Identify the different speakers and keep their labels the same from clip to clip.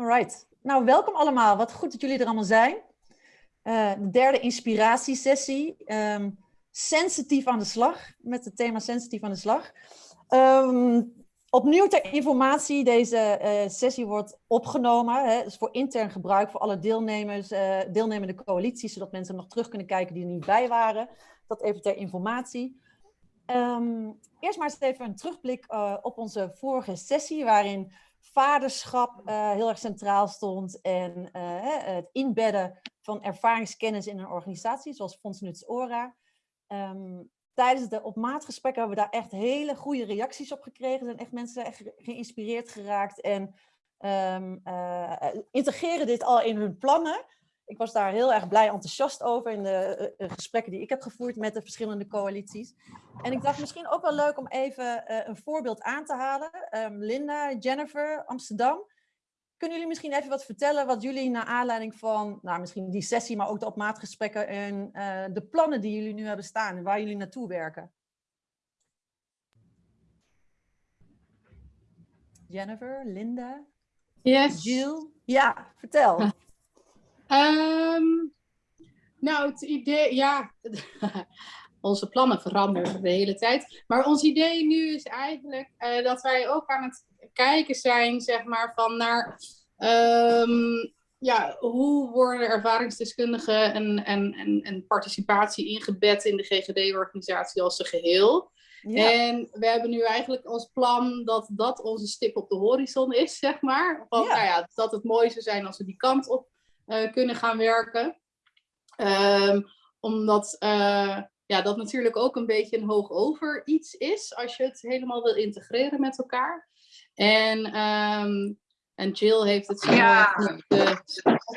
Speaker 1: Alright, nou welkom allemaal. Wat goed dat jullie er allemaal zijn. Uh, de derde inspiratiesessie. Um, sensitief aan de slag, met het thema sensitief aan de slag. Um, opnieuw ter informatie, deze uh, sessie wordt opgenomen. Hè, dus voor intern gebruik voor alle deelnemers, uh, deelnemende coalities, zodat mensen nog terug kunnen kijken die er niet bij waren. Dat even ter informatie. Um, eerst maar eens even een terugblik op onze vorige sessie, waarin vaderschap uh, heel erg centraal stond en uh, het inbedden van ervaringskennis in een organisatie, zoals Fonds Nuts Ora. Um, tijdens de op maat gesprekken hebben we daar echt hele goede reacties op gekregen. Er zijn echt mensen echt geïnspireerd geraakt en um, uh, integreren dit al in hun plannen ik was daar heel erg blij enthousiast over in de uh, gesprekken die ik heb gevoerd met de verschillende coalities. En ik dacht misschien ook wel leuk om even uh, een voorbeeld aan te halen. Um, Linda, Jennifer, Amsterdam. Kunnen jullie misschien even wat vertellen wat jullie naar aanleiding van, nou misschien die sessie, maar ook de opmaatgesprekken en uh, de plannen die jullie nu hebben staan en waar jullie naartoe werken? Jennifer, Linda,
Speaker 2: yes.
Speaker 1: Jill. Ja, vertel.
Speaker 2: Um, nou, het idee, ja, onze plannen veranderen de hele tijd. Maar ons idee nu is eigenlijk uh, dat wij ook aan het kijken zijn, zeg maar, van naar um, ja, hoe worden ervaringsdeskundigen en, en, en, en participatie ingebed in de GGD-organisatie als een geheel. Ja. En we hebben nu eigenlijk als plan dat dat onze stip op de horizon is, zeg maar. Van, ja. Nou ja, dat het mooi zou zijn als we die kant op uh, kunnen gaan werken. Um, omdat uh, ja, dat natuurlijk ook een beetje een hoog over iets is als je het helemaal wil integreren met elkaar. En, um, en Jill heeft het zo ja. de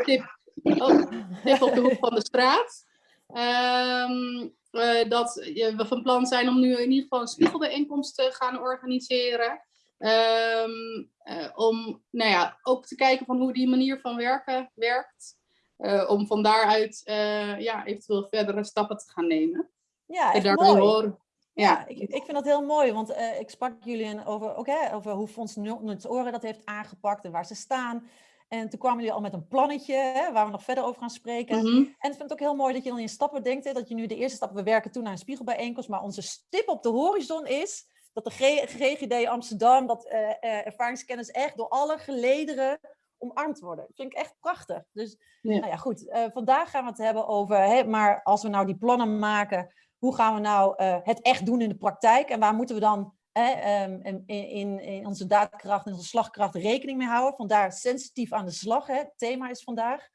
Speaker 2: tip, oh, tip op de hoek van de straat. Um, uh, dat we van plan zijn om nu in ieder geval een spiegelbijeenkomst te gaan organiseren. Um, uh, om nou ja, ook te kijken van hoe die manier van werken werkt. Uh, om van daaruit uh, ja, eventueel verdere stappen te gaan nemen.
Speaker 1: Ja, echt mooi. Horen. Ja, ja ik, ik vind dat heel mooi, want uh, ik sprak jullie over, hè, over hoe Fonds Nuts Oren dat heeft aangepakt en waar ze staan. En toen kwamen jullie al met een plannetje, hè, waar we nog verder over gaan spreken. Mm -hmm. En ik vind het ook heel mooi dat je dan in stappen denkt, hè, dat je nu de eerste stap, we werken toe naar een spiegelbijeenkomst, maar onze stip op de horizon is dat de GGD Amsterdam, dat uh, uh, ervaringskennis echt door alle gelederen omarmd worden. Dat vind ik echt prachtig. Dus ja. Nou ja, goed. Uh, vandaag gaan we het hebben over, hè, maar als we nou die plannen maken, hoe gaan we nou uh, het echt doen in de praktijk? En waar moeten we dan hè, um, in, in, in, onze daadkracht, in onze slagkracht rekening mee houden? Vandaar sensitief aan de slag, hè, het thema is vandaag.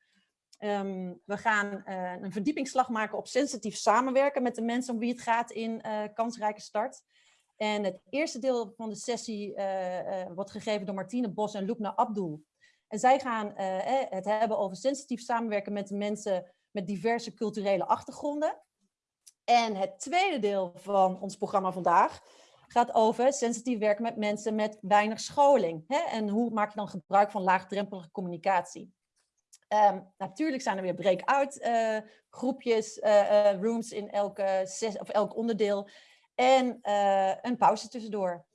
Speaker 1: Um, we gaan uh, een verdiepingsslag maken op sensitief samenwerken met de mensen om wie het gaat in kansrijke start. En het eerste deel van de sessie wordt gegeven door Martine Bos en Lubna Abdul. En zij gaan uh, het hebben over sensitief samenwerken met mensen met diverse culturele achtergronden. En het tweede deel van ons programma vandaag gaat over sensitief werken met mensen met weinig scholing. Hè? En hoe maak je dan gebruik van laagdrempelige communicatie? Um, natuurlijk zijn er weer break-out uh, groepjes, rooms in elke ses, of elk onderdeel. En een pauze tussendoor.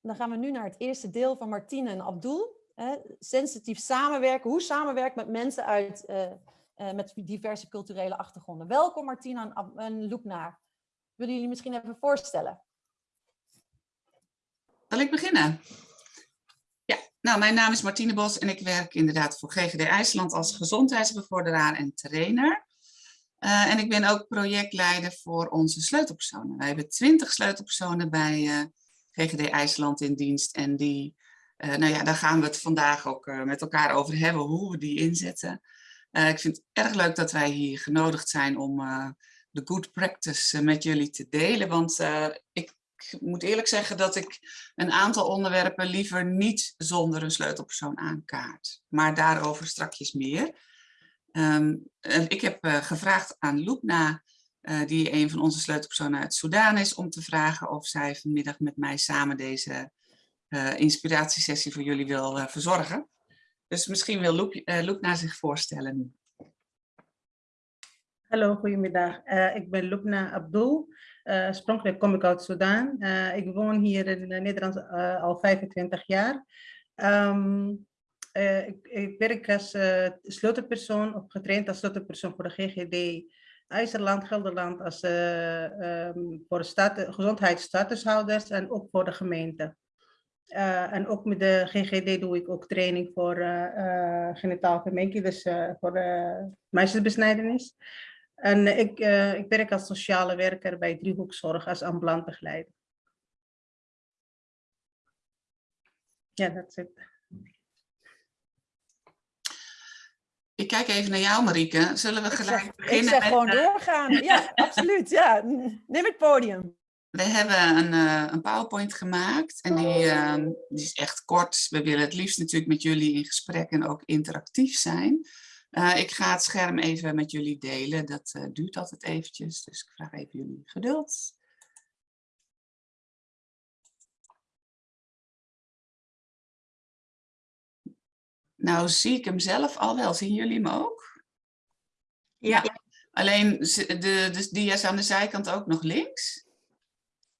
Speaker 1: Dan gaan we nu naar het eerste deel van Martine en Abdul. Eh, sensitief samenwerken. Hoe samenwerken met mensen uit, uh, uh, met diverse culturele achtergronden. Welkom Martina en, en Loekna. Willen jullie misschien even voorstellen?
Speaker 3: Zal ik beginnen? Ja, nou mijn naam is Martine Bos en ik werk inderdaad voor GGD IJsland als gezondheidsbevorderaar en trainer. En ik ben ook projectleider voor onze sleutelpersonen. Wij hebben twintig sleutelpersonen bij GGD IJsland in dienst en die, uh, nou ja, daar gaan we het vandaag ook met elkaar over hebben, hoe we die inzetten. Ik vind het erg leuk dat wij hier genodigd zijn om de good practice met jullie te delen, want ik moet eerlijk zeggen dat ik een aantal onderwerpen liever niet zonder een sleutelpersoon aankaart. Maar daarover strakjes meer. Um, ik heb gevraagd aan Loepna uh, die een van onze sleutelpersonen uit Soudaan is, om te vragen of zij vanmiddag met mij samen deze inspiratiesessie voor jullie wil verzorgen. Dus misschien wil Loep, zich voorstellen.
Speaker 4: Hallo, goedemiddag. ik ben Loepna Abdul. oorspronkelijk kom ik uit Soudaan. ik woon hier in Nederland al 25 jaar. Um, ik, ik, werk als sleutelpersoon of getraind als sleutelpersoon voor de GGD IJzerland, Gelderland als um, voor de gezondheidsstatushouders en ook voor de gemeente. Uh, en ook met de GGD doe ik ook training voor uh, uh, genitaal dus voor de meisjesbesnijdenis. En ik, ik werk als sociale werker bij Driehoekzorg als ambulant begeleider. Ja, dat is het.
Speaker 3: Ik kijk even naar jou, Marieke. Zullen we gelijk
Speaker 1: ik
Speaker 3: beginnen?
Speaker 1: Ik zeg gewoon doorgaan. Ja, absoluut. Ja. Neem het podium.
Speaker 3: We hebben een, uh, een PowerPoint gemaakt en die, uh, die, is echt kort. We willen het liefst natuurlijk met jullie in gesprek en ook interactief zijn. Uh, ik ga het scherm even met jullie delen. Dat duurt altijd eventjes, dus ik vraag even jullie geduld. Nou zie ik hem zelf al wel. Zien jullie hem ook? Ja. ja. Alleen de, de dia's aan de zijkant ook nog links?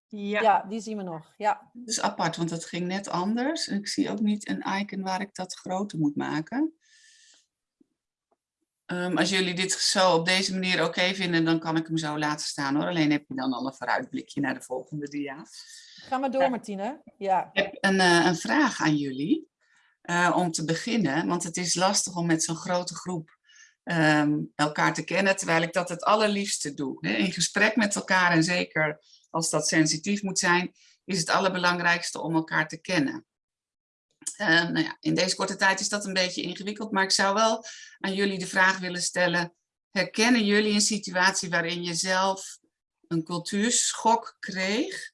Speaker 1: Ja. ja, die zien we nog. Ja.
Speaker 3: Dat is apart, want dat ging net anders. Ik zie ook niet een icon waar ik dat groter moet maken. Um, als jullie dit zo op deze manier oké vinden, dan kan ik hem zo laten staan hoor. Alleen heb je dan al een vooruitblikje naar de volgende dia.
Speaker 1: Ga maar door, Martine. Ja.
Speaker 3: Ik heb een, uh, een vraag aan jullie. Uh, om te beginnen, want het is lastig om met zo'n grote groep um, elkaar te kennen, terwijl ik dat het allerliefste doe. In gesprek met elkaar en zeker als dat sensitief moet zijn, is het allerbelangrijkste om elkaar te kennen. Uh, nou ja, in deze korte tijd is dat een beetje ingewikkeld, maar ik zou wel aan jullie de vraag willen stellen, herkennen jullie een situatie waarin je zelf een cultuurschok kreeg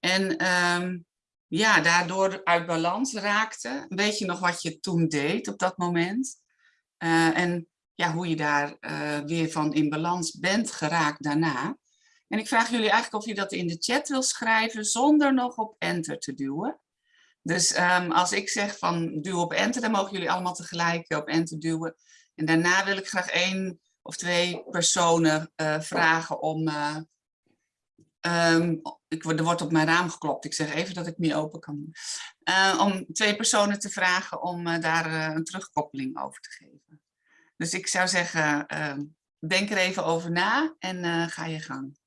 Speaker 3: en um, ja, daardoor uit balans raakte? Weet je nog wat je toen deed op dat moment? Uh, en ja, hoe je daar uh, weer van in balans bent geraakt daarna. En ik vraag jullie eigenlijk of je dat in de chat wil schrijven zonder nog op enter te duwen. Dus um, als ik zeg van duw op enter, dan mogen jullie allemaal tegelijk op enter duwen. En daarna wil ik graag één of twee personen vragen om... Um, ik, er wordt op mijn raam geklopt, ik zeg even dat ik niet open kan doen. Uh, om twee personen te vragen om daar een terugkoppeling over te geven. Dus ik zou zeggen, ehm, denk er even over na en ga je gang.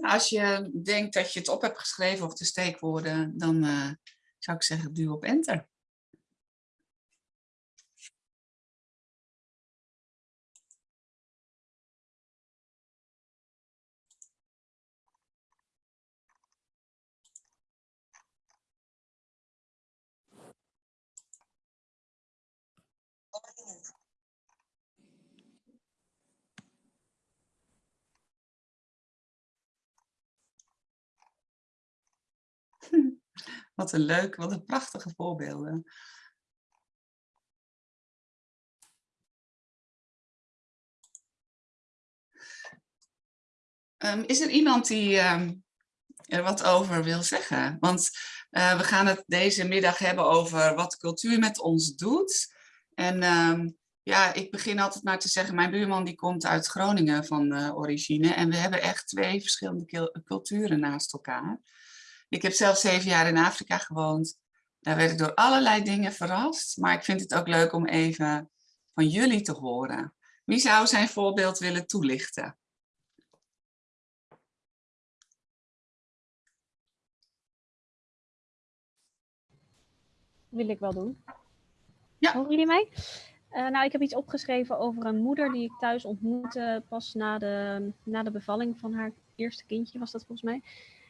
Speaker 3: Als je denkt dat je het op hebt geschreven of de steekwoorden, dan uh, zou ik zeggen duw op enter. Wat een leuk, wat een prachtige voorbeelden. Um, is er iemand die um, er wat over wil zeggen? Want uh, we gaan het deze middag hebben over wat cultuur met ons doet. En um, ja, ik begin altijd maar te zeggen, mijn buurman die komt uit Groningen van uh, origine. En we hebben echt twee verschillende culturen naast elkaar. Ik heb zelf zeven jaar in Afrika gewoond. Daar werd ik door allerlei dingen verrast. Maar ik vind het ook leuk om even van jullie te horen. Wie zou zijn voorbeeld willen toelichten?
Speaker 5: Wil ik wel doen.
Speaker 3: Ja.
Speaker 5: Horen jullie mij? Uh, nou, ik heb iets opgeschreven over een moeder die ik thuis ontmoette pas na de, na de bevalling van haar eerste kindje, was dat volgens mij.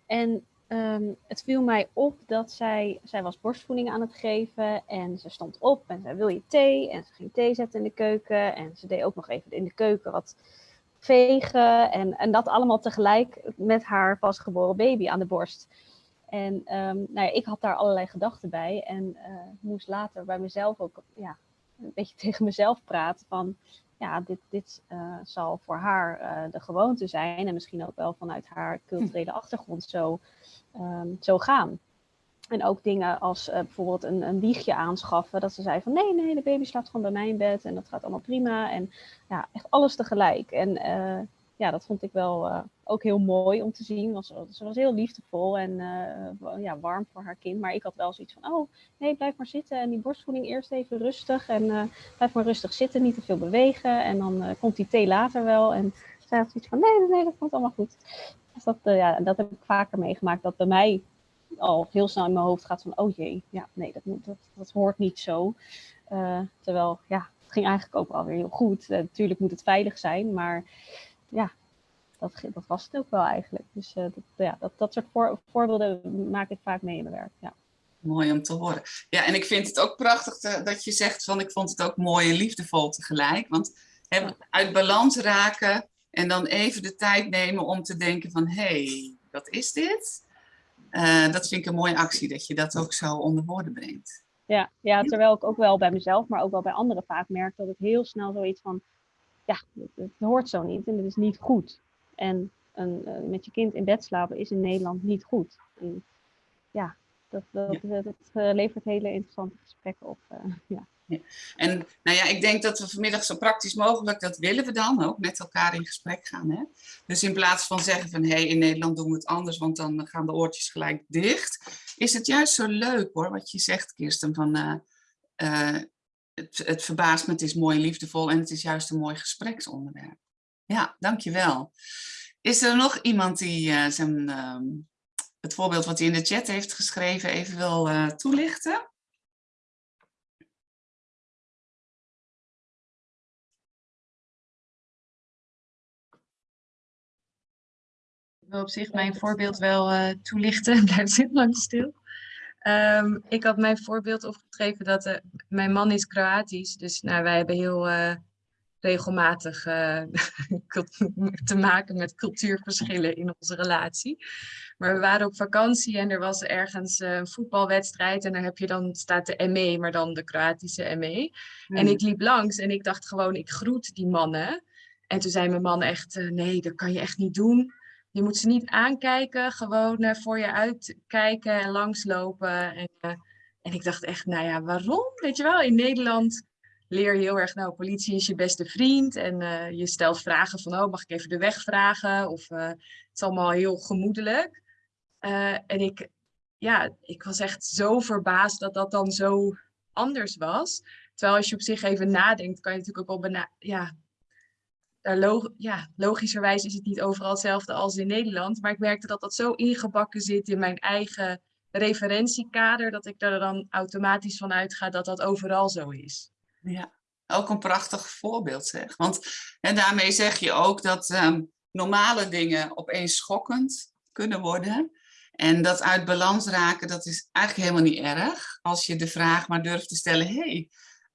Speaker 5: En Um, het viel mij op dat zij, zij was borstvoeding aan het geven en ze stond op en zei wil je thee? En ze ging thee zetten in de keuken en ze deed ook nog even in de keuken wat vegen en, en dat allemaal tegelijk met haar pasgeboren baby aan de borst. En um, nou ja, ik had daar allerlei gedachten bij en uh, moest later bij mezelf ook ja, een beetje tegen mezelf praten van ja, dit, dit uh, zal voor haar uh, de gewoonte zijn en misschien ook wel vanuit haar culturele achtergrond zo, um, zo gaan. En ook dingen als uh, bijvoorbeeld een, een wiegje aanschaffen. Dat ze zei van nee, nee, de baby slaapt gewoon bij mij in bed en dat gaat allemaal prima. En ja, echt alles tegelijk. En ja, dat vond ik wel uh, ook heel mooi om te zien. Was, ze was heel liefdevol en ja, warm voor haar kind. Maar ik had wel zoiets van, oh nee, blijf maar zitten. En die borstvoeding eerst even rustig. En blijf maar rustig zitten, niet te veel bewegen. En dan komt die thee later wel. En zij had zoiets van, nee, nee, dat komt allemaal goed. Dus dat, ja, dat heb ik vaker meegemaakt. Dat bij mij al heel snel in mijn hoofd gaat van, oh jee, ja, nee, dat, dat, hoort niet zo. Terwijl, ja, het ging eigenlijk ook alweer heel goed. Natuurlijk moet het veilig zijn, maar ja, dat, dat was het ook wel eigenlijk. Dus uh, dat, ja, dat, dat soort voor, voorbeelden maak ik vaak mee in mijn werk, ja.
Speaker 3: Mooi om te horen. Ja, en ik vind het ook prachtig te, dat je zegt van, ik vond het ook mooi en liefdevol tegelijk. Want he, uit balans raken en dan even de tijd nemen om te denken van, hé, hey, wat is dit? Uh, dat vind ik een mooie actie, dat je dat ook zo onder woorden brengt.
Speaker 5: Ja, ja, terwijl ik ook wel bij mezelf, maar ook wel bij anderen vaak merk dat ik heel snel zoiets van, ja, het, hoort zo niet en het is niet goed. En een, uh, met je kind in bed slapen is in Nederland niet goed. En, ja, dat, dat, ja. dat, dat uh, levert hele interessante gesprekken op. ja.
Speaker 3: Ja. En nou ja, ik denk dat we vanmiddag zo praktisch mogelijk, dat willen we dan ook, met elkaar in gesprek gaan. Hè? Dus in plaats van zeggen van, hé, hey, in Nederland doen we het anders, want dan gaan de oortjes gelijk dicht. Is het juist zo leuk hoor, wat je zegt Kirsten, van het, het verbaast me, het is mooi liefdevol en het is juist een mooi gespreksonderwerp. Ja, dankjewel. Is er nog iemand die uh, zijn, het voorbeeld wat hij in de chat heeft geschreven even wil toelichten?
Speaker 6: wil op zich mijn voorbeeld wel uh, toelichten. Blijft zit lang stil. Um, ik had mijn voorbeeld opgeschreven dat uh, mijn man is Kroatisch. Dus nou, wij hebben heel uh, regelmatig te maken met cultuurverschillen in onze relatie. Maar we waren op vakantie en er was ergens een voetbalwedstrijd. En dan heb je dan, staat de ME, maar dan de Kroatische ME. Mm. En ik liep langs en ik dacht gewoon, ik groet die mannen. En toen zei mijn man echt, nee, dat kan je echt niet doen je moet ze niet aankijken, gewoon uh, voor je uitkijken en langslopen. En, uh, en ik dacht echt, nou ja, waarom? Weet je wel, in Nederland leer je heel erg, nou, politie is je beste vriend. En uh, je stelt vragen van, oh, mag ik even de weg vragen? Of het is allemaal heel gemoedelijk. en ik, ja, ik was echt zo verbaasd dat dat dan zo anders was. Terwijl als je op zich even nadenkt, kan je natuurlijk ook wel ja, daar log ja, logischerwijs is het niet overal hetzelfde als in Nederland. Maar ik merkte dat dat zo ingebakken zit in mijn eigen referentiekader, dat ik daar dan automatisch van uitga dat dat overal zo is.
Speaker 3: Ja, ook een prachtig voorbeeld zeg. Want en daarmee zeg je ook dat um, normale dingen opeens schokkend kunnen worden. En dat uit balans raken, dat is eigenlijk helemaal niet erg. Als je de vraag maar durft te stellen, hey,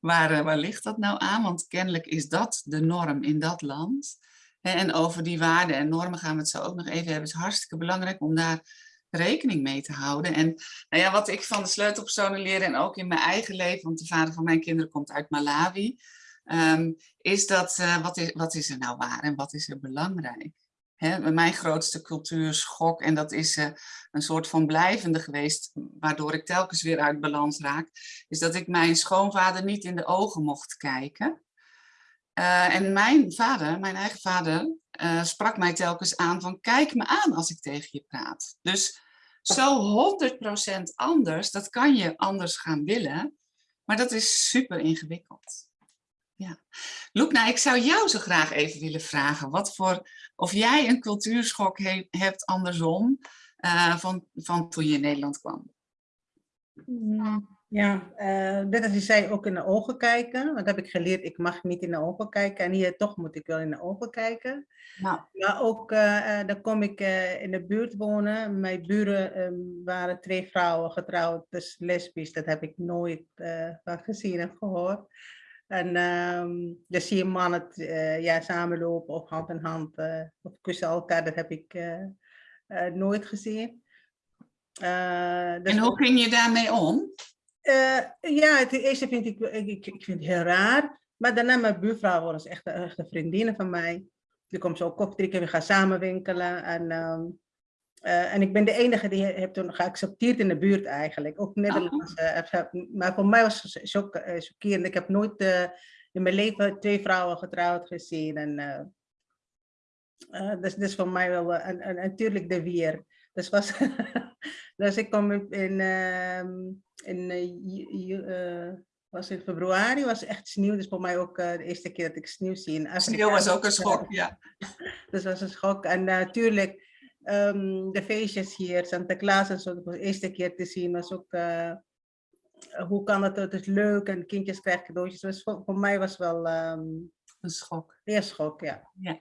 Speaker 3: Waar, eh, waar ligt dat nou aan? Want kennelijk is dat de norm in dat land. En over die waarden en normen gaan we het zo ook nog even hebben. Het is hartstikke belangrijk om daar rekening mee te houden. En nou ja, wat ik van de sleutelpersonen leer en ook in mijn eigen leven, want de vader van mijn kinderen komt uit Malawi, um, is dat uh, wat, is, wat is er nou waar en wat is er belangrijk? Mijn grootste cultuurschok, en dat is uh, een soort van blijvende geweest, waardoor ik telkens weer uit balans raak, is dat ik mijn schoonvader niet in de ogen mocht kijken. Uh, en mijn vader, mijn eigen vader, uh, sprak mij telkens aan van kijk me aan als ik tegen je praat. Dus zo 100% anders, dat kan je anders gaan willen, maar dat is super ingewikkeld. Ja. Loekna, ik zou jou zo graag even willen vragen wat voor, of jij een cultuurschok he, hebt andersom uh, van, van toen je in Nederland kwam.
Speaker 4: Mm, ja, uh, net als je zei, ook in de ogen kijken. Want heb ik geleerd, ik mag niet in de ogen kijken. En hier toch moet ik wel in de ogen kijken. Nou. Maar ook, uh, dan kom ik in de buurt wonen. Mijn buren um, waren twee vrouwen getrouwd, dus lesbisch. Dat heb ik nooit van gezien en gehoord. En um, dan zie je mannen uh, ja, samenlopen of hand in hand uh, of kussen elkaar. Dat heb ik uh, nooit gezien.
Speaker 3: Dus en hoe ging je daarmee om?
Speaker 4: ja, het eerste vind ik, ik, ik vind het heel raar. Maar daarna mijn buurvrouw was echt, echt een vriendin van mij. Die komt zo koffie drinken, we gaan samen winkelen. En, um, uh, en ik ben de enige die heb toen geaccepteerd in de buurt eigenlijk. Ook Nederlands. Uh, maar voor mij was het chockerend. Ik heb nooit in mijn leven twee vrouwen getrouwd gezien. En, dus, dus voor mij wel, en, en, natuurlijk de weer. Dus, was dus ik kom in, in, in was in februari, was echt sneeuw. Dus voor mij ook uh, de eerste keer dat ik sneeuw zie in
Speaker 3: Afrika. Sneeuw was ook een schok, ja.
Speaker 4: dus was een schok. En natuurlijk, um, de feestjes hier, Santa Claus en zo, de eerste keer te zien was ook, uh, hoe kan het, het is leuk en kindjes krijgen cadeautjes. Dus voor, voor mij was wel um,
Speaker 3: een schok.
Speaker 4: Een schok, ja.
Speaker 3: ja.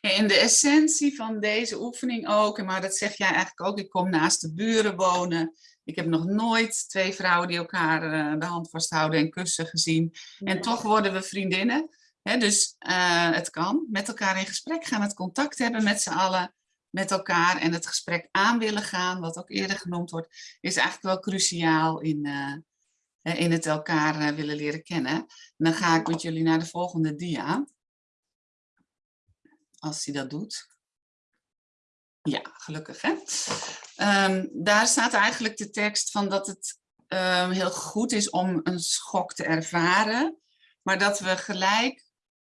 Speaker 3: En de essentie van deze oefening ook, maar dat zeg jij eigenlijk ook, ik kom naast de buren wonen. Ik heb nog nooit twee vrouwen die elkaar uh, de hand vasthouden en kussen gezien. En toch worden we vriendinnen. He, dus uh, het kan. Met elkaar in gesprek gaan, het contact hebben met z'n allen, met elkaar. En het gesprek aan willen gaan, wat ook eerder genoemd wordt, is eigenlijk wel cruciaal in, uh, in het elkaar willen leren kennen. En dan ga ik met jullie naar de volgende dia. Als hij dat doet. Ja, gelukkig hè. Um, daar staat eigenlijk de tekst van dat het um, heel goed is om een schok te ervaren. Maar dat we gelijk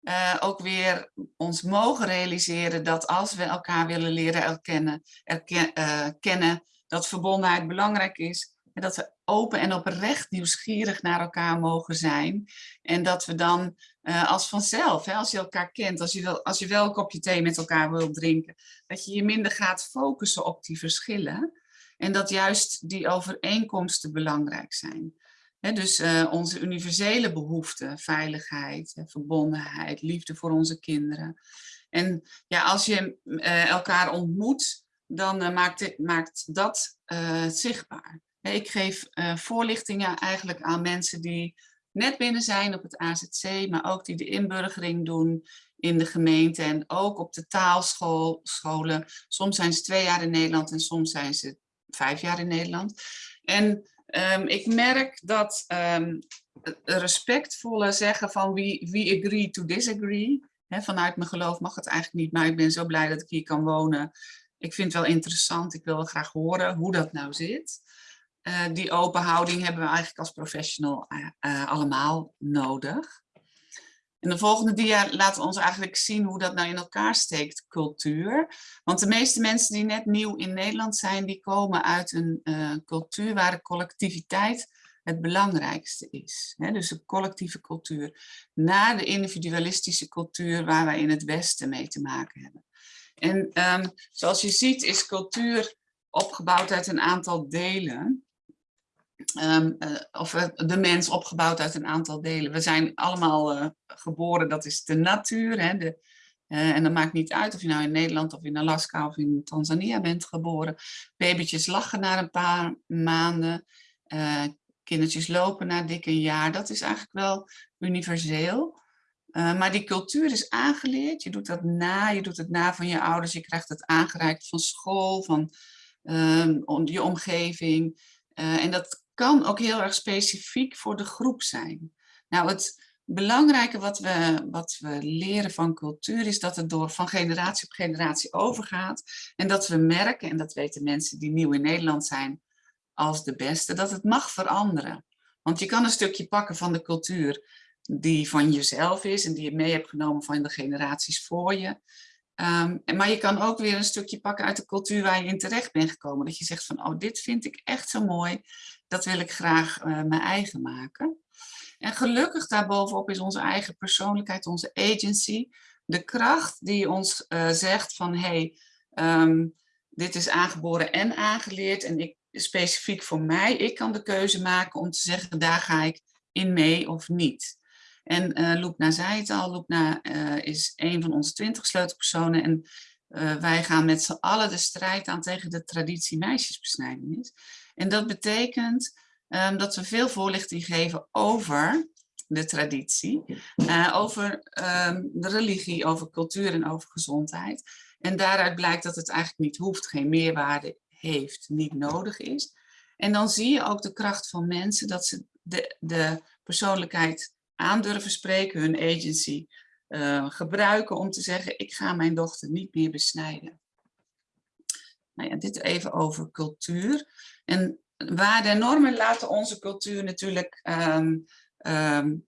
Speaker 3: uh, ook weer ons mogen realiseren dat als we elkaar willen leren erkennen, erken, uh, kennen, dat verbondenheid belangrijk is. En dat we open en oprecht nieuwsgierig naar elkaar mogen zijn. En dat we dan uh, als vanzelf, hè, als je elkaar kent, als je, als je wel een kopje thee met elkaar wilt drinken, dat je je minder gaat focussen op die verschillen. En dat juist die overeenkomsten belangrijk zijn. Dus uh, onze universele behoeften, veiligheid, verbondenheid, liefde voor onze kinderen. En ja, als je uh, elkaar ontmoet, dan maakt, maakt, dat zichtbaar. Ik geef voorlichtingen eigenlijk aan mensen die net binnen zijn op het AZC, maar ook die de inburgering doen in de gemeente en ook op de taalscholen. Soms zijn ze twee jaar in Nederland en soms zijn ze vijf jaar in Nederland. En um, ik merk dat um, respectvolle zeggen van we, we agree to disagree. Vanuit mijn geloof mag het eigenlijk niet, maar ik ben zo blij dat ik hier kan wonen. Ik vind het wel interessant, ik wil wel graag horen hoe dat nou zit. Uh, die open houding hebben we eigenlijk als professional uh, uh, allemaal nodig. In de volgende dia laten we ons eigenlijk zien hoe dat nou in elkaar steekt, cultuur. Want de meeste mensen die net nieuw in Nederland zijn, die komen uit een cultuur waar de collectiviteit het belangrijkste is. Dus de collectieve cultuur. Na de individualistische cultuur waar wij in het Westen mee te maken hebben. En um, zoals je ziet is cultuur opgebouwd uit een aantal delen. Um, uh, of uh, de mens opgebouwd uit een aantal delen. We zijn allemaal uh, geboren, dat is de natuur. Hè, de, en dat maakt niet uit of je nou in Nederland of in Alaska of in Tanzania bent geboren. Babytjes lachen na een paar maanden. kindertjes lopen na dik een jaar. Dat is eigenlijk wel universeel. maar die cultuur is aangeleerd. Je doet dat na. Je doet het na van je ouders. Je krijgt het aangereikt van school, van ehm, je omgeving. en dat kan ook heel erg specifiek voor de groep zijn. Nou, het belangrijke wat we, wat we leren van cultuur is dat het door van generatie op generatie overgaat. En dat we merken, en dat weten mensen die nieuw in Nederland zijn als de beste, dat het mag veranderen. Want je kan een stukje pakken van de cultuur die van jezelf is en die je mee hebt genomen van de generaties voor je. Um, maar je kan ook weer een stukje pakken uit de cultuur waar je in terecht bent gekomen. Dat je zegt van, oh, dit vind ik echt zo mooi. Dat wil ik graag uh, mijn eigen maken. En gelukkig daarbovenop is onze eigen persoonlijkheid, onze agency. De kracht die ons uh, zegt van, hey, um, dit is aangeboren en aangeleerd. En ik, specifiek voor mij, ik kan de keuze maken om te zeggen, daar ga ik in mee of niet. En uh, Loepna zei het al, Loepna uh, is een van onze twintig sleutelpersonen en wij gaan met z'n allen de strijd aan tegen de traditie meisjesbesnijdenis. En dat betekent um, dat we veel voorlichting geven over de traditie, uh, over ehm, de religie, over cultuur en over gezondheid. En daaruit blijkt dat het eigenlijk niet hoeft, geen meerwaarde heeft, niet nodig is. En dan zie je ook de kracht van mensen dat ze de, de persoonlijkheid aandurven spreken, hun agency uh, gebruiken om te zeggen, ik ga mijn dochter niet meer besnijden. Nou ja, dit even over cultuur. En waarden en normen laten onze cultuur natuurlijk um, um,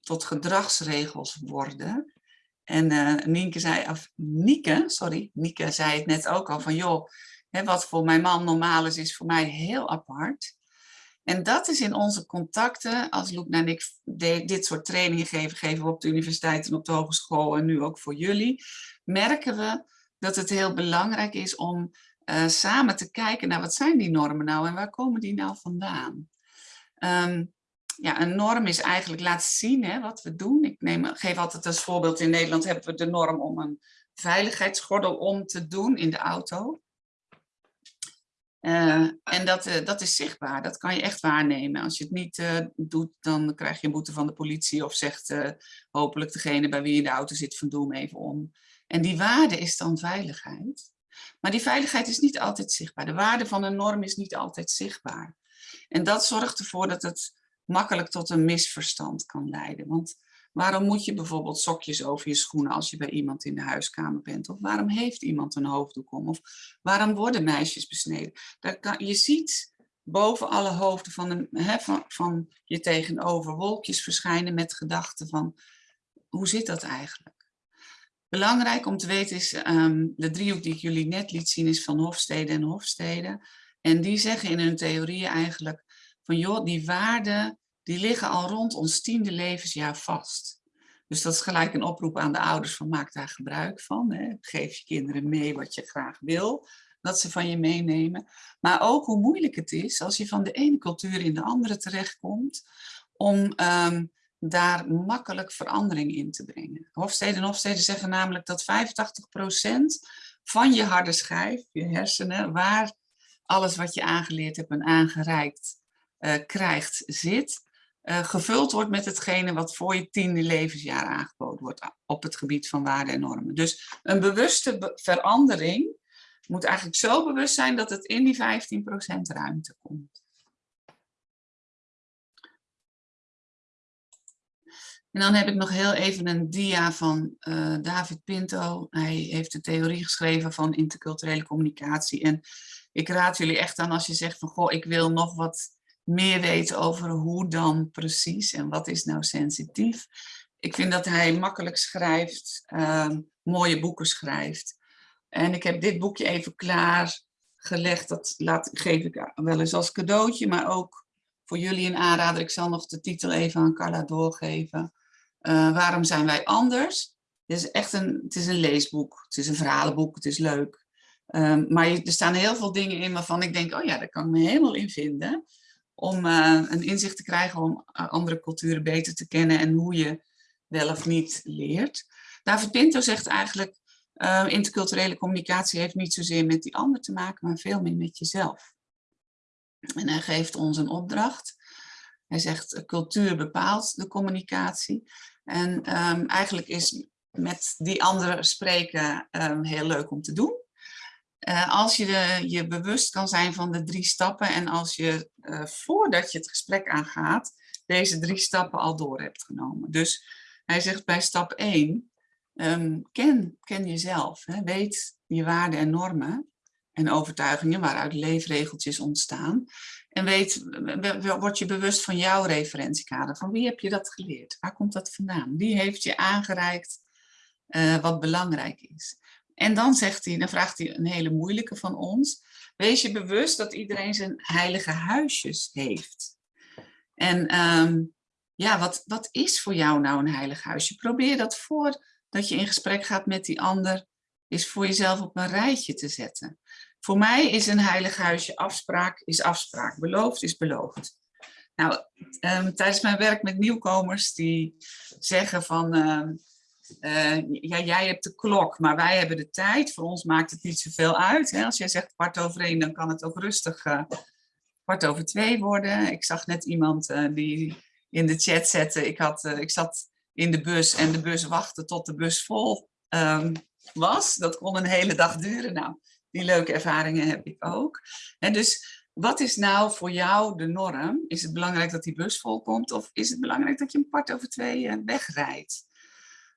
Speaker 3: tot gedragsregels worden. En uh, Nienke zei, of Nieke, sorry, Nieke zei het net ook al van joh, hè, wat voor mijn man normaal is, is voor mij heel apart. En dat is in onze contacten, als Loek en ik dit soort trainingen geven, geven we op de universiteit en op de hogeschool en nu ook voor jullie, merken we dat het heel belangrijk is om uh, samen te kijken naar wat zijn die normen nou en waar komen die nou vandaan. Um, ja, een norm is eigenlijk laten zien hè, wat we doen. Ik neem, geef altijd als voorbeeld, in Nederland hebben we de norm om een veiligheidsgordel om te doen in de auto. Uh, en dat, uh, dat is zichtbaar, dat kan je echt waarnemen. Als je het niet doet, dan krijg je een boete van de politie of zegt hopelijk degene bij wie je in de auto zit van doe hem even om. En die waarde is dan veiligheid. Maar die veiligheid is niet altijd zichtbaar. De waarde van een norm is niet altijd zichtbaar. En dat zorgt ervoor dat het makkelijk tot een misverstand kan leiden. Want waarom moet je bijvoorbeeld sokjes over je schoenen als je bij iemand in de huiskamer bent? Of waarom heeft iemand een hoofddoek om? Of waarom worden meisjes besneden? Je ziet boven alle hoofden van, van je tegenover wolkjes verschijnen met gedachten van hoe zit dat eigenlijk? Belangrijk om te weten is, um, de driehoek die ik jullie net liet zien is van Hofstede en Hofstede. En die zeggen in hun theorieën eigenlijk van joh, die waarden die liggen al rond ons tiende levensjaar vast. Dus dat is gelijk een oproep aan de ouders van maak daar gebruik van. Hè. Geef je kinderen mee wat je graag wil, dat ze van je meenemen. Maar ook hoe moeilijk het is als je van de ene cultuur in de andere terechtkomt om um, daar makkelijk verandering in te brengen. Hofstede en Hofstede zeggen namelijk dat 85% van je harde schijf, je hersenen, waar alles wat je aangeleerd hebt en aangereikt uh, krijgt, zit, uh, gevuld wordt met hetgene wat voor je tiende levensjaar aangeboden wordt op het gebied van waarden en normen. Dus een bewuste be verandering moet eigenlijk zo bewust zijn dat het in die 15% ruimte komt. En dan heb ik nog heel even een dia van uh, David Pinto. Hij heeft een theorie geschreven van interculturele communicatie. En ik raad jullie echt aan als je zegt van, goh, ik wil nog wat meer weten over hoe dan precies en wat is nou sensitief. Ik vind dat hij makkelijk schrijft, uh, mooie boeken schrijft. En ik heb dit boekje even klaargelegd. Dat laat, geef ik wel eens als cadeautje, maar ook voor jullie een aanrader. Ik zal nog de titel even aan Carla doorgeven. Uh, waarom zijn wij anders? Het is echt een, het is een leesboek, het is een verhalenboek, het is leuk. Um, maar er staan heel veel dingen in waarvan ik denk, oh ja, daar kan ik me helemaal in vinden. Om uh, een inzicht te krijgen om uh, andere culturen beter te kennen en hoe je wel of niet leert. David Pinto zegt eigenlijk, interculturele communicatie heeft niet zozeer met die ander te maken, maar veel meer met jezelf. En hij geeft ons een opdracht. Hij zegt, cultuur bepaalt de communicatie. En um, eigenlijk is met die anderen spreken um, heel leuk om te doen. Uh, als je je bewust kan zijn van de drie stappen en als je uh, voordat je het gesprek aangaat, deze drie stappen al door hebt genomen. Dus hij zegt bij stap 1, um, ehm, ken, ken jezelf, hè, weet je waarden en normen en overtuigingen waaruit leefregeltjes ontstaan. En weet, word je bewust van jouw referentiekader. Van wie heb je dat geleerd? Waar komt dat vandaan? Wie heeft je aangereikt uh, wat belangrijk is? En dan zegt hij, dan vraagt hij een hele moeilijke van ons. Wees je bewust dat iedereen zijn heilige huisjes heeft. En um, ja, wat, wat is voor jou nou een heilig huisje? Probeer dat voordat je in gesprek gaat met die ander, is voor jezelf op een rijtje te zetten. Voor mij is een heilig huisje afspraak is afspraak, beloofd is beloofd. Nou, um, tijdens mijn werk met nieuwkomers die zeggen van, uh, uh, ja, jij hebt de klok, maar wij hebben de tijd. Voor ons maakt het niet zoveel uit. Hè? Als jij zegt kwart over één, dan kan het ook rustig uh, kwart over twee worden. Ik zag net iemand uh, die in de chat zetten. Ik, had, ik zat in de bus en de bus wachtte tot de bus vol ehm, was. Dat kon een hele dag duren. Nou, die leuke ervaringen heb ik ook. En dus wat is nou voor jou de norm? Is het belangrijk dat die bus vol komt of is het belangrijk dat je een kwart over twee wegrijdt?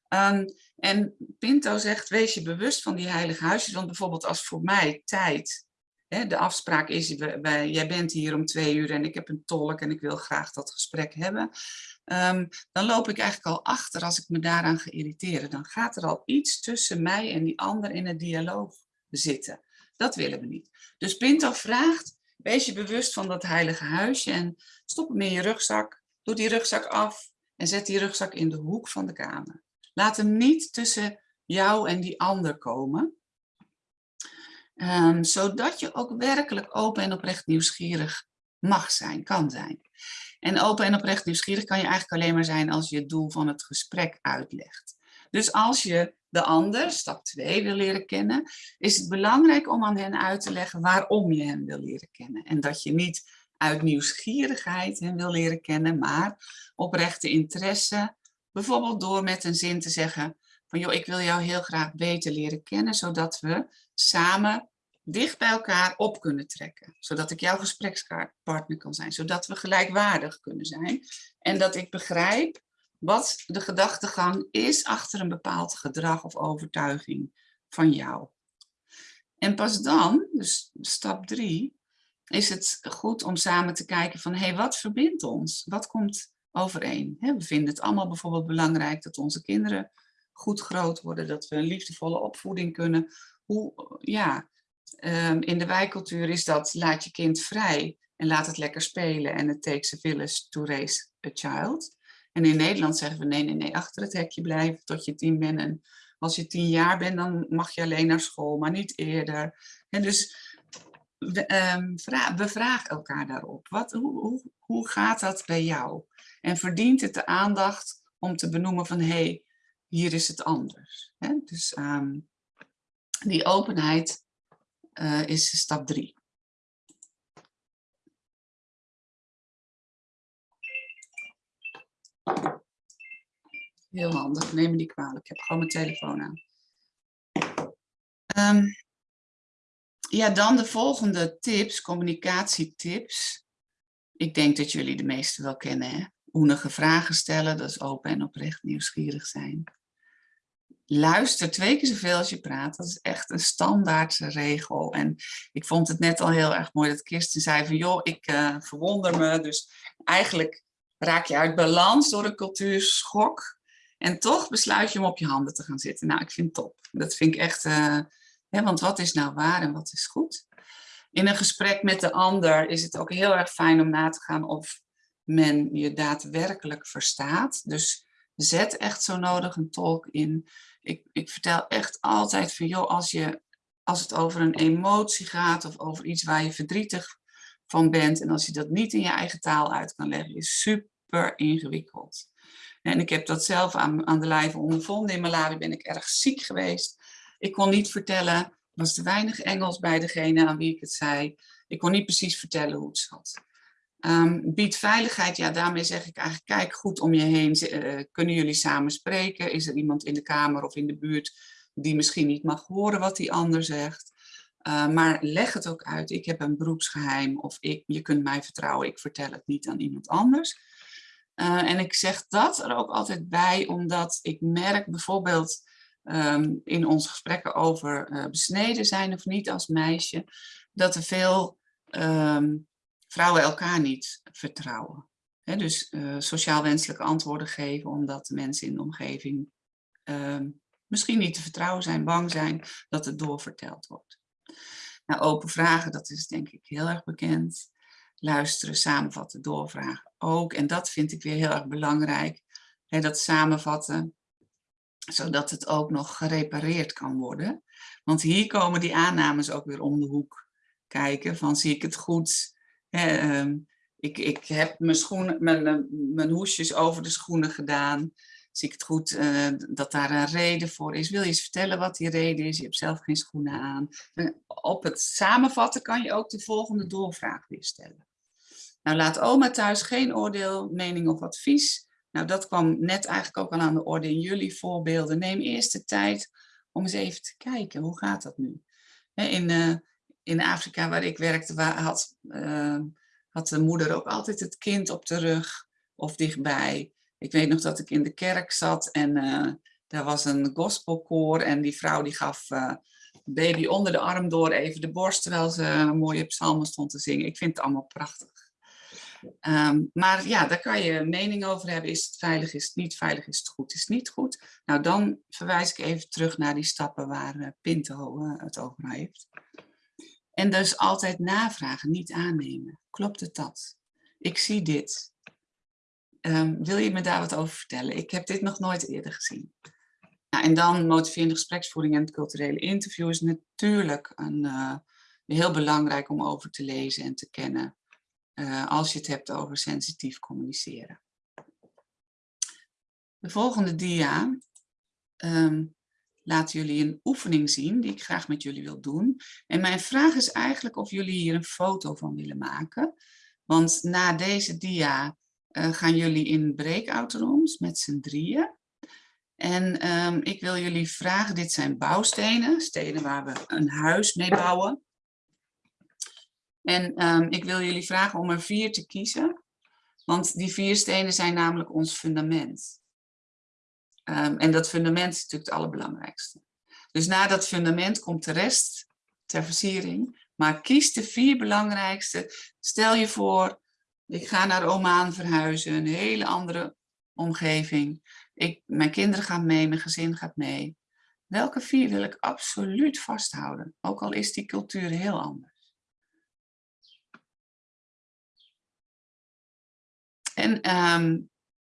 Speaker 3: Um, en Pinto zegt, wees je bewust van die heilige huisjes. Want bijvoorbeeld als voor mij tijd, hè, de afspraak is, wij, jij bent hier om twee uur en ik heb een tolk en ik wil graag dat gesprek hebben. Um, dan loop ik eigenlijk al achter als ik me daaraan ga irriteren. Dan gaat er al iets tussen mij en die ander in het dialoog zitten. Dat willen we niet. Dus Pinto vraagt, wees je bewust van dat heilige huisje en stop hem in je rugzak. Doe die rugzak af en zet die rugzak in de hoek van de kamer. Laat hem niet tussen jou en die ander komen. Um, zodat je ook werkelijk open en oprecht nieuwsgierig mag zijn, kan zijn. En open en oprecht nieuwsgierig kan je eigenlijk alleen maar zijn als je het doel van het gesprek uitlegt. Dus als je de ander, stap 2, wil leren kennen, is het belangrijk om aan hen uit te leggen waarom je hen wil leren kennen. En dat je niet uit nieuwsgierigheid hen wil leren kennen, maar oprechte interesse, bijvoorbeeld door met een zin te zeggen van joh, ik wil jou heel graag beter leren kennen, zodat we samen dicht bij elkaar op kunnen trekken. Zodat ik jouw gesprekspartner kan zijn, zodat we gelijkwaardig kunnen zijn. En dat ik begrijp wat de gedachtegang is achter een bepaald gedrag of overtuiging van jou. En pas dan, dus stap drie, is het goed om samen te kijken van, hé, hey, wat verbindt ons? Wat komt overeen? we vinden het allemaal bijvoorbeeld belangrijk dat onze kinderen goed groot worden, dat we een liefdevolle opvoeding kunnen. Hoe, ja, ehm, in de wijkcultuur is dat, laat je kind vrij en laat het lekker spelen en het takes a village to raise a child. En in Nederland zeggen we nee, nee, nee, achter het hekje blijven tot je tien bent. En als je tien jaar bent, dan mag je alleen naar school, maar niet eerder. En dus we, um, bevraag elkaar daarop. Wat, hoe, hoe, hoe gaat dat bij jou? En verdient het de aandacht om te benoemen van, hé, hey, hier is het anders. Dus um, die openheid uh, is stap drie. Heel handig, neem me die kwalijk. Ik heb gewoon mijn telefoon aan. Um, ja, dan de volgende tips, communicatietips. Ik denk dat jullie de meeste wel kennen. Hè? Oenige vragen stellen, dat is open en oprecht nieuwsgierig zijn. Luister twee keer zoveel als je praat. Dat is echt een standaard regel. En ik vond het net al heel erg mooi dat Kirsten zei van... joh, ik uh, verwonder me. Dus eigenlijk raak je uit balans door een cultuurschok. En toch besluit je om op je handen te gaan zitten. Nou, ik vind het top. Dat vind ik echt... Uh, hè, want wat is nou waar en wat is goed? In een gesprek met de ander is het ook heel erg fijn om na te gaan of men je daadwerkelijk verstaat. Dus zet echt zo nodig een tolk in. Ik, ik vertel echt altijd van, joh, als, je, als het over een emotie gaat of over iets waar je verdrietig van bent en als je dat niet in je eigen taal uit kan leggen, is super ingewikkeld. En ik heb dat zelf aan, aan de lijve ondervonden. In Malawi ben ik erg ziek geweest. Ik kon niet vertellen, er was te weinig Engels bij degene aan wie ik het zei. Ik kon niet precies vertellen hoe het zat. Um, biedt veiligheid, ja daarmee zeg ik eigenlijk, kijk goed om je heen. Uh, kunnen jullie samen spreken? Is er iemand in de kamer of in de buurt die misschien niet mag horen wat die ander zegt? Uh, maar leg het ook uit, ik heb een beroepsgeheim of ik, je kunt mij vertrouwen, ik vertel het niet aan iemand anders. Uh, en ik zeg dat er ook altijd bij, omdat ik merk bijvoorbeeld um, in onze gesprekken over uh, besneden zijn of niet als meisje, dat er veel um, vrouwen elkaar niet vertrouwen. Dus sociaal wenselijke antwoorden geven omdat de mensen in de omgeving um, misschien niet te vertrouwen zijn, bang zijn dat het doorverteld wordt. Nou, open vragen, dat is denk ik heel erg bekend. Luisteren, samenvatten, doorvragen ook. En dat vind ik weer heel erg belangrijk. Hè, dat samenvatten, zodat het ook nog gerepareerd kan worden. Want hier komen die aannames ook weer om de hoek kijken. Van zie ik het goed? Hè, um, ik, ik heb mijn, schoenen, mijn, mijn hoesjes over de schoenen gedaan zie ik het goed uh, dat daar een reden voor is. Wil je eens vertellen wat die reden is? Je hebt zelf geen schoenen aan. op het samenvatten kan je ook de volgende doorvraag weer stellen. Nou, laat oma thuis geen oordeel, mening of advies. Nou, dat kwam net eigenlijk ook al aan de orde in jullie voorbeelden. Neem eerst de tijd om eens even te kijken, hoe gaat dat nu? In, uh, in Afrika, waar ik werkte, had, uh, had de moeder ook altijd het kind op de rug of dichtbij. Ik weet nog dat ik in de kerk zat en uh, daar was een gospelkoor en die vrouw die gaf uh, baby onder de arm door even de borst terwijl ze een mooie psalmen stond te zingen. Ik vind het allemaal prachtig. Um, maar ja, daar kan je mening over hebben. Is het veilig, is het niet veilig, is het goed, is het niet goed? Nou, dan verwijs ik even terug naar die stappen waar uh, Pinto het over heeft. En dus altijd navragen, niet aannemen. Klopt het dat? Ik zie dit. Um, wil je me daar wat over vertellen? Ik heb dit nog nooit eerder gezien. Nou, en dan motiverende gespreksvoering en het culturele interview is natuurlijk een, uh, heel belangrijk om over te lezen en te kennen. Uh, als je het hebt over sensitief communiceren. De volgende dia um, laat jullie een oefening zien die ik graag met jullie wil doen. En mijn vraag is eigenlijk of jullie hier een foto van willen maken. Want na deze dia uh, gaan jullie in breakout rooms met z'n drieën. En um, ik wil jullie vragen, dit zijn bouwstenen, stenen waar we een huis mee bouwen. En um, ik wil jullie vragen om er vier te kiezen, want die vier stenen zijn namelijk ons fundament. Um, en dat fundament is natuurlijk het allerbelangrijkste. Dus na dat fundament komt de rest ter versiering. Maar kies de vier belangrijkste. Stel je voor, ik ga naar Oman verhuizen, een hele andere omgeving. Ik, mijn kinderen gaan mee, mijn gezin gaat mee. Welke vier wil ik absoluut vasthouden? Ook al is die cultuur heel anders. En um,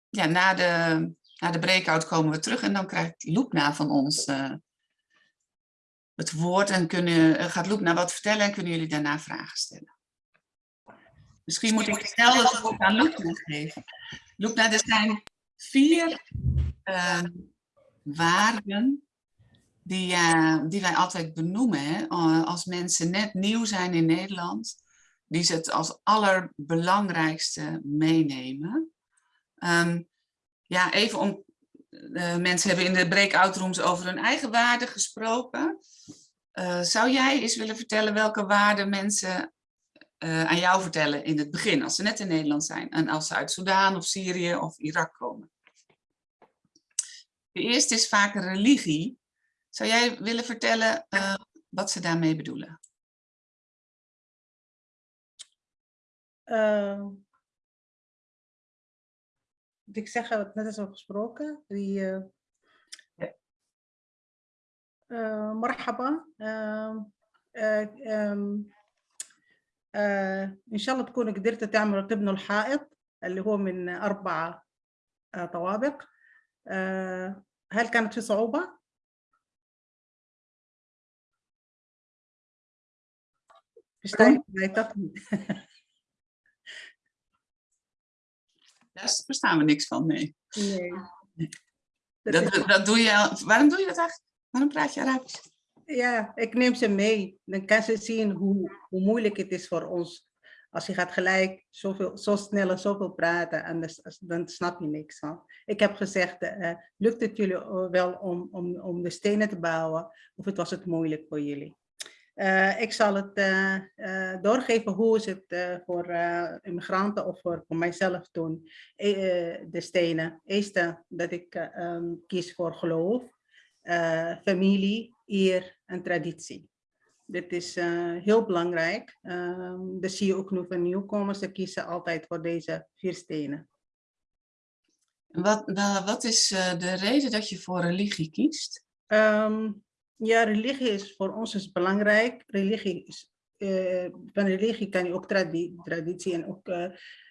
Speaker 3: ja, na, de, na de breakout komen we terug en dan krijgt Loepna van ons uh, het woord en kunnen, gaat Loepna wat vertellen en kunnen jullie daarna vragen stellen. Misschien moet ik snel het woord aan Loepna geven. Loepna, er zijn vier uh, waarden die, uh, die wij altijd benoemen hè? als mensen net nieuw zijn in Nederland die ze het als allerbelangrijkste meenemen. Um, ja, even om, uh, mensen hebben in de breakout rooms over hun eigen waarden gesproken. Zou jij eens willen vertellen welke waarden mensen eh, aan jou vertellen in het begin, als ze net in Nederland zijn. En als ze uit Sudaan of Syrië of Irak komen. De eerste is vaak religie. Zou jij willen vertellen eh, wat ze daarmee bedoelen?
Speaker 4: Ehm, ik zeg het net is al gesproken. Die, eh, marhaba. Ehm, ehm, إن شاء الله تكونوا قدرتوا تعملوا تبنوا الحائط اللي هو من أربعة طوابق هل كانت في صعوبة؟
Speaker 3: Daar verstaan we niks van, nee.
Speaker 4: Nee.
Speaker 3: Dat, dat, doe je, waarom doe je dat eigenlijk? Waarom praat je Arabisch?
Speaker 4: Ja, ik neem ze mee. Dan kan ze zien hoe, hoe moeilijk het is voor ons. Als je gaat gelijk zoveel, zo snel en zoveel praten, en dan, snap je niks. Hè? Ik heb gezegd, uh, lukt het jullie wel om, om, om de stenen te bouwen? Of het was het moeilijk voor jullie? Ik zal het doorgeven hoe is het voor immigranten of voor, voor mijzelf doen. de stenen. Eerste dat ik um, kies voor geloof, familie, eer en traditie. Dit is heel belangrijk. Um, dat zie je ook nu van nieuwkomers. Ze kiezen altijd voor deze vier stenen.
Speaker 3: Wat, wat is de reden dat je voor religie kiest?
Speaker 4: Um, ja, religie is voor ons is belangrijk. Religie is, uh, van religie kan je ook tradi traditie en ook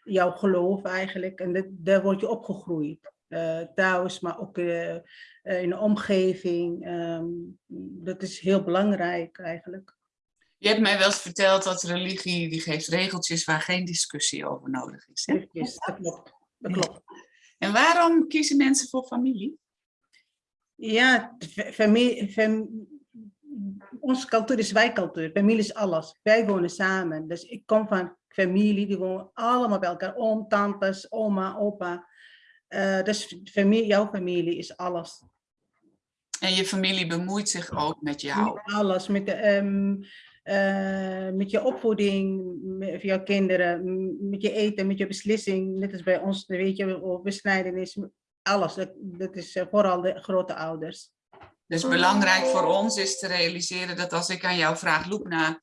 Speaker 4: jouw geloof eigenlijk. En dat, daar word je opgegroeid. Uh, thuis, maar ook in de omgeving. Um, dat is heel belangrijk eigenlijk.
Speaker 3: Je hebt mij wel eens verteld dat religie die geeft regeltjes waar geen discussie over nodig is. Hè?
Speaker 4: Yes, dat klopt. Dat klopt.
Speaker 3: En waarom kiezen mensen voor familie?
Speaker 4: Ja, familie, fam, onze cultuur is wijkcultuur. Familie is alles. Wij wonen samen. Dus ik kom van familie, die wonen allemaal bij elkaar. Oom, tantes, oma, opa. Uh, dus familie, jouw familie is alles.
Speaker 3: En je familie bemoeit zich ook met jou?
Speaker 4: Met alles, met, de, um, uh, met je opvoeding, met jouw kinderen, met je eten, met je beslissing. Net als bij ons, weet je, besnijdenis, alles. Dat, dat is uh, vooral de grote ouders.
Speaker 3: Dus belangrijk voor ons is te realiseren dat als ik aan jou vraag, Loepna,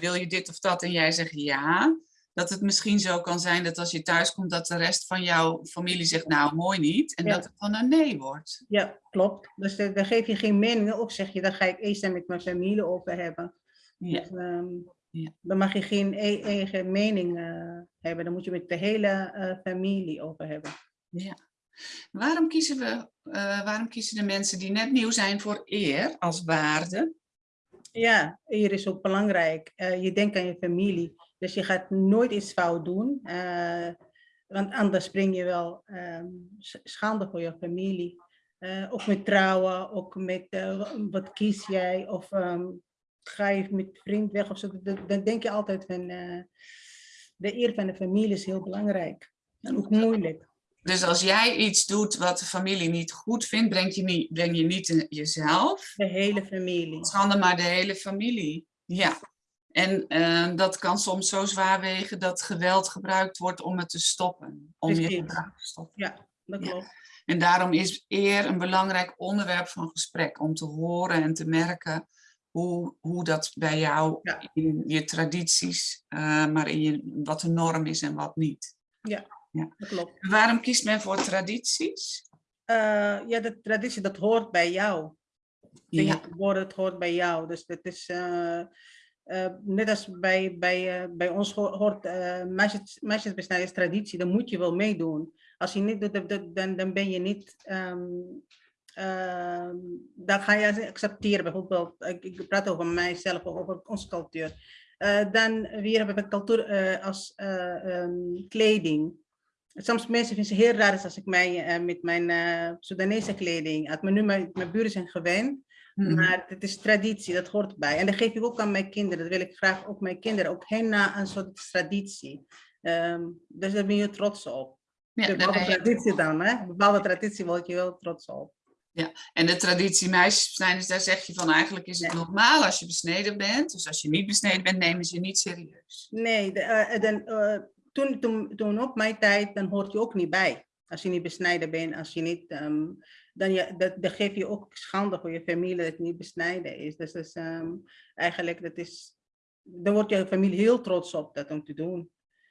Speaker 3: wil je dit of dat? En jij zegt ja, dat het misschien zo kan zijn dat als je thuis komt, dat de rest van jouw familie zegt, nou mooi niet. En
Speaker 4: Ja.
Speaker 3: dat het van een nee wordt.
Speaker 4: Ja, klopt. Dus eh, daar geef je geen mening op, zeg je. Dan ga ik eerst met mijn familie over hebben.
Speaker 3: Ja.
Speaker 4: Dus, ehm,
Speaker 3: Ja.
Speaker 4: Dan mag je geen e- eigen mening eh, hebben. Dan moet je met de hele eh, familie over hebben.
Speaker 3: Waarom kiezen, we, eh, waarom kiezen de mensen die net nieuw zijn voor eer als waarde?
Speaker 4: Ja, eer is ook belangrijk. Je denkt aan je familie. Dus je gaat nooit iets fout doen. eh, want anders spring je wel ehm, schande voor je familie. Eh, ook met trouwen, ook met eh, wa- wat kies jij? Of ehm, ga je met vriend weg of zo. Dan, denk je altijd van de eer van de familie is heel belangrijk. En ook moeilijk.
Speaker 3: Dus als jij iets doet wat de familie niet goed vindt, breng je niet, breng je niet in jezelf,
Speaker 4: De hele familie.
Speaker 3: schande maar de hele familie. Ja. En eh, dat kan soms zo zwaar wegen dat geweld gebruikt wordt om het te stoppen. Om je
Speaker 4: Precies.
Speaker 3: gedrag te stoppen.
Speaker 4: Ja, dat
Speaker 3: Ja.
Speaker 4: klopt.
Speaker 3: En daarom is eer een belangrijk onderwerp van gesprek. Om te horen en te merken hoe, hoe dat bij jou
Speaker 4: Ja.
Speaker 3: in je tradities, eh, maar in je, wat de norm is en wat niet.
Speaker 4: Dat klopt.
Speaker 3: Waarom kiest men voor tradities?
Speaker 4: Eh, ja, de traditie, dat hoort bij jou. Je
Speaker 3: Ja.
Speaker 4: geboren, het hoort bij jou. Dus dat is eh, eh, net als bij, bij, eh, bij ons ho- hoort uh, meisjes, meisjesbesnijdenis traditie, dan moet je wel meedoen. Als je niet doet, dan- dan, ben je niet, ehm, dan ga je accepteren. Bijvoorbeeld, ik, ik praat over mijzelf, over onze cultuur. Eh, dan weer hebben we cultuur eh, als eh, ehm, kleding. Soms mensen vinden het heel raar als ik mij eh, met mijn Soedanese kleding uit. Maar nu mijn, mijn buren zijn gewend.
Speaker 3: Mhm.
Speaker 4: Maar het is traditie, dat hoort bij. En dat geef ik ook aan mijn kinderen. Dat wil ik graag ook mijn kinderen. Ook hen na een soort traditie. Ehm, dus daar ben je trots op.
Speaker 3: Ja,
Speaker 4: Een
Speaker 3: daar
Speaker 4: bepaalde traditie dan, hè? Een bepaalde traditie word je wel trots op.
Speaker 3: En de traditie meisjesbesnijdenis, daar zeg je van eigenlijk is het
Speaker 4: Ja.
Speaker 3: normaal als je besneden bent. Dus als je niet besneden bent, nemen ze je niet serieus.
Speaker 4: Nee, de, eh, dan, eh, toen, toen, toen op mijn tijd, dan hoort je ook niet bij. Als je niet besnijden bent, als je niet, ehm, dan, je, dat, dan geef je ook schande voor je familie dat het niet besnijden is. Dus dat is ehm, eigenlijk, dat is, dan wordt je familie heel trots op dat om te doen.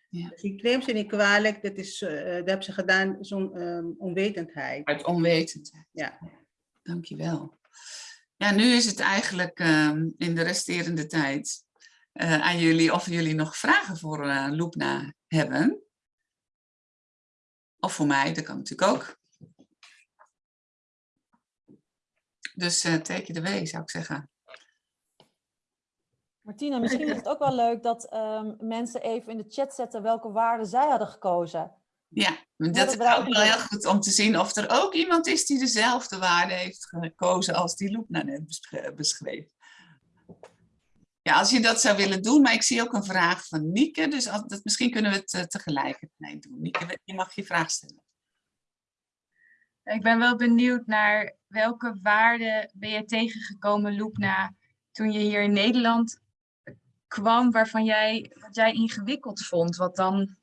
Speaker 3: Ja.
Speaker 4: Dus ik neem ze niet kwalijk, dat, is, eh, dat hebben ze gedaan zo'n ehm, onwetendheid.
Speaker 3: Uit onwetendheid.
Speaker 4: Ja.
Speaker 3: Dankjewel. Ja, nu is het eigenlijk ehm, in de resterende tijd eh, aan jullie of jullie nog vragen voor eh Loepna hebben. Of voor mij, dat kan natuurlijk ook. Dus eh take it away, zou ik zeggen.
Speaker 1: Martina, misschien is het ook wel leuk dat ehm, mensen even in de chat zetten welke waarden zij hadden gekozen.
Speaker 3: Ja, dat
Speaker 1: dat
Speaker 3: is ook wel heel goed om te zien of er ook iemand is die dezelfde waarde heeft gekozen als die Loepna net besch- beschreef. Ja, als je dat zou willen doen, maar ik zie ook een vraag van Nieke, dus als, dat, misschien kunnen we het eh, tegelijkertijd doen. Nieke, je mag je vraag stellen.
Speaker 6: Ik ben wel benieuwd naar welke waarden ben je tegengekomen, Loepna, toen je hier in Nederland kwam, waarvan jij, wat jij ingewikkeld vond, wat dan,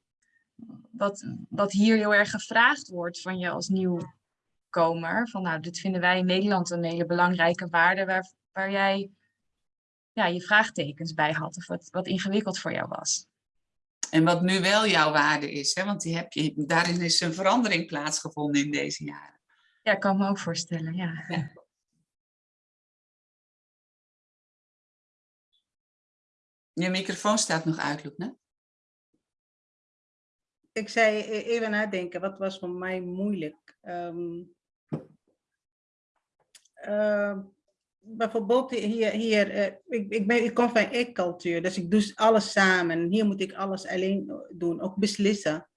Speaker 6: wat, wat hier heel erg gevraagd wordt van je als nieuwkomer. Van nou, dit vinden wij in Nederland een hele belangrijke waarde waar, waar jij ja, je vraagtekens bij had, of wat, wat ingewikkeld voor jou was.
Speaker 3: En wat nu wel jouw waarde is, hè, want die heb je, daarin is een verandering plaatsgevonden in deze jaren.
Speaker 6: Ja, ik kan me ook voorstellen, ja.
Speaker 3: Je microfoon staat nog uit, Loepna.
Speaker 4: Ik zei e- even nadenken, wat was voor mij moeilijk? Ehm, ehm, bijvoorbeeld hier, hier eh, ik, ik, ben, ik kom van ik-cultuur, dus ik doe alles samen. Hier moet ik alles alleen doen, ook beslissen.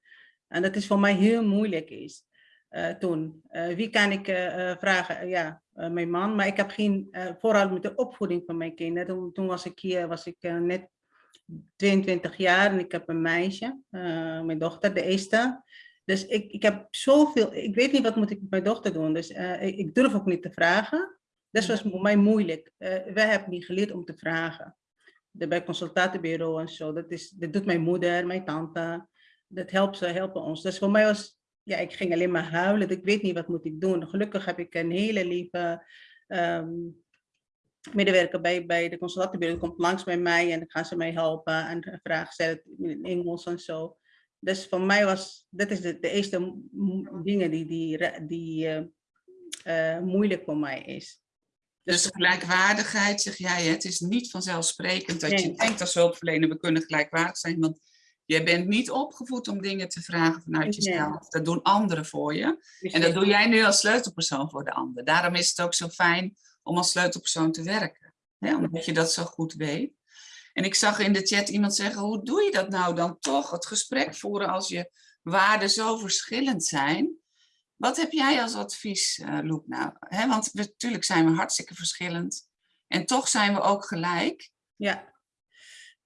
Speaker 4: En dat is voor mij heel moeilijk is. Eh, toen. Eh, wie kan ik eh, eh, vragen? Eh, ja, eh, mijn man. Maar ik heb geen, eh, vooral met de opvoeding van mijn kinderen. Toen, toen was ik hier, was ik eh, net 22 jaar en ik heb een meisje, eh, mijn dochter, de eerste. Dus ik, ik heb zoveel, ik weet niet wat moet ik met mijn dochter doen. Dus eh, ik, ik durf ook niet te vragen. Dat was voor mij moeilijk. Uh, wij hebben niet geleerd om te vragen. De, bij consultatiebureau en zo. Dat, is, dat doet mijn moeder, mijn tante. Dat helpt ze, helpen ons. Dus voor mij was, ja, ik ging alleen maar huilen. Ik weet niet wat moet ik doen. Gelukkig heb ik een hele lieve um, medewerker bij, bij de consultatiebureau. Die komt langs bij mij en dan gaan ze mij helpen en vragen stellen in Engels en zo. Dus voor mij was, dat is de, de eerste dingen die, die, die uh, uh, moeilijk voor mij is.
Speaker 3: Dus de gelijkwaardigheid, zeg jij, het is niet vanzelfsprekend dat je denkt als hulpverlener, we kunnen gelijkwaardig zijn, want je bent niet opgevoed om dingen te vragen vanuit jezelf. Dat doen anderen voor je. En dat doe jij nu als sleutelpersoon voor de ander. Daarom is het ook zo fijn om als sleutelpersoon te werken. Hè? Omdat je dat zo goed weet. En ik zag in de chat iemand zeggen, hoe doe je dat nou dan toch? Het gesprek voeren als je waarden zo verschillend zijn. Wat heb jij als advies, uh, Loek, nou? He, want natuurlijk zijn we hartstikke verschillend. En toch zijn we ook gelijk.
Speaker 4: Ja.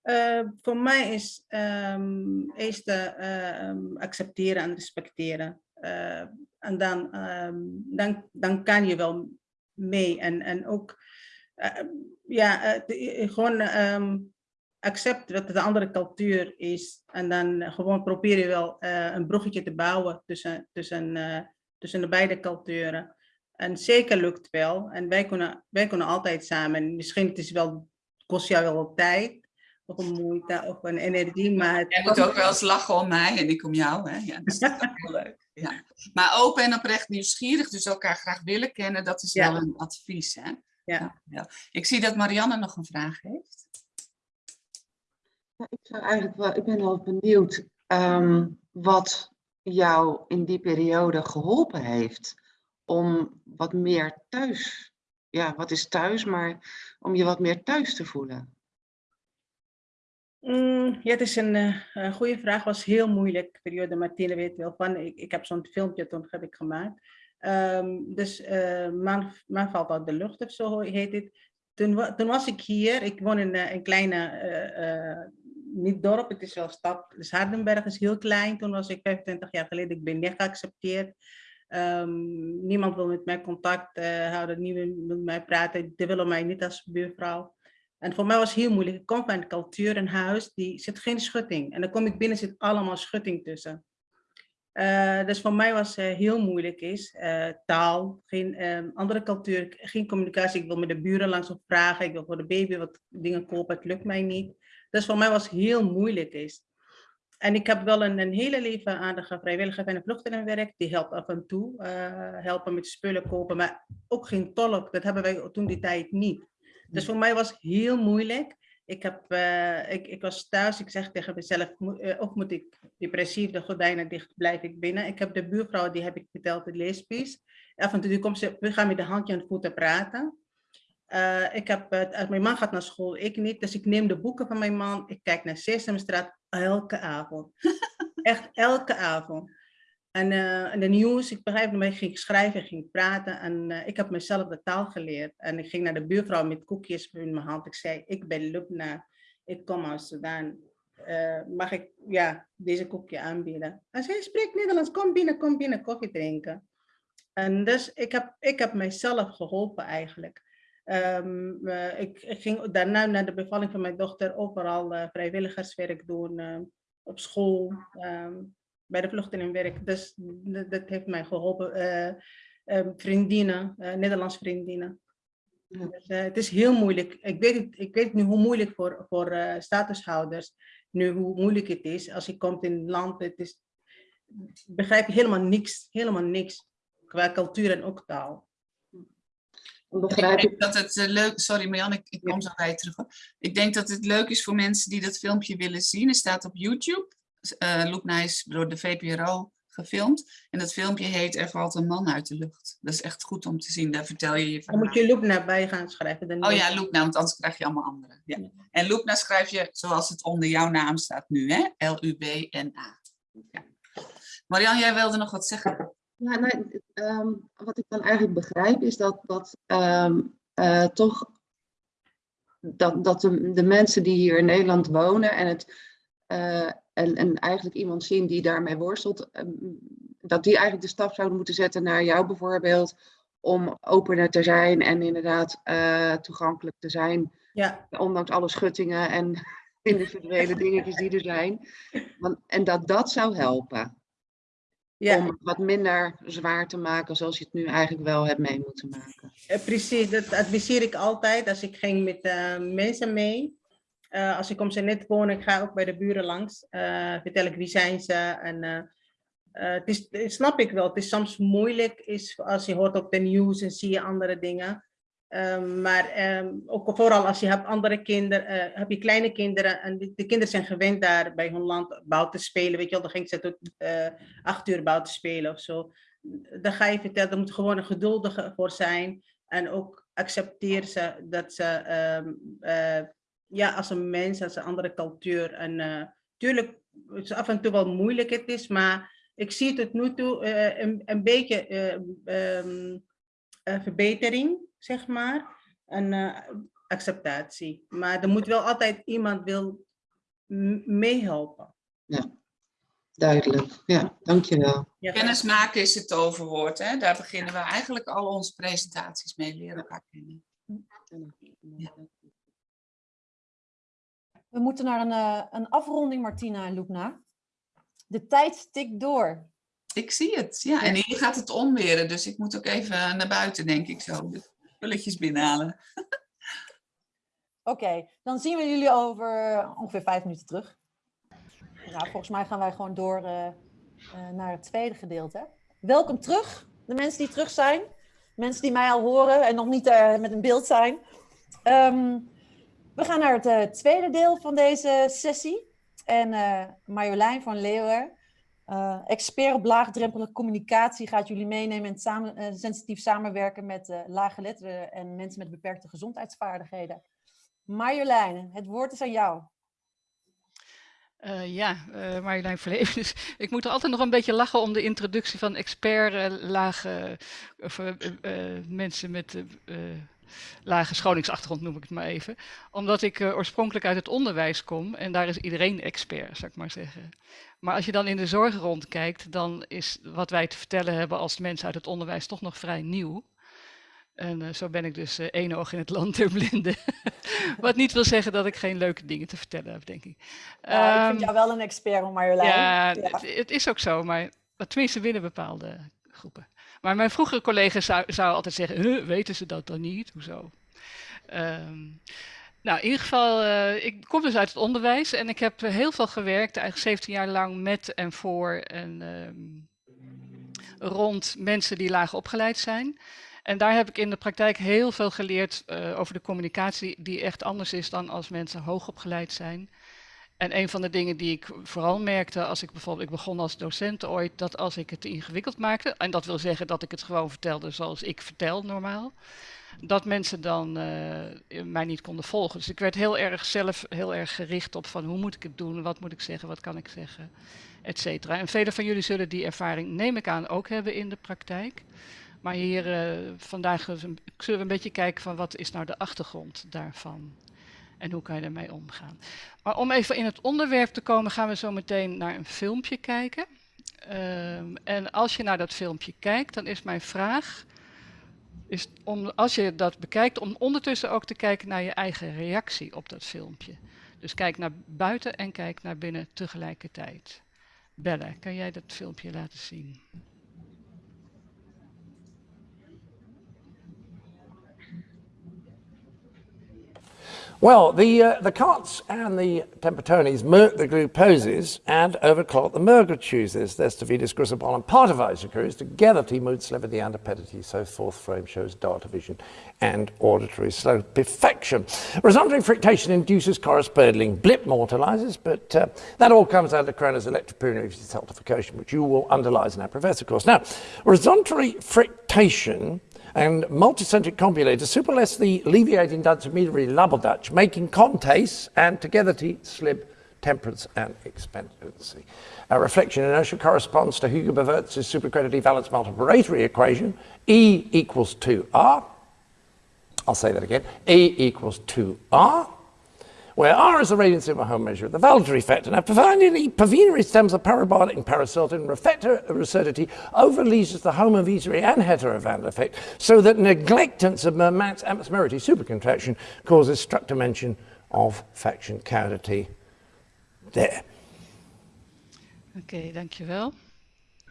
Speaker 4: Uh, voor mij is um, eerst um, accepteren en respecteren. Uh, en dan, um, dan, dan kan je wel mee. En, en ook, ja, de, gewoon accept wat de andere cultuur is. En dan gewoon probeer je wel een bruggetje te bouwen tussen, tussen tussen de beide culturen. En zeker lukt wel. En wij kunnen, wij kunnen altijd samen. Misschien het is wel, kost jou wel tijd. Of een moeite of een energie. Maar het
Speaker 3: Jij moet ook wel eens lachen om mij en ik om jou. Hè? Ja, dat is ook heel leuk. Ja. Maar open en oprecht nieuwsgierig, dus elkaar graag willen kennen, dat is ja. wel een advies. Hè?
Speaker 4: Ja.
Speaker 3: ja. Ik zie dat Marianne nog een vraag heeft.
Speaker 7: Ja, ik, zou eigenlijk wel, ik ben wel benieuwd um, wat jou in die periode geholpen heeft om wat meer thuis, ja, wat is thuis, maar om je wat meer thuis te voelen?
Speaker 4: Mm, ja, het is een uh, goede vraag. was heel moeilijk periode. Martine weet wel van. Ik, ik heb zo'n filmpje toen heb ik gemaakt. Um, dus uh, man, valt uit de lucht of zo heet het. Toen, toen was ik hier. Ik woon in uh, een kleine niet dorp, het is wel stad. Dus Hardenberg is heel klein. Toen was ik 25 jaar geleden, ik ben niet geaccepteerd. Um, niemand wil met mij contact houden, niemand wil met mij praten. Die willen mij niet als buurvrouw. En voor mij was het heel moeilijk. Ik kom van een cultuur, een huis, die zit geen schutting. En dan kom ik binnen, zit allemaal schutting tussen. Uh, dus voor mij was uh, heel moeilijk is. Uh, taal, geen um, andere cultuur, geen communicatie. Ik wil met de buren langs op vragen. Ik wil voor de baby wat dingen kopen. Het lukt mij niet. Dus voor mij was heel moeilijk is. En ik heb wel een, een hele leven aardige vrijwilliger van een vluchtelingenwerk. Die helpt af en toe. Helpen met spullen kopen. Maar ook geen tolk. Dat hebben wij toen die tijd niet. Dus voor mij was het heel moeilijk. Ik, heb, uh, ik, ik was thuis. Ik zeg tegen mezelf. Uh, of moet ik depressief de gordijnen dicht blijf ik binnen. Ik heb de buurvrouw. Die heb ik verteld. De leespies. Af en toe komt ze. We gaan met de handje en voeten praten. Uh, ik heb, mijn man gaat naar school, ik niet. Dus ik neem de boeken van mijn man. Ik kijk naar Sesamstraat elke avond. Echt elke avond. En, uh, de nieuws, ik begrijp me, ik ging schrijven, ging praten. En ik heb mezelf de taal geleerd. En ik ging naar de buurvrouw met koekjes in mijn hand. Ik zei, ik ben Lubna, ik kom uit Sudan. mag ik ja, deze koekje aanbieden? En zij spreekt Nederlands, kom binnen, kom binnen, koffie drinken. En dus ik heb, ik heb mijzelf geholpen eigenlijk. Uh, ik, ging daarna naar de bevalling van mijn dochter overal vrijwilligerswerk doen, op school, um, bij de vluchtelingenwerk. Dus dat heeft mij geholpen. Um, vriendinnen, Nederlands vriendinnen. Dus, het is heel moeilijk. Ik weet, het, ik weet nu hoe moeilijk voor, voor statushouders, nu hoe moeilijk het is. Als je komt in een land, het is, begrijp je helemaal niks, helemaal niks qua cultuur en ook taal.
Speaker 3: Begrijp ik denk dat het uh, leuk Sorry Marjan, ik, ik kom zo bij je terug. Ik denk dat het leuk is voor mensen die dat filmpje willen zien. Het staat op YouTube. Uh, Loekna is door de VPRO gefilmd. En dat filmpje heet Er valt een man uit de lucht. Dat is echt goed om te zien. Daar vertel je je
Speaker 4: van. Dan moet je Loekna bij gaan schrijven. Dan
Speaker 3: oh ja, Loekna, want anders krijg je allemaal andere. Ja. En Loekna schrijf je zoals het onder jouw naam staat nu, hè? L-U-B-N-A. Ja. Marian, jij wilde nog wat zeggen?
Speaker 7: Ja, nou, um, wat ik dan eigenlijk begrijp is dat, dat um, uh, toch dat, dat de, de mensen die hier in Nederland wonen en, het, eh, en, en eigenlijk iemand zien die daarmee worstelt, ehm, dat die eigenlijk de stap zouden moeten zetten naar jou bijvoorbeeld, om opener te zijn en inderdaad uh, toegankelijk te zijn.
Speaker 4: Ja.
Speaker 7: Ondanks alle schuttingen en individuele dingetjes die er zijn. Want, en dat dat zou helpen.
Speaker 4: Ja.
Speaker 7: Om het wat minder zwaar te maken zoals je het nu eigenlijk wel hebt mee moeten maken.
Speaker 4: Eh, precies, dat adviseer ik altijd als ik ging met uh, mensen mee. Uh, als ik om ze net woon, ik ga ook bij de buren langs. vertel ik wie zijn ze en het is, snap ik wel, het is soms moeilijk is als je hoort op de nieuws en zie je andere dingen. Um, maar um, ook vooral als je hebt andere kinderen, uh, heb je kleine kinderen en de, de, kinderen zijn gewend daar bij hun land buiten spelen. Weet je wel, dan ging ze tot uh, acht uur buiten spelen of zo. Dan ga je vertellen, er moet gewoon een geduldige voor zijn. En ook accepteer ze dat ze, um, uh, ja, als een mens, als een andere cultuur. En natuurlijk, het is af en toe wel moeilijk het is, maar ik zie het tot nu toe een, een beetje verbetering zeg maar, en uh, acceptatie. Maar er moet wel altijd iemand wil meehelpen.
Speaker 7: Ja, duidelijk. Ja, dankjewel.
Speaker 3: Ja, Kennis maken is het overwoord. Hè? Daar beginnen we eigenlijk al onze presentaties mee, leren elkaar kennen. Ja.
Speaker 1: We moeten naar een, uh, een afronding, Martina en Loekna. De tijd tikt door.
Speaker 3: Ik zie het, ja. En hier gaat het onweren, dus ik moet ook even naar buiten, denk ik zo spulletjes binnenhalen.
Speaker 1: Oké, okay, dan zien we jullie over ongeveer vijf minuten terug. Nou, volgens mij gaan wij gewoon door uh, uh, naar het tweede gedeelte. Welkom terug, de mensen die terug zijn. Mensen die mij al horen en nog niet uh, met een beeld zijn. Um, we gaan naar het tweede deel van deze sessie. En Marjolein van Leeuwen uh, expert op laagdrempelige communicatie gaat jullie meenemen in uh, sensitief samenwerken met uh, laaggeletterden en mensen met beperkte gezondheidsvaardigheden. Marjolein, het woord is aan jou.
Speaker 8: Uh, ja, uh, Marjolein Verleven. Dus ik moet er altijd nog een beetje lachen om de introductie van expert uh, lage of, mensen met lage scholingsachtergrond noem ik het maar even. Omdat ik oorspronkelijk uit het onderwijs kom en daar is iedereen expert, zou ik maar zeggen. Maar als je dan in de zorg rondkijkt, dan is wat wij te vertellen hebben als mensen uit het onderwijs toch nog vrij nieuw. En uh, zo ben ik dus uh, één oog in het land der blinden. Wat niet wil zeggen dat ik geen leuke dingen te vertellen heb, denk ik.
Speaker 1: Ja, um, ik vind ehm, jou wel een expert, Marjolein.
Speaker 8: Ja, ja. Het, het, is ook zo, maar tenminste binnen bepaalde groepen. Maar mijn vroegere collega's zouden zou altijd zeggen, huh, weten ze dat dan niet? Hoezo? Um, nou, in ieder geval, uh, ik kom dus uit het onderwijs en ik heb heel veel gewerkt, eigenlijk 17 jaar lang met en voor en um, rond mensen die laag opgeleid zijn. En daar heb ik in de praktijk heel veel geleerd uh, over de communicatie die echt anders is dan als mensen hoog opgeleid zijn. En een van de dingen die ik vooral merkte als ik bijvoorbeeld, ik begon als docent ooit, dat als ik het ingewikkeld maakte, en dat wil zeggen dat ik het gewoon vertelde zoals ik vertel normaal, dat mensen dan uh, mij niet konden volgen. Dus ik werd heel erg zelf heel erg gericht op van hoe moet ik het doen, wat moet ik zeggen, wat kan ik zeggen, et cetera. En velen van jullie zullen die ervaring, neem ik aan, ook hebben in de praktijk. Maar hier uh, vandaag zullen we een beetje kijken van wat is nou de achtergrond daarvan. En hoe kan je daarmee omgaan. Maar om even in het onderwerp te komen, gaan we zo meteen naar een filmpje kijken. Um, en als je naar dat filmpje kijkt, dan is mijn vraag is om, als je dat bekijkt, om ondertussen ook te kijken naar je eigen reactie op dat filmpje. Dus kijk naar buiten en kijk naar binnen tegelijkertijd. Bella, kan jij dat filmpje laten zien?
Speaker 9: Well, the, uh, the Carts and the Tempertones merc the glucoses and overclock the Mergerchuses. There's Tavides Grisabon and part of Isocruise. Together, T mood sliver the antipedity, so fourth frame shows data vision and auditory slow perfection. Resounding friction induces corresponding blip mortalizers, but uh, that all comes out of Kroner's electropunitive saltification, which you will underlies in our professor of course. Now, resonatory friction and multicentric compulators superless the intermediary lubble Dutch, making contace and together to slib temperance and expectancy. A reflection inertia corresponds to Hugo Bavertz's supercredited valence multiplicatorary equation, E equals 2R. I'll say that again. E equals 2R, where R is the radiance of a home measure of the voluntary factor. Now, Pavini stems are parabolic and paraceltin, recidity overleases the home of homovesery and heterovandel effect, so that neglectance of Mermat's atmospheric supercontraction causes struct dimension of faction cavity there.
Speaker 8: Okay, thank Oké, okay, dankjewel.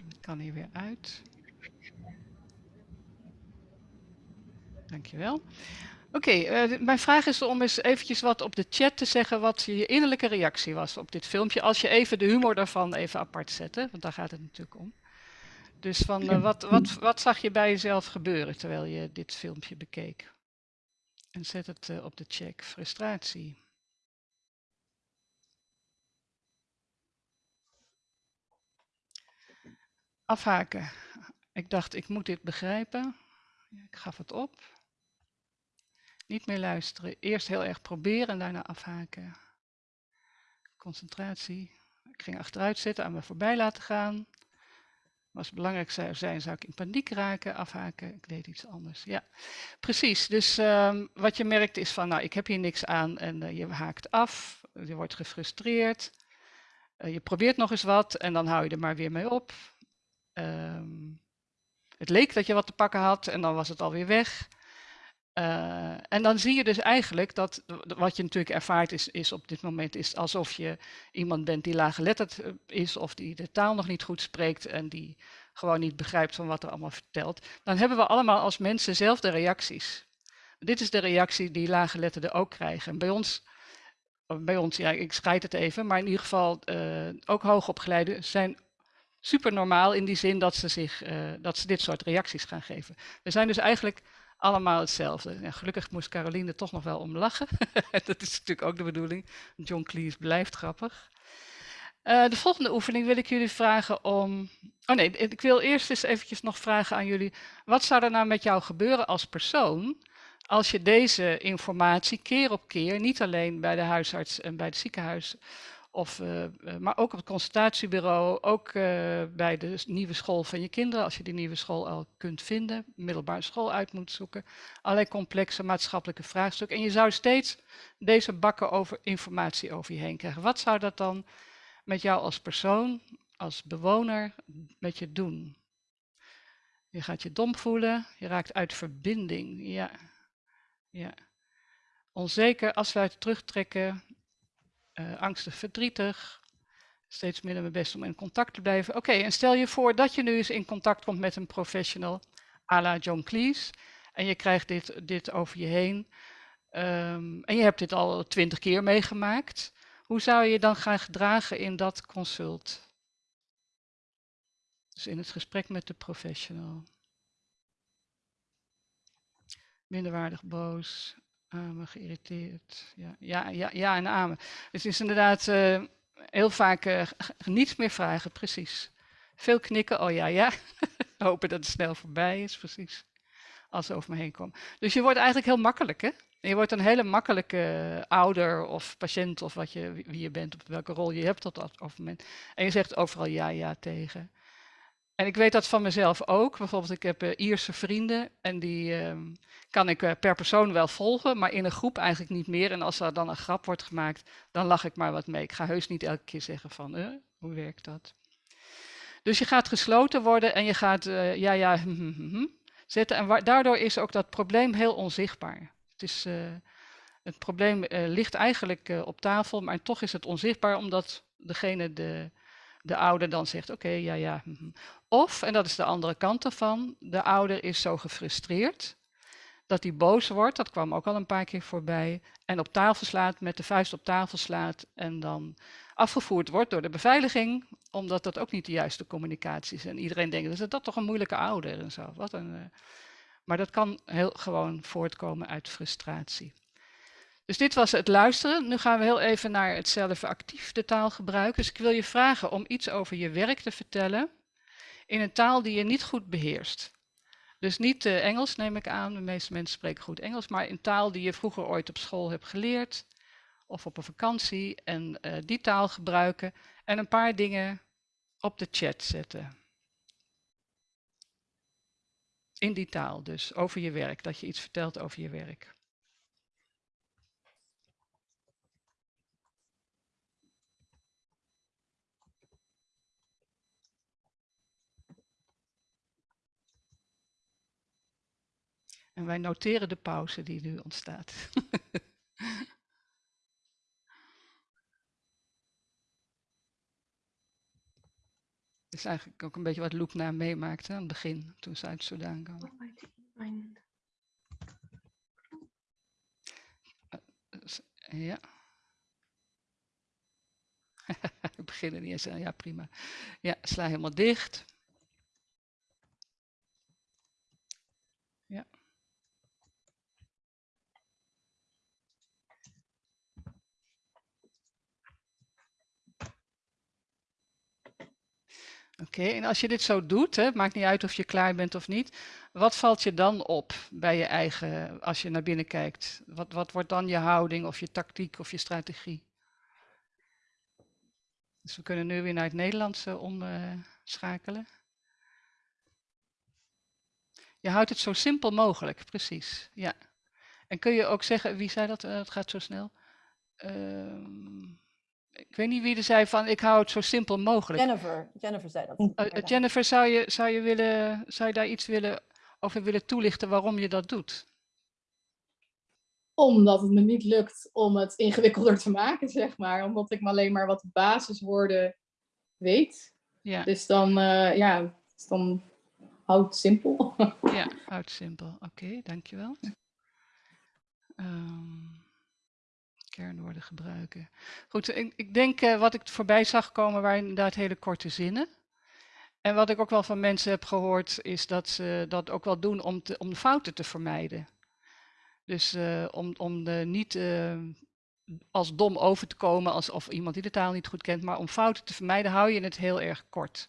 Speaker 8: Ik kan hier weer uit. Dankjewel. Oké, uh, mijn vraag is om eens eventjes wat op de chat te zeggen wat je innerlijke reactie was op dit filmpje. Als je even de humor daarvan even apart zet, hè? want daar gaat het natuurlijk om. Dus van, uh, wat, wat, wat zag je bij jezelf gebeuren terwijl je dit filmpje bekeek? En zet het uh, op de check. Frustratie. Afhaken. Ik dacht, ik moet dit begrijpen. Ik gaf het op. Niet meer luisteren. Eerst heel erg proberen en daarna afhaken. Concentratie. Ik ging achteruit zitten, aan me voorbij laten gaan. Als het belangrijk zou zijn, zou ik in paniek raken, afhaken. Ik deed iets anders. Ja, precies. Dus um, wat je merkt is van, nou, ik heb hier niks aan en uh, je haakt af. Je wordt gefrustreerd. Uh, je probeert nog eens wat en dan hou je er maar weer mee op. Um, het leek dat je wat te pakken had en dan was het alweer weg. Uh, en dan zie je dus eigenlijk dat wat je natuurlijk ervaart is, is op dit moment is alsof je iemand bent die laaggeletterd eh, is of die de taal nog niet goed spreekt en die gewoon niet begrijpt van wat er allemaal vertelt. Dan hebben we allemaal als mensen zelf reacties. Dit is de reactie die laaggeletterden ook krijgen. En bij ons, bij ons, ja, ik scheid het even, maar in ieder geval uh, ook hoogopgeleiden zijn super normaal in die zin dat ze, zich, dat ze dit soort reacties gaan geven. We zijn dus eigenlijk allemaal hetzelfde. Ja, gelukkig moest Caroline toch nog wel om lachen. dat is natuurlijk ook de bedoeling. John Cleese blijft grappig. Uh, de volgende oefening wil ik jullie vragen om... Oh nee, ik wil eerst eens eventjes nog vragen aan jullie. Wat zou er nou met jou gebeuren als persoon... als je deze informatie keer op keer, niet alleen bij de huisarts en bij het ziekenhuis... Of, uh, maar ook op het consultatiebureau, ook uh, bij de nieuwe school van je kinderen, als je die nieuwe school al kunt vinden, middelbare school uit moet zoeken. Allerlei complexe maatschappelijke vraagstukken. En je zou steeds deze bakken over informatie over je heen krijgen. Wat zou dat dan met jou als persoon, als bewoner, met je doen? Je gaat je dom voelen, je raakt uit verbinding. Ja, ja. Onzeker, uit terugtrekken, uh, angstig, verdrietig. Steeds minder mijn best om in contact te blijven. Oké, en stel je voor dat je nu eens in contact komt met een professional, à la John Cleese. En je krijgt dit, dit over je heen. Um, en je hebt dit al twintig keer meegemaakt. Hoe zou je dan gaan gedragen in dat consult? Dus in het gesprek met de professional. Minderwaardig boos, Amen, geïrriteerd. Ja, ja, ja, ja en amen. Het is inderdaad uh, heel vaak uh, niets meer vragen, precies. Veel knikken, oh ja, ja. Hopen dat het snel voorbij is, precies. Als ze over me heen komen. Dus je wordt eigenlijk heel makkelijk, hè? Je wordt een hele makkelijke ouder of patiënt of wat je, wie je bent, op welke rol je hebt op dat moment. En je zegt overal ja, ja tegen. En ik weet dat van mezelf ook. Bijvoorbeeld, ik heb uh, Ierse vrienden en die uh, kan ik uh, per persoon wel volgen, maar in een groep eigenlijk niet meer. En als er dan een grap wordt gemaakt, dan lach ik maar wat mee. Ik ga heus niet elke keer zeggen van, uh, hoe werkt dat? Dus je gaat gesloten worden en je gaat, ja, ja, hm, hm, hm, hm, zetten. En daardoor is ook dat probleem heel onzichtbaar. Het, is, het probleem ligt eigenlijk op tafel, maar toch is het onzichtbaar omdat degene de de ouder dan zegt, oké, ja, ja. Of, en dat is de andere kant ervan, de ouder is zo gefrustreerd dat hij boos wordt, dat kwam ook al een paar keer voorbij, en op tafel slaat, met de vuist op tafel slaat en dan afgevoerd wordt door de beveiliging, omdat dat ook niet de juiste communicatie is. En iedereen denkt, is dat toch een moeilijke ouder en zo. Wat een, uh... Maar dat kan heel gewoon voortkomen uit frustratie. Dus dit was het luisteren. Nu gaan we heel even naar het zelf actief de taal gebruiken. Dus ik wil je vragen om iets over je werk te vertellen in een taal die je niet goed beheerst. Dus niet uh, Engels neem ik aan, de meeste mensen spreken goed Engels, maar in taal die je vroeger ooit op school hebt geleerd of op een vakantie en uh, die taal gebruiken en een paar dingen op de chat zetten. in die taal dus, over je werk, dat je iets vertelt over je werk. En wij noteren de pauze die nu ontstaat. Het is eigenlijk ook een beetje wat Loek na meemaakte aan het begin, toen ze uit Soudaan kwam. Ja. Ik begin er niet eens aan. Ja, prima. Ja, sla helemaal dicht. Oké, en als je dit zo doet, hè, maakt niet uit of je klaar bent of niet, wat valt je dan op bij je eigen, als je naar binnen kijkt? Wat, wat wordt dan je houding of je tactiek of je strategie? Dus we kunnen nu weer naar het Nederlandse omschakelen. je houdt het zo simpel mogelijk, precies. Ja. En kun je ook zeggen, wie zei dat? Uh, het gaat zo snel. Uh, ik weet niet wie er zei van, ik hou het zo simpel mogelijk.
Speaker 1: Jennifer, Jennifer zei dat.
Speaker 8: Uh, Jennifer, zou je, zou, je willen, zou je daar iets willen, over willen toelichten waarom je dat doet?
Speaker 2: Omdat het me niet lukt om het ingewikkelder te maken, zeg maar. Omdat ik maar alleen maar wat basiswoorden weet.
Speaker 8: Ja.
Speaker 2: Dus dan, uh, ja, dus dan houd het simpel.
Speaker 8: ja, houd simpel. Oké, okay, dankjewel. Um kernwoorden gebruiken. Goed, ik, ik denk uh, wat ik voorbij zag komen waren inderdaad hele korte zinnen. En wat ik ook wel van mensen heb gehoord is dat ze dat ook wel doen om, te, om fouten te vermijden. Dus uh, om, om de niet uh, als dom over te komen alsof iemand die de taal niet goed kent, maar om fouten te vermijden hou je het heel erg kort.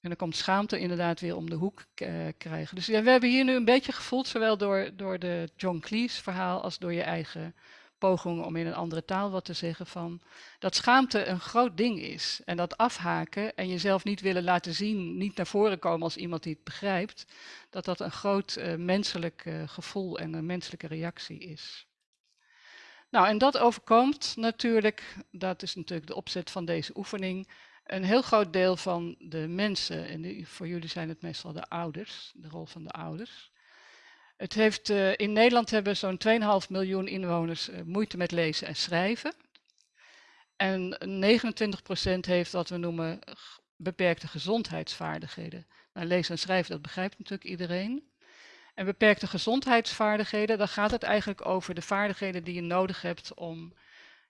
Speaker 8: En dan komt schaamte inderdaad weer om de hoek uh, krijgen. Dus ja, we hebben hier nu een beetje gevoeld, zowel door, door de John Cleese verhaal als door je eigen pogingen om in een andere taal wat te zeggen van dat schaamte een groot ding is. En dat afhaken en jezelf niet willen laten zien, niet naar voren komen als iemand die het begrijpt, dat dat een groot uh, menselijk uh, gevoel en een menselijke reactie is. Nou, en dat overkomt natuurlijk, dat is natuurlijk de opzet van deze oefening, een heel groot deel van de mensen, en voor jullie zijn het meestal de ouders, de rol van de ouders. Het heeft, uh, in Nederland hebben zo'n 2,5 miljoen inwoners uh, moeite met lezen en schrijven. En 29% heeft wat we noemen beperkte gezondheidsvaardigheden. Nou, lezen en schrijven, dat begrijpt natuurlijk iedereen. En beperkte gezondheidsvaardigheden, dan gaat het eigenlijk over de vaardigheden die je nodig hebt om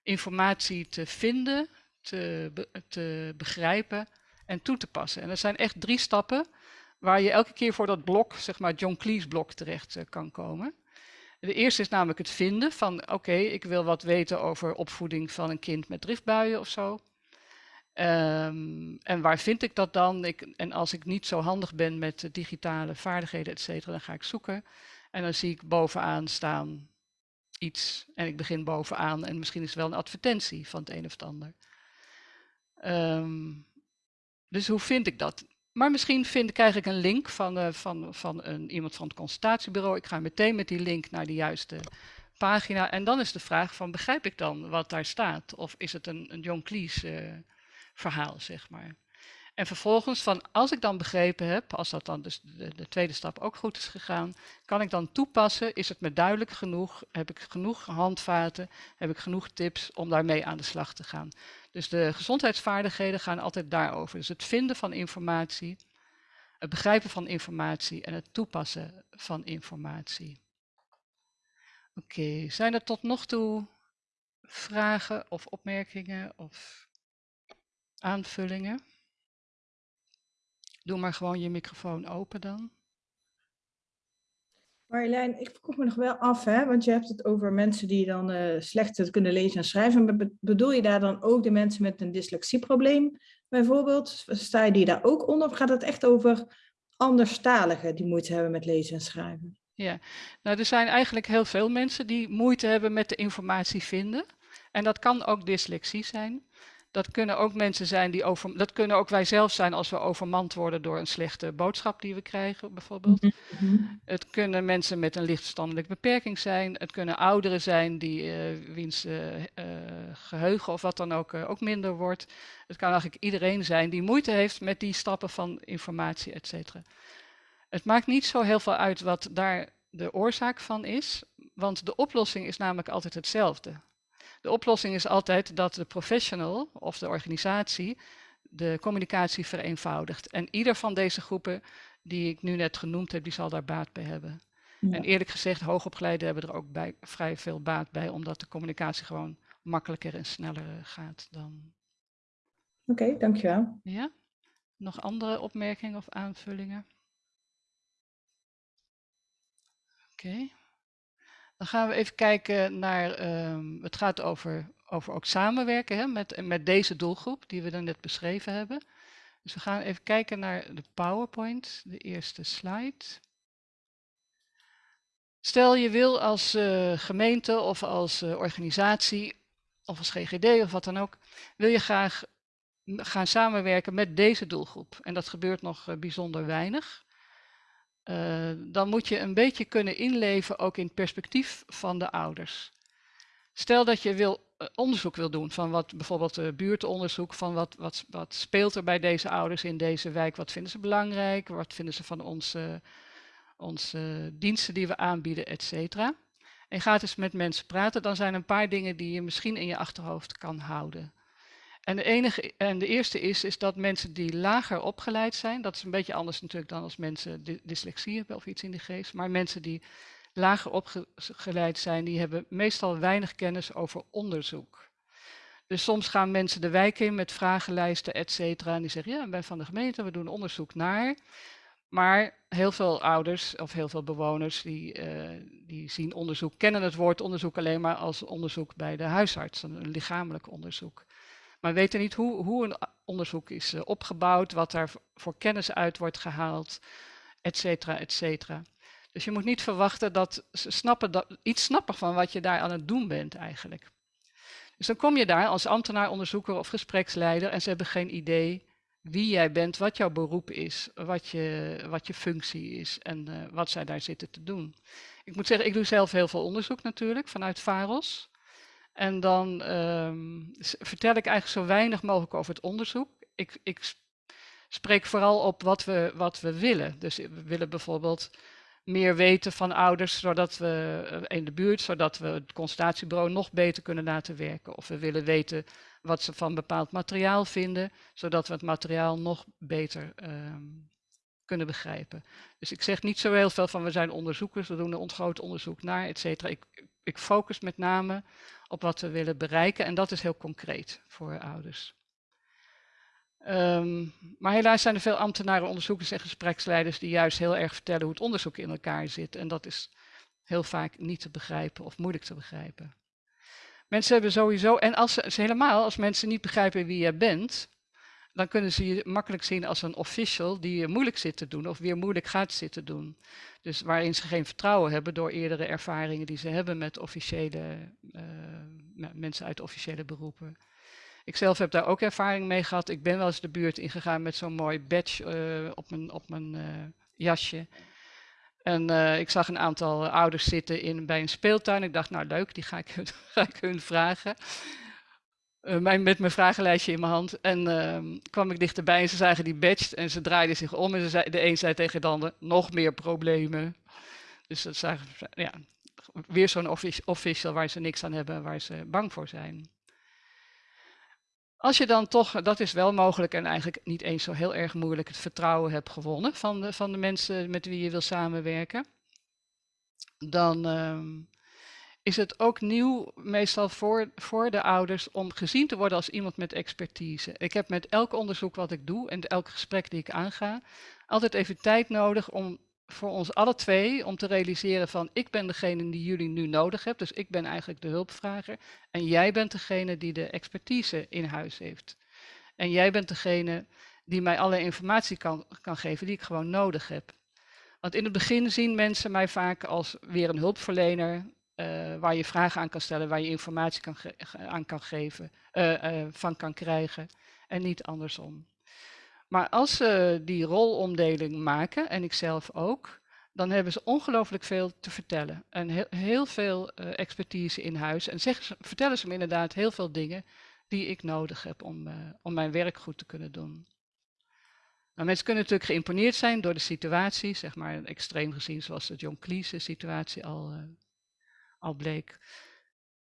Speaker 8: informatie te vinden, te, te begrijpen en toe te passen. En er zijn echt drie stappen waar je elke keer voor dat blok, zeg maar John Cleese blok, terecht uh, kan komen. De eerste is namelijk het vinden van, oké, ik wil wat weten over opvoeding van een kind met driftbuien of zo. Um, en waar vind ik dat dan? Ik, en als ik niet zo handig ben met digitale vaardigheden, et cetera, dan ga ik zoeken. En dan zie ik bovenaan staan iets en ik begin bovenaan en misschien is het wel een advertentie van het een of het ander. Um, dus hoe vind ik dat? Maar misschien vind, krijg ik een link van, uh, van, van een, iemand van het consultatiebureau. Ik ga meteen met die link naar de juiste pagina. En dan is de vraag van, begrijp ik dan wat daar staat? Of is het een, een John Cleese uh, verhaal, zeg maar. En vervolgens, van als ik dan begrepen heb, als dat dan dus de, de, tweede stap ook goed is gegaan, kan ik dan toepassen, is het me duidelijk genoeg, heb ik genoeg handvaten, heb ik genoeg tips om daarmee aan de slag te gaan. Dus de gezondheidsvaardigheden gaan altijd daarover. Dus het vinden van informatie, het begrijpen van informatie en het toepassen van informatie. Oké, zijn er tot nog toe vragen of opmerkingen of aanvullingen? Doe maar gewoon je microfoon open dan.
Speaker 10: Marjolein, ik vroeg me nog wel af, hè, want je hebt het over mensen die dan uh, slecht kunnen lezen en schrijven. Bedoel je daar dan ook de mensen met een dyslexieprobleem bijvoorbeeld? Sta je die daar ook onder of gaat het echt over anderstaligen die moeite hebben met lezen en schrijven?
Speaker 8: Ja, nou er zijn eigenlijk heel veel mensen die moeite hebben met de informatie vinden. En dat kan ook dyslexie zijn. Dat kunnen ook mensen zijn die over. Dat kunnen ook wij zelf zijn als we overmand worden door een slechte boodschap die we krijgen, bijvoorbeeld.
Speaker 10: Mhm, mhm.
Speaker 8: Het kunnen mensen met een lichtverstandelijke beperking zijn. Het kunnen ouderen zijn die eh, wiens eh, eh, geheugen of wat dan ook ook minder wordt. Het kan eigenlijk iedereen zijn die moeite heeft met die stappen van informatie, et cetera. Het maakt niet zo heel veel uit wat daar de oorzaak van is, want de oplossing is namelijk altijd hetzelfde. De oplossing is altijd dat de professional of de organisatie de communicatie vereenvoudigt. En ieder van deze groepen die ik nu net genoemd heb, die zal daar baat bij hebben.
Speaker 10: Ja.
Speaker 8: En eerlijk gezegd, hoogopgeleiden hebben er ook bij, vrij veel baat bij, omdat de communicatie gewoon makkelijker en sneller eh, gaat dan.
Speaker 10: Oké, dankjewel.
Speaker 8: Ja? Nog andere opmerkingen of aanvullingen? Oké. Dan gaan we even kijken naar, ehm, het gaat over, over ook samenwerken hè, met, met deze doelgroep die we dan net beschreven hebben. Dus we gaan even kijken naar de PowerPoint, de eerste slide. Stel je wil als eh, gemeente of als eh, organisatie of als GGD of wat dan ook, wil je graag gaan samenwerken met deze doelgroep. En dat gebeurt nog eh, bijzonder weinig. Eh, dan moet je een beetje kunnen inleven ook in het perspectief van de ouders. Stel dat je wil, eh, onderzoek wil doen van wat bijvoorbeeld uh, buurtonderzoek van wat, wat, wat speelt er bij deze ouders in deze wijk, wat vinden ze belangrijk, wat vinden ze van onze, onze diensten die we aanbieden, et cetera. En je gaat eens met mensen praten, dan zijn er een paar dingen die je misschien in je achterhoofd kan houden. En de, enige, en de eerste is, is dat mensen die lager opgeleid zijn, dat is een beetje anders natuurlijk dan als mensen dy- dyslexie hebben of iets in die geest, maar mensen die lager opgeleid zijn, die hebben meestal weinig kennis over onderzoek. Dus soms gaan mensen de wijk in met vragenlijsten, et cetera, en die zeggen, ja, ben van de gemeente, we doen onderzoek naar. Maar heel veel ouders of heel veel bewoners die, eh, die zien onderzoek, kennen het woord onderzoek alleen maar als onderzoek bij de huisarts, een lichamelijk onderzoek. Maar weten niet hoe, hoe een onderzoek is eh, opgebouwd, wat daar voor kennis uit wordt gehaald, et cetera, et cetera. Dus je moet niet verwachten dat ze snappen dat, iets snappen van wat je daar aan het doen bent eigenlijk. Dus dan kom je daar als ambtenaar, onderzoeker of gespreksleider en ze hebben geen idee wie jij bent, wat jouw beroep is, wat je, wat je functie is en eh, wat zij daar zitten te doen. Ik moet zeggen, ik doe zelf heel veel onderzoek natuurlijk vanuit VAROS. En dan ehm, vertel ik eigenlijk zo weinig mogelijk over het onderzoek. Ik, ik spreek vooral op wat we, wat we willen. Dus we willen bijvoorbeeld meer weten van ouders zodat we eh, in de buurt, zodat we het consultatiebureau nog beter kunnen laten werken. Of we willen weten wat ze van bepaald materiaal vinden, zodat we het materiaal nog beter ehm, kunnen begrijpen. Dus ik zeg niet zo heel veel van we zijn onderzoekers, we doen een groot onderzoek naar, et cetera. Ik, ik focus met name op wat we willen bereiken en dat is heel concreet voor ouders. Ehm, maar helaas zijn er veel ambtenaren, onderzoekers en gespreksleiders die juist heel erg vertellen hoe het onderzoek in elkaar zit. En dat is heel vaak niet te begrijpen of moeilijk te begrijpen. Mensen hebben sowieso, en als ze, helemaal, als mensen niet begrijpen wie je bent, dan kunnen ze je makkelijk zien als een official die je moeilijk zit te doen of weer moeilijk gaat zitten doen. Dus waarin ze geen vertrouwen hebben door eerdere ervaringen die ze hebben met officiële eh, me- mensen uit officiële beroepen. Ik zelf heb daar ook ervaring mee gehad. Ik ben wel eens de buurt ingegaan met zo'n mooi badge eh, op mijn, op mijn eh, jasje. En ik zag een aantal ouders zitten in, bij een speeltuin. Ik dacht, nou leuk, die ga ik, ga ik hun vragen. Eh, mijn, met mijn vragenlijstje in mijn hand. En ehm, kwam ik dichterbij en ze zagen die badge en ze draaiden zich om. En ze zei, de een zei tegen de ander, nog meer problemen. Dus dat zagen, ja, weer zo'n offici- official waar ze niks aan hebben, waar ze bang voor zijn. Als je dan toch, dat is wel mogelijk en eigenlijk niet eens zo heel erg moeilijk, het vertrouwen hebt gewonnen van de, van de mensen met wie je wil samenwerken, dan ehm, is het ook nieuw meestal voor, voor de ouders om gezien te worden als iemand met expertise. Ik heb met elk onderzoek wat ik doe en elk gesprek die ik aanga, altijd even tijd nodig om voor ons alle twee om te realiseren van ik ben degene die jullie nu nodig hebt, dus ik ben eigenlijk de hulpvrager en jij bent degene die de expertise in huis heeft. En jij bent degene die mij alle informatie kan, kan geven die ik gewoon nodig heb. Want in het begin zien mensen mij vaak als weer een hulpverlener eh, waar je vragen aan kan stellen, waar je informatie kan aan kan geven, uh, van kan krijgen en niet andersom. Maar als ze die rolomdeling maken, en ik zelf ook, dan hebben ze ongelooflijk veel te vertellen. En heel, veel expertise in huis. En zeggen ze, vertellen ze me inderdaad heel veel dingen die ik nodig heb om, om mijn werk goed te kunnen doen. Nou, mensen kunnen natuurlijk geïmponeerd zijn door de situatie, zeg maar extreem gezien zoals de John Cleese situatie al, al bleek.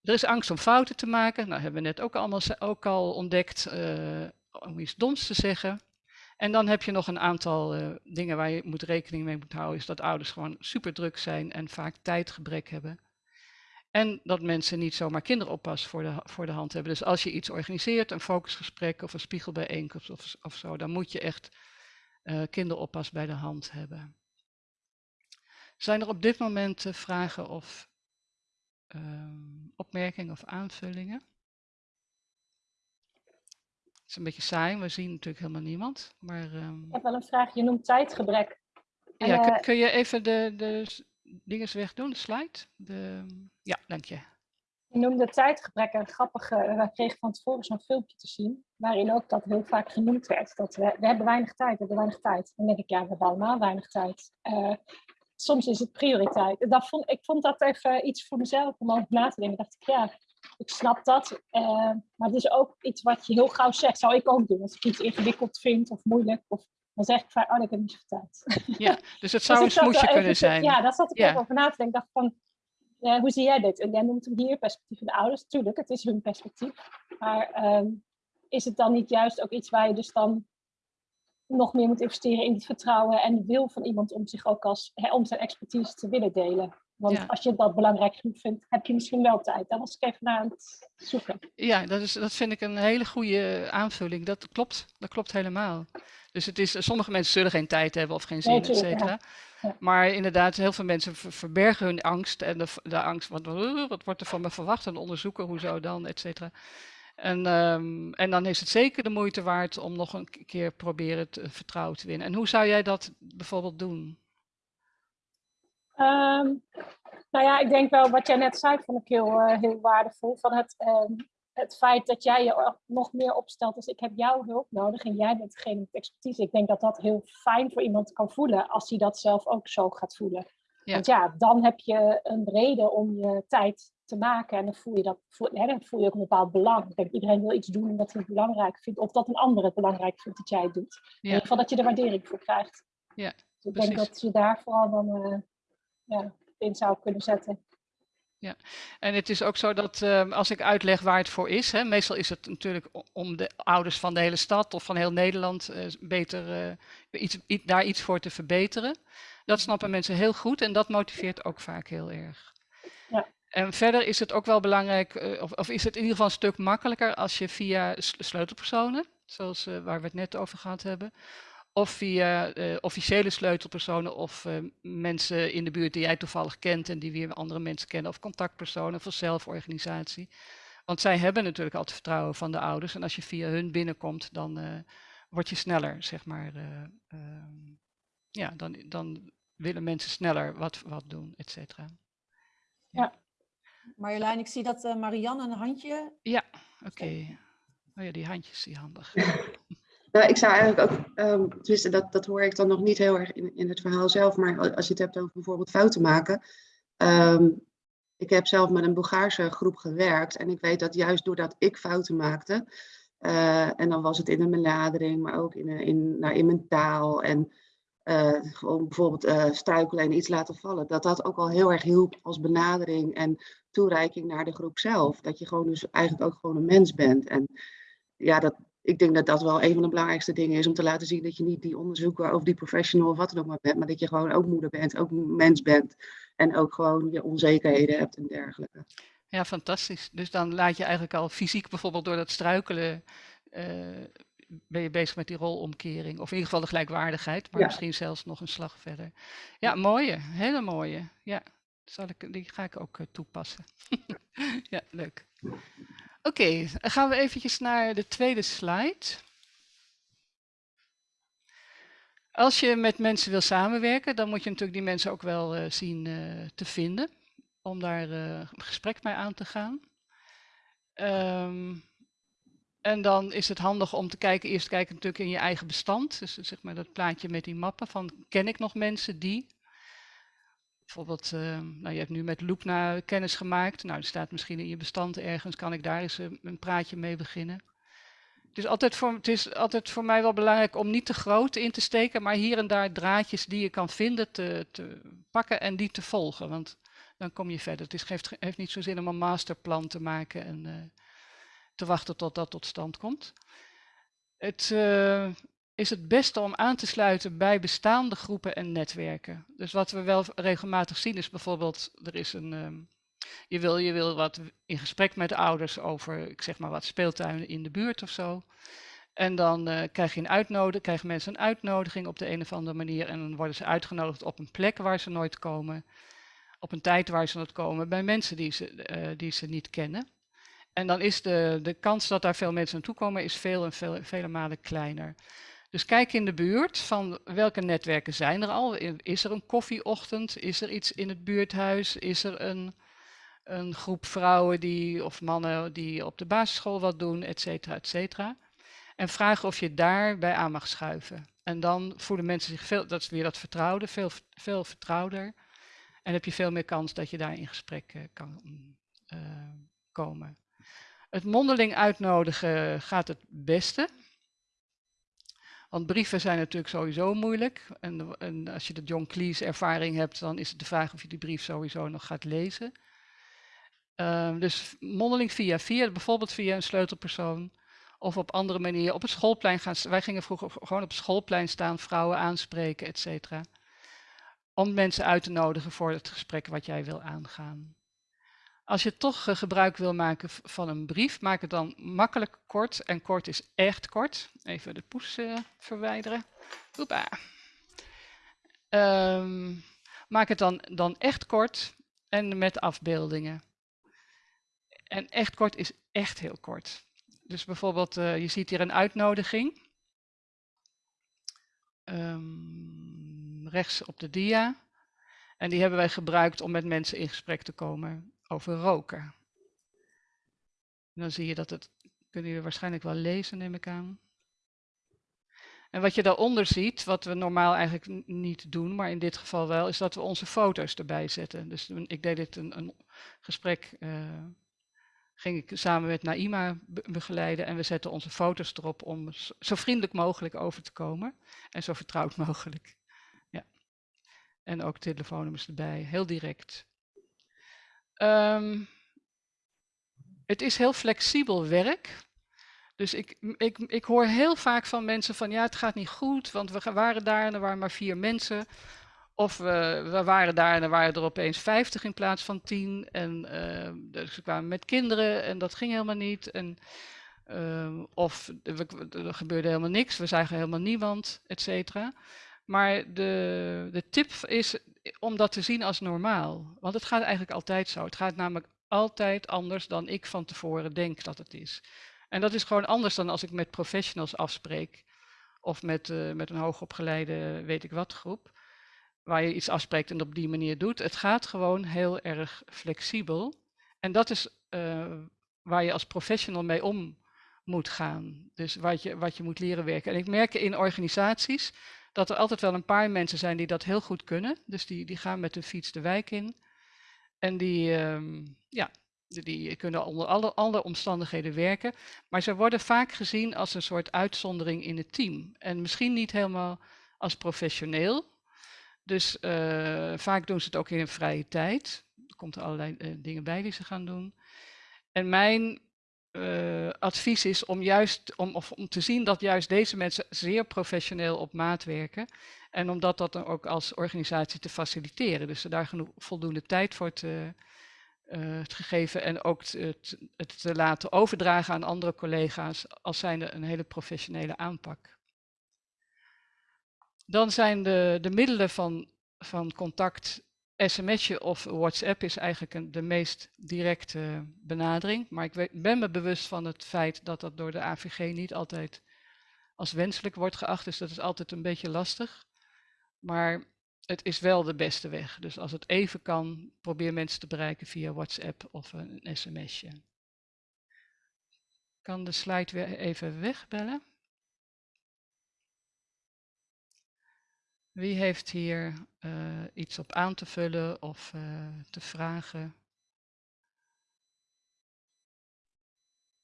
Speaker 8: Er is angst om fouten te maken, nou hebben we net ook, allemaal, ook al ontdekt, uh, om iets doms te zeggen. En dan heb je nog een aantal uh, dingen waar je moet rekening mee moet houden, is dat ouders gewoon super druk zijn en vaak tijdgebrek hebben. En dat mensen niet zomaar kinderoppas voor de, voor de hand hebben. Dus als je iets organiseert, een focusgesprek of een spiegelbijeenkomst of, of zo, dan moet je echt uh, kinderoppas bij de hand hebben. Zijn er op dit moment vragen of uh, opmerkingen of aanvullingen? Het is een beetje saai, we zien natuurlijk helemaal niemand. Maar, um...
Speaker 11: Ik heb wel een vraag, je noemt tijdgebrek.
Speaker 8: Ja, kun, kun, je even de, de dingen wegdoen, de slide? De, ja, dank je.
Speaker 11: Je noemde tijdgebrek en grappige. We kregen van tevoren zo'n filmpje te zien, waarin ook dat heel vaak genoemd werd. Dat we, we hebben weinig tijd, we hebben weinig tijd. Dan denk ik, ja, we hebben allemaal weinig tijd. Uh, soms is het prioriteit. Dat vond, ik vond dat even iets voor mezelf om over na te denken. dacht ik, ja, ik snap dat. Uh, maar het is ook iets wat je heel gauw zegt, zou ik ook doen. Als ik iets ingewikkeld vind of moeilijk, of, dan zeg ik vaak, oh, ik heb niet tijd.
Speaker 8: Ja, dus het zou dus een smoesje kunnen zijn.
Speaker 11: Ja, daar zat ik ja. ook over na te denken. Ik dacht van, uh, hoe zie jij dit? En jij noemt hem hier perspectief van de ouders. Tuurlijk, het is hun perspectief. Maar um, is het dan niet juist ook iets waar je dus dan nog meer moet investeren in het vertrouwen en de wil van iemand om zich ook als, hè, om zijn expertise te willen delen? Want ja. als je dat belangrijk genoeg vindt, heb je misschien wel tijd. Daar was ik even naar aan het zoeken.
Speaker 8: Ja, dat, is, dat vind ik een hele goede aanvulling. Dat klopt, dat klopt helemaal. Dus het is, sommige mensen zullen geen tijd hebben of geen zin, nee, et cetera. Ja. Ja. Maar inderdaad, heel veel mensen verbergen hun angst en de, de angst, wat, wat wordt er van me verwacht en onderzoeken, hoezo dan, et cetera. En, um, en dan is het zeker de moeite waard om nog een keer proberen het vertrouwen te winnen. En hoe zou jij dat bijvoorbeeld doen?
Speaker 11: Um, nou ja, ik denk wel wat jij net zei, vond ik heel, uh, heel waardevol. Van het, um, het feit dat jij je nog meer opstelt als ik heb jouw hulp nodig en jij bent degene met expertise. Ik denk dat dat heel fijn voor iemand kan voelen als hij dat zelf ook zo gaat voelen. Ja. Want ja, dan heb je een reden om je tijd te maken en dan voel je, dat, voel, hè, dan voel je ook een bepaald belang. Ik denk iedereen wil iets doen omdat hij het belangrijk vindt of dat een ander het belangrijk vindt dat jij het doet. Ja. In ieder geval dat je er waardering voor krijgt.
Speaker 8: Ja,
Speaker 11: dus ik denk dat je daar vooral dan uh, ja, in zou kunnen zetten.
Speaker 8: Ja, en het is ook zo dat uh, als ik uitleg waar het voor is, hè, meestal is het natuurlijk om de ouders van de hele stad of van heel Nederland uh, beter uh, iets, iets, daar iets voor te verbeteren. Dat snappen mensen heel goed en dat motiveert ook vaak heel erg. En verder is het ook wel belangrijk, of, of, is het in ieder geval een stuk makkelijker als je via sleutelpersonen, zoals waar we het net over gehad hebben, of via uh, officiële sleutelpersonen of mensen in de buurt die jij toevallig kent en die weer andere mensen kennen, of contactpersonen voor zelforganisatie. Want zij hebben natuurlijk altijd vertrouwen van de ouders en als je via hun binnenkomt, dan uh, word je sneller, zeg maar. ehm, ja, dan, dan willen mensen sneller wat, wat doen, et cetera.
Speaker 11: Ja.
Speaker 1: Marjolein, ik zie dat Marianne een handje...
Speaker 8: Ja, oké. Okay. Oh ja, die handjes, die handig.
Speaker 7: Nou, ik zou eigenlijk ook, um, tenminste dat, dat hoor ik dan nog niet heel erg in, in het verhaal zelf, maar als je het hebt over bijvoorbeeld fouten maken. Um, ik heb zelf met een Bulgaarse groep gewerkt en ik weet dat juist doordat ik fouten maakte, uh, en dan was het in een benadering, maar ook in, in, nou, in mijn taal en uh, gewoon bijvoorbeeld uh, struikelen en iets laten vallen, dat dat ook al heel erg hielp als benadering en toereiking naar de groep zelf. Dat je gewoon dus eigenlijk ook gewoon een mens bent. En ja, dat, ik denk dat dat wel een van de belangrijkste dingen is om te laten zien dat je niet die onderzoeker of die professional of wat dan ook maar bent, maar dat je gewoon ook moeder bent, ook mens bent en ook gewoon je onzekerheden hebt en dergelijke.
Speaker 8: Ja, fantastisch. Dus dan laat je eigenlijk al fysiek bijvoorbeeld door dat struikelen, uh, ben je bezig met die rolomkering. Of in ieder geval de gelijkwaardigheid, maar ja. misschien zelfs nog een slag verder. Ja, mooie, hele mooie. Ja, zal ik, die ga ik ook uh, toepassen. ja, leuk. Oké, okay, dan gaan we eventjes naar de tweede slide. Als je met mensen wil samenwerken, dan moet je natuurlijk die mensen ook wel uh, zien uh, te vinden. om daar een gesprek mee aan te gaan. Ehm, en dan is het handig om te kijken, eerst kijken natuurlijk in je eigen bestand. Dus zeg maar dat plaatje met die mappen van ken ik nog mensen die? Bijvoorbeeld, uh, nou, je hebt nu met Loopna kennis gemaakt. Nou, die staat misschien in je bestand ergens. Kan ik daar eens een, een praatje mee beginnen? Het is, altijd voor, het is altijd voor mij wel belangrijk om niet te groot in te steken, maar hier en daar draadjes die je kan vinden te, te pakken en die te volgen. Want dan kom je verder. Het is, heeft, heeft niet zo zin om een masterplan te maken en uh, te wachten tot dat tot stand komt. Het is het beste om aan te sluiten bij bestaande groepen en netwerken. Dus wat we wel regelmatig zien is bijvoorbeeld, er is een, um, je, wil, je wil wat in gesprek met de ouders over, ik zeg maar wat speeltuinen in de buurt of zo. En dan uh, krijg je een uitnodiging, krijgen mensen een uitnodiging op de een of andere manier en dan worden ze uitgenodigd op een plek waar ze nooit komen op een tijd waar ze nooit komen bij mensen die ze, uh, die ze niet kennen. En dan is de, de kans dat daar veel mensen naartoe komen is veel en veel, vele malen kleiner. Dus kijk in de buurt van welke netwerken zijn er al. Is er een koffieochtend? Is er iets in het buurthuis? Is er een, een groep vrouwen die, of mannen die op de basisschool wat doen, et cetera, et cetera. En vraag of je daarbij aan mag schuiven. En dan voelen mensen zich veel, dat is weer dat vertrouwde, veel, veel vertrouwder. En heb je veel meer kans dat je daar in gesprek uh, kan uh, komen. Het mondeling uitnodigen gaat het beste. Want brieven zijn natuurlijk sowieso moeilijk. En, en, als je de John Cleese ervaring hebt, dan is het de vraag of je die brief sowieso nog gaat lezen. Uh, dus mondeling via via, bijvoorbeeld via een sleutelpersoon. Of op andere manieren. Op het schoolplein gaan. Wij gingen vroeger gewoon op het schoolplein staan, vrouwen aanspreken, et cetera om mensen uit te nodigen voor het gesprek wat jij wil aangaan. Als je toch uh, gebruik wil maken van een brief, maak het dan makkelijk kort. En kort is echt kort. Even de poes uh, verwijderen. Oepa. Um, maak het dan, dan echt kort en met afbeeldingen. En echt kort is echt heel kort. Dus bijvoorbeeld, uh, je ziet hier een uitnodiging. Um, rechts op de dia. En die hebben wij gebruikt om met mensen in gesprek te komen over roken. En dan zie je dat het, kunnen jullie waarschijnlijk wel lezen, neem ik aan. En wat je daaronder ziet, wat we normaal eigenlijk niet doen, maar in dit geval wel, is dat we onze foto's erbij zetten. Dus ik deed dit een, een gesprek, uh, ging ik samen met Naima begeleiden en we zetten onze foto's erop om zo vriendelijk mogelijk over te komen en zo vertrouwd mogelijk. Ja. En ook telefoonnummers erbij, heel direct. Um, het is heel flexibel werk. Dus ik, ik, ik hoor heel vaak van mensen van ja, het gaat niet goed, want we waren daar en er waren maar vier mensen. Of we, we waren daar en er waren er opeens 50 in plaats van 10. En uh, dus we kwamen met kinderen en dat ging helemaal niet. En, uh, of er gebeurde helemaal niks, we zagen helemaal niemand, et cetera. Maar de, de tip is om dat te zien als normaal. Want het gaat eigenlijk altijd zo. Het gaat namelijk altijd anders dan ik van tevoren denk dat het is. En dat is gewoon anders dan als ik met professionals afspreek. Of met, uh, met een hoogopgeleide weet ik wat groep waar je iets afspreekt en op die manier doet. Het gaat gewoon heel erg flexibel. En dat is uh, waar je als professional mee om moet gaan. Dus wat je, wat je moet leren werken. En ik merk in organisaties dat er altijd wel een paar mensen zijn die dat heel goed kunnen. Dus die, die gaan met de fiets de wijk in. En die, um, ja, die kunnen onder alle, alle omstandigheden werken. Maar ze worden vaak gezien als een soort uitzondering in het team. En misschien niet helemaal als professioneel, dus uh, vaak doen ze het ook in hun vrije tijd. Er komt er allerlei uh, dingen bij die ze gaan doen. En mijn uh, advies is om juist om, of om te zien dat juist deze mensen zeer professioneel op maat werken. En om dat, dan ook als organisatie te faciliteren. Dus daar genoeg, voldoende tijd voor te, te gegeven en ook het, het te laten overdragen aan andere collega's als zijnde een hele professionele aanpak. Dan zijn de, de middelen van, van contact, sms'je of WhatsApp is eigenlijk een, de meest directe benadering. Maar ik ben me bewust van het feit dat dat door de AVG niet altijd als wenselijk wordt geacht. Dus dat is altijd een beetje lastig. Maar het is wel de beste weg. Dus als het even kan, probeer mensen te bereiken via WhatsApp of een sms'je. Kan de slide weer even wegbellen? Wie heeft hier uh, iets op aan te vullen of uh, te vragen?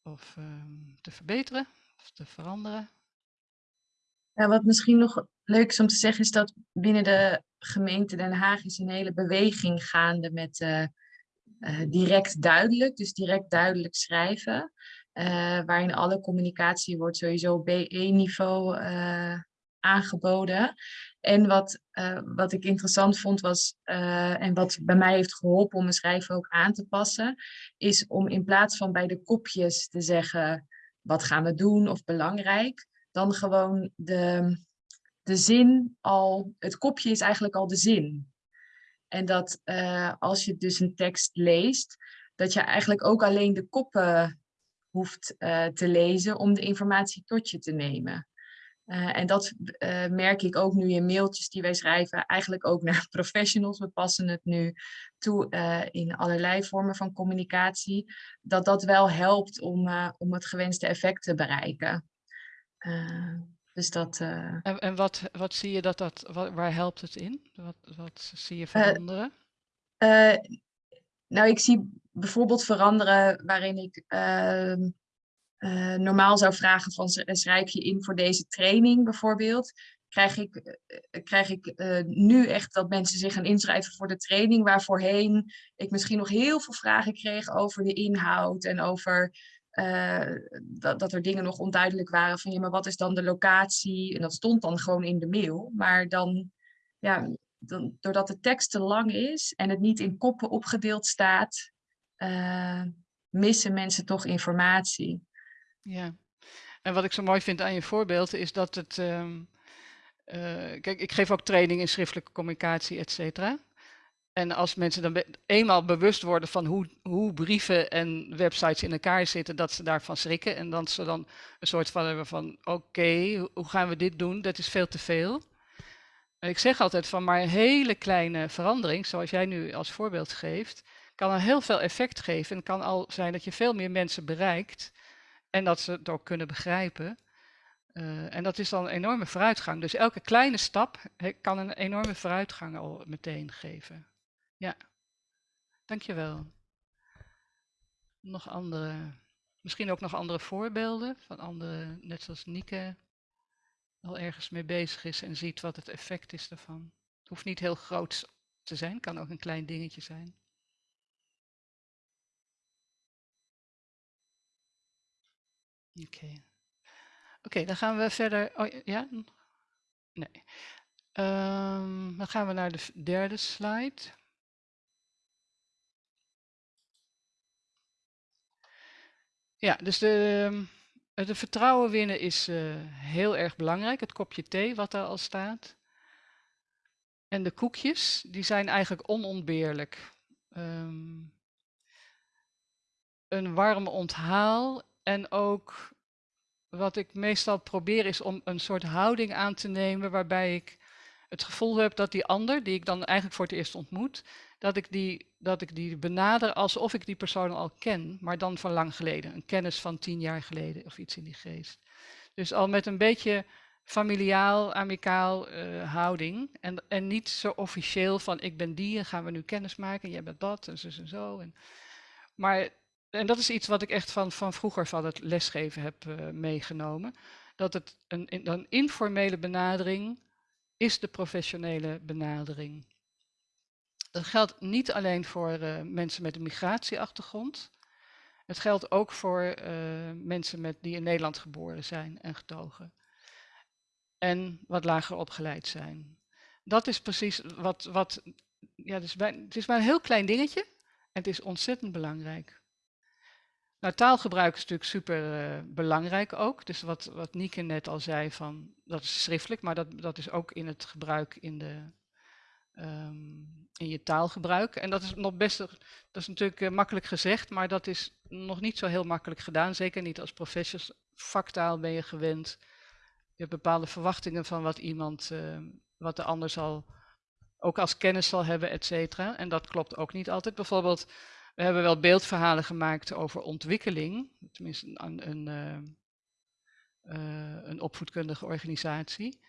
Speaker 8: Of um, te verbeteren of te veranderen?
Speaker 6: Ja, wat misschien nog leuk is om te zeggen is dat binnen de gemeente Den Haag is een hele beweging gaande met uh, direct duidelijk, dus direct duidelijk schrijven. waarin alle communicatie wordt sowieso B1-niveau aangeboden. En wat, uh, wat ik interessant vond was, uh, en wat bij mij heeft geholpen om mijn schrijven ook aan te passen, is om in plaats van bij de kopjes te zeggen, wat gaan we doen of belangrijk, dan gewoon de, de zin al, het kopje is eigenlijk al de zin. En dat uh, als je dus een tekst leest, dat je eigenlijk ook alleen de koppen hoeft te lezen om de informatie tot je te nemen. Uh, en dat uh, merk ik ook nu in mailtjes die wij schrijven, eigenlijk ook naar professionals. We passen het nu toe uh, in allerlei vormen van communicatie. Dat dat wel helpt om, om het gewenste effect te bereiken. dus dat,
Speaker 8: En, en wat, wat zie je dat dat, wat, waar helpt het in? Wat, wat zie je veranderen?
Speaker 6: nou, ik zie bijvoorbeeld veranderen waarin ik ehm, uh, normaal zou vragen van schrijf je in voor deze training bijvoorbeeld, krijg ik, uh, krijg ik nu echt dat mensen zich gaan inschrijven voor de training, waar voorheen ik misschien nog heel veel vragen kreeg over de inhoud en over dat, dat er dingen nog onduidelijk waren van ja, maar wat is dan de locatie? En dat stond dan gewoon in de mail, maar dan, ja, dan, doordat de tekst te lang is en het niet in koppen opgedeeld staat, missen mensen toch informatie.
Speaker 8: Ja, en wat ik zo mooi vind aan je voorbeeld is dat het. Um, uh, kijk, ik geef ook training in schriftelijke communicatie, et cetera. En als mensen dan eenmaal bewust worden van hoe, hoe brieven en websites in elkaar zitten, dat ze daarvan schrikken. En dat ze dan een soort van hebben van, oké, hoe gaan we dit doen? Dat is veel te veel. En ik zeg altijd van, maar een hele kleine verandering, zoals jij nu als voorbeeld geeft, kan al heel veel effect geven. En kan al zijn dat je veel meer mensen bereikt en dat ze het ook kunnen begrijpen. Uh, en dat is dan een enorme vooruitgang. Dus elke kleine stap kan een enorme vooruitgang al meteen geven. Ja, dankjewel. Nog andere, misschien ook nog andere voorbeelden van andere, net zoals Nieke al ergens mee bezig is en ziet wat het effect is daarvan. Het hoeft niet heel groot te zijn, kan ook een klein dingetje zijn. Oké. Oké, dan gaan we verder. Oh ja? Nee. Um, dan gaan we naar de derde slide. Ja, dus de, ehm, de vertrouwen winnen is uh, heel erg belangrijk. Het kopje thee wat daar al staat. En de koekjes, die zijn eigenlijk onontbeerlijk. Um, een warm onthaal en ook wat ik meestal probeer is om een soort houding aan te nemen waarbij ik het gevoel heb dat die ander, die ik dan eigenlijk voor het eerst ontmoet, dat ik die, dat ik die benader alsof ik die persoon al ken, maar dan van lang geleden. Een kennis van tien jaar geleden of iets in die geest. Dus al met een beetje familiaal, amicaal uh, houding. En, en niet zo officieel van ik ben die en gaan we nu kennis maken en jij bent dat en zo en zo. En, maar en dat is iets wat ik echt van, van vroeger van het lesgeven heb uh, meegenomen. Dat het een, een informele benadering is de professionele benadering. Dat geldt niet alleen voor uh, mensen met een migratieachtergrond. Het geldt ook voor uh, mensen met, die in Nederland geboren zijn en getogen. En wat lager opgeleid zijn. Dat is precies wat. wat ja, het, is het is maar een heel klein dingetje. En het is ontzettend belangrijk. Nou, taalgebruik is natuurlijk super uh, belangrijk ook. Dus wat, wat net al zei, van, dat is schriftelijk, maar dat, dat is ook in het gebruik in, de, um, in je taalgebruik. En dat is nog best, dat is natuurlijk uh, makkelijk gezegd, maar dat is nog niet zo heel makkelijk gedaan. Zeker niet als professionals. Vaktaal ben je gewend. Je hebt bepaalde verwachtingen van wat iemand, uh, wat de ander zal ook als kennis zal hebben, et cetera. En dat klopt ook niet altijd. Bijvoorbeeld, we hebben wel beeldverhalen gemaakt over ontwikkeling, tenminste een, een, uh, een opvoedkundige organisatie.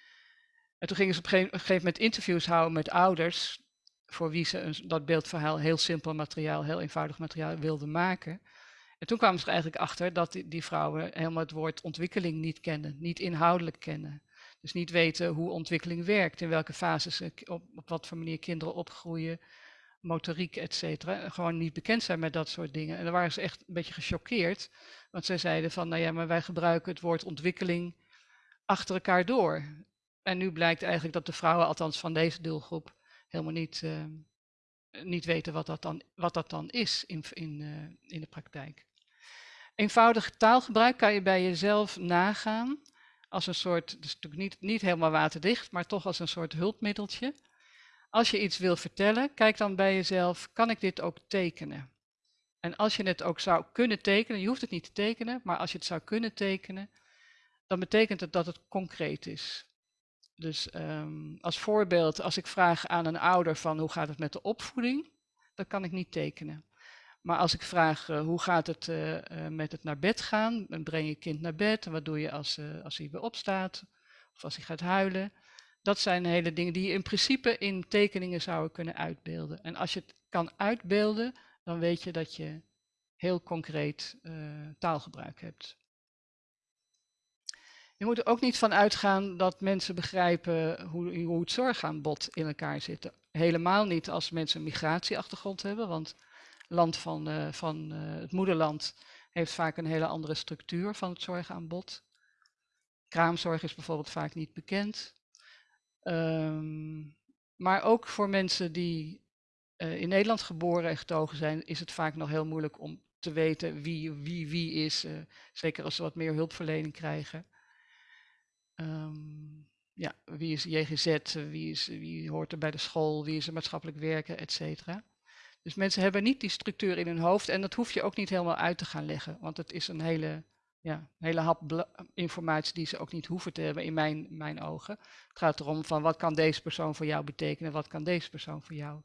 Speaker 8: En toen gingen ze op een gegeven moment interviews houden met ouders, voor wie ze dat beeldverhaal heel simpel materiaal, heel eenvoudig materiaal wilden maken. En toen kwamen ze er eigenlijk achter dat die, die vrouwen helemaal het woord ontwikkeling niet kennen, niet inhoudelijk kennen. Dus niet weten hoe ontwikkeling werkt, in welke fases, op, op wat voor manier kinderen opgroeien, motoriek, et cetera. Gewoon niet bekend zijn met dat soort dingen. En dan waren ze echt een beetje gechoqueerd, want zij zeiden van, nou ja, maar wij gebruiken het woord ontwikkeling achter elkaar door. En nu blijkt eigenlijk dat de vrouwen, althans van deze doelgroep, helemaal niet, uh, niet weten wat dat dan, wat dat dan is in, in, uh, in de praktijk. Eenvoudig taalgebruik kan je bij jezelf nagaan als een soort, dus natuurlijk niet, niet helemaal waterdicht, maar toch als een soort hulpmiddeltje. Als je iets wil vertellen, kijk dan bij jezelf, kan ik dit ook tekenen? En als je het ook zou kunnen tekenen, je hoeft het niet te tekenen, maar als je het zou kunnen tekenen, dan betekent het dat het concreet is. Dus um, als voorbeeld, als ik vraag aan een ouder van hoe gaat het met de opvoeding, dan kan ik niet tekenen. Maar als ik vraag uh, hoe gaat het uh, uh, met het naar bed gaan, breng je kind naar bed en wat doe je als, als hij weer opstaat of als hij gaat huilen. Dat zijn hele dingen die je in principe in tekeningen zouden kunnen uitbeelden. En als je het kan uitbeelden, dan weet je dat je heel concreet taalgebruik hebt. Je moet er ook niet van uitgaan dat mensen begrijpen hoe, hoe het zorgaanbod in elkaar zit. Helemaal niet als mensen een migratieachtergrond hebben, want land van, uh, van uh, het moederland heeft vaak een hele andere structuur van het zorgaanbod. Kraamzorg is bijvoorbeeld vaak niet bekend. Um, maar ook voor mensen die uh, in Nederland geboren en getogen zijn, is het vaak nog heel moeilijk om te weten wie wie, wie is. zeker als ze wat meer hulpverlening krijgen. Um, ja, wie is JGZ, wie, is, wie hoort er bij de school, wie is er maatschappelijk werken, et cetera. Dus mensen hebben niet die structuur in hun hoofd en dat hoef je ook niet helemaal uit te gaan leggen, want het is een hele, ja, hele hap informatie die ze ook niet hoeven te hebben in mijn, mijn ogen. Het gaat erom van wat kan deze persoon voor jou betekenen, wat kan deze persoon voor jou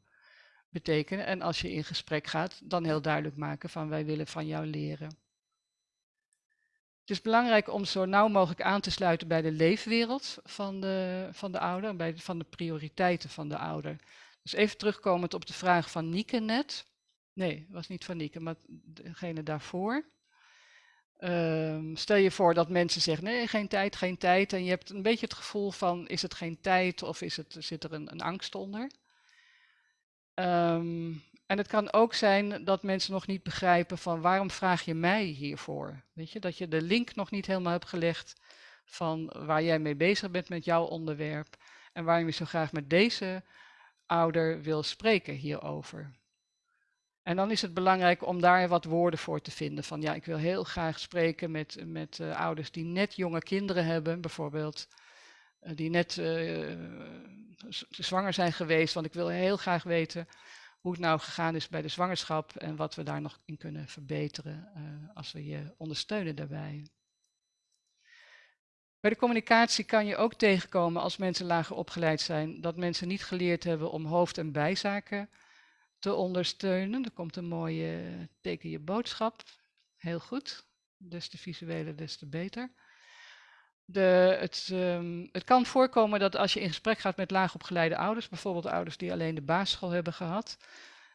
Speaker 8: betekenen. En als je in gesprek gaat, dan heel duidelijk maken van wij willen van jou leren. Het is belangrijk om zo nauw mogelijk aan te sluiten bij de leefwereld van de, van de ouder, bij de, van de prioriteiten van de ouder. Dus even terugkomend op de vraag van Nieke net. Nee, was niet van Nieke, maar degene daarvoor. Um, stel je voor dat mensen zeggen, nee, geen tijd, geen tijd. En je hebt een beetje het gevoel van, is het geen tijd of is het, zit er een, een angst onder? Um, en het kan ook zijn dat mensen nog niet begrijpen van waarom vraag je mij hiervoor? Weet je, dat je de link nog niet helemaal hebt gelegd van waar jij mee bezig bent met jouw onderwerp en waarom je zo graag met deze ouder wil spreken hierover. En dan is het belangrijk om daar wat woorden voor te vinden. Van ja, ik wil heel graag spreken met, met uh, ouders die net jonge kinderen hebben, bijvoorbeeld. Uh, die net uh, zwanger zijn geweest. Want ik wil heel graag weten hoe het nou gegaan is bij de zwangerschap en wat we daar nog in kunnen verbeteren als we je ondersteunen daarbij. Bij de communicatie kan je ook tegenkomen als mensen lager opgeleid zijn, dat mensen niet geleerd hebben om hoofd- en bijzaken te ondersteunen. Er komt een mooie teken je boodschap. Heel goed. Des te visuele, des te beter. De, het, um, het, kan voorkomen dat als je in gesprek gaat met laagopgeleide ouders, bijvoorbeeld ouders die alleen de basisschool hebben gehad,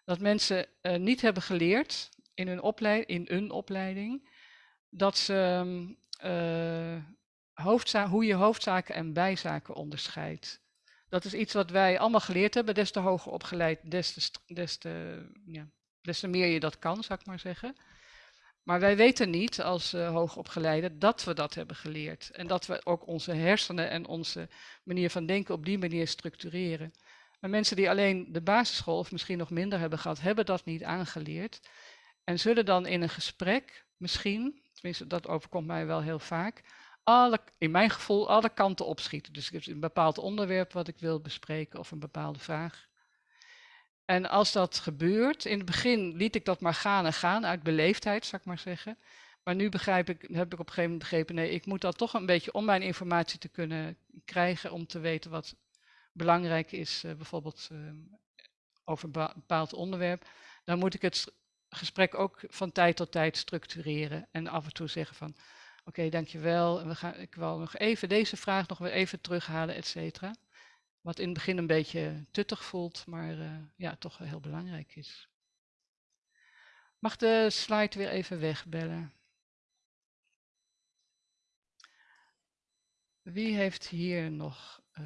Speaker 8: dat mensen uh, niet hebben geleerd in hun, opleid in hun opleiding dat ze um, uh, hoe je hoofdzaken en bijzaken onderscheidt. Dat is iets wat wij allemaal geleerd hebben. Des te hoger opgeleid, des te, ja, des te meer je dat kan, zou ik maar zeggen. Maar wij weten niet als uh, hoogopgeleiden dat we dat hebben geleerd. En dat we ook onze hersenen en onze manier van denken op die manier structureren. Maar mensen die alleen de basisschool of misschien nog minder hebben gehad, hebben dat niet aangeleerd. En zullen dan in een gesprek misschien, tenminste dat overkomt mij wel heel vaak, alle, in mijn gevoel alle kanten opschieten. Dus ik heb een bepaald onderwerp wat ik wil bespreken of een bepaalde vraag. En als dat gebeurt, in het begin liet ik dat maar gaan en gaan, uit beleefdheid, zou ik maar zeggen. Maar nu begrijp ik, heb ik op een gegeven moment begrepen, nee, ik moet dat toch een beetje om mijn informatie te kunnen krijgen, om te weten wat, belangrijk is, bijvoorbeeld ehm, over een bepaald onderwerp, dan moet ik het gesprek ook van tijd tot tijd structureren en af en toe zeggen van oké, dankjewel. We gaan, ik wil nog even deze vraag nog weer even terughalen, et cetera. Wat in het begin een beetje tuttig voelt, maar uh, ja, toch heel belangrijk is. Mag de slide weer even wegbellen? Wie heeft hier nog... Uh...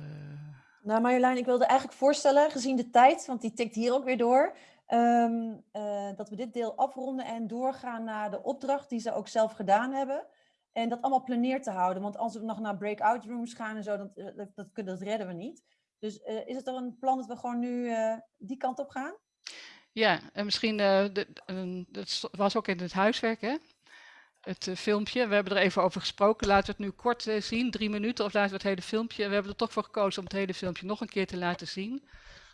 Speaker 1: Nou Marjolein, ik wilde eigenlijk voorstellen, gezien de tijd, want die tikt hier ook weer door, um, uh, dat we dit deel afronden en doorgaan naar de opdracht die ze ook zelf gedaan hebben. En dat allemaal planeerd te houden. Want als we nog naar breakout rooms gaan en zo, dat, dat, dat, dat redden we niet. Dus uh, is het er een plan dat we gewoon nu uh, die kant op gaan?
Speaker 8: Ja, en misschien, dat was ook in het huiswerk, hè? Het filmpje. We hebben er even over gesproken. Laten we het nu kort zien, drie minuten, of laten we het hele filmpje. We hebben er toch voor gekozen om het hele filmpje nog een keer te laten zien.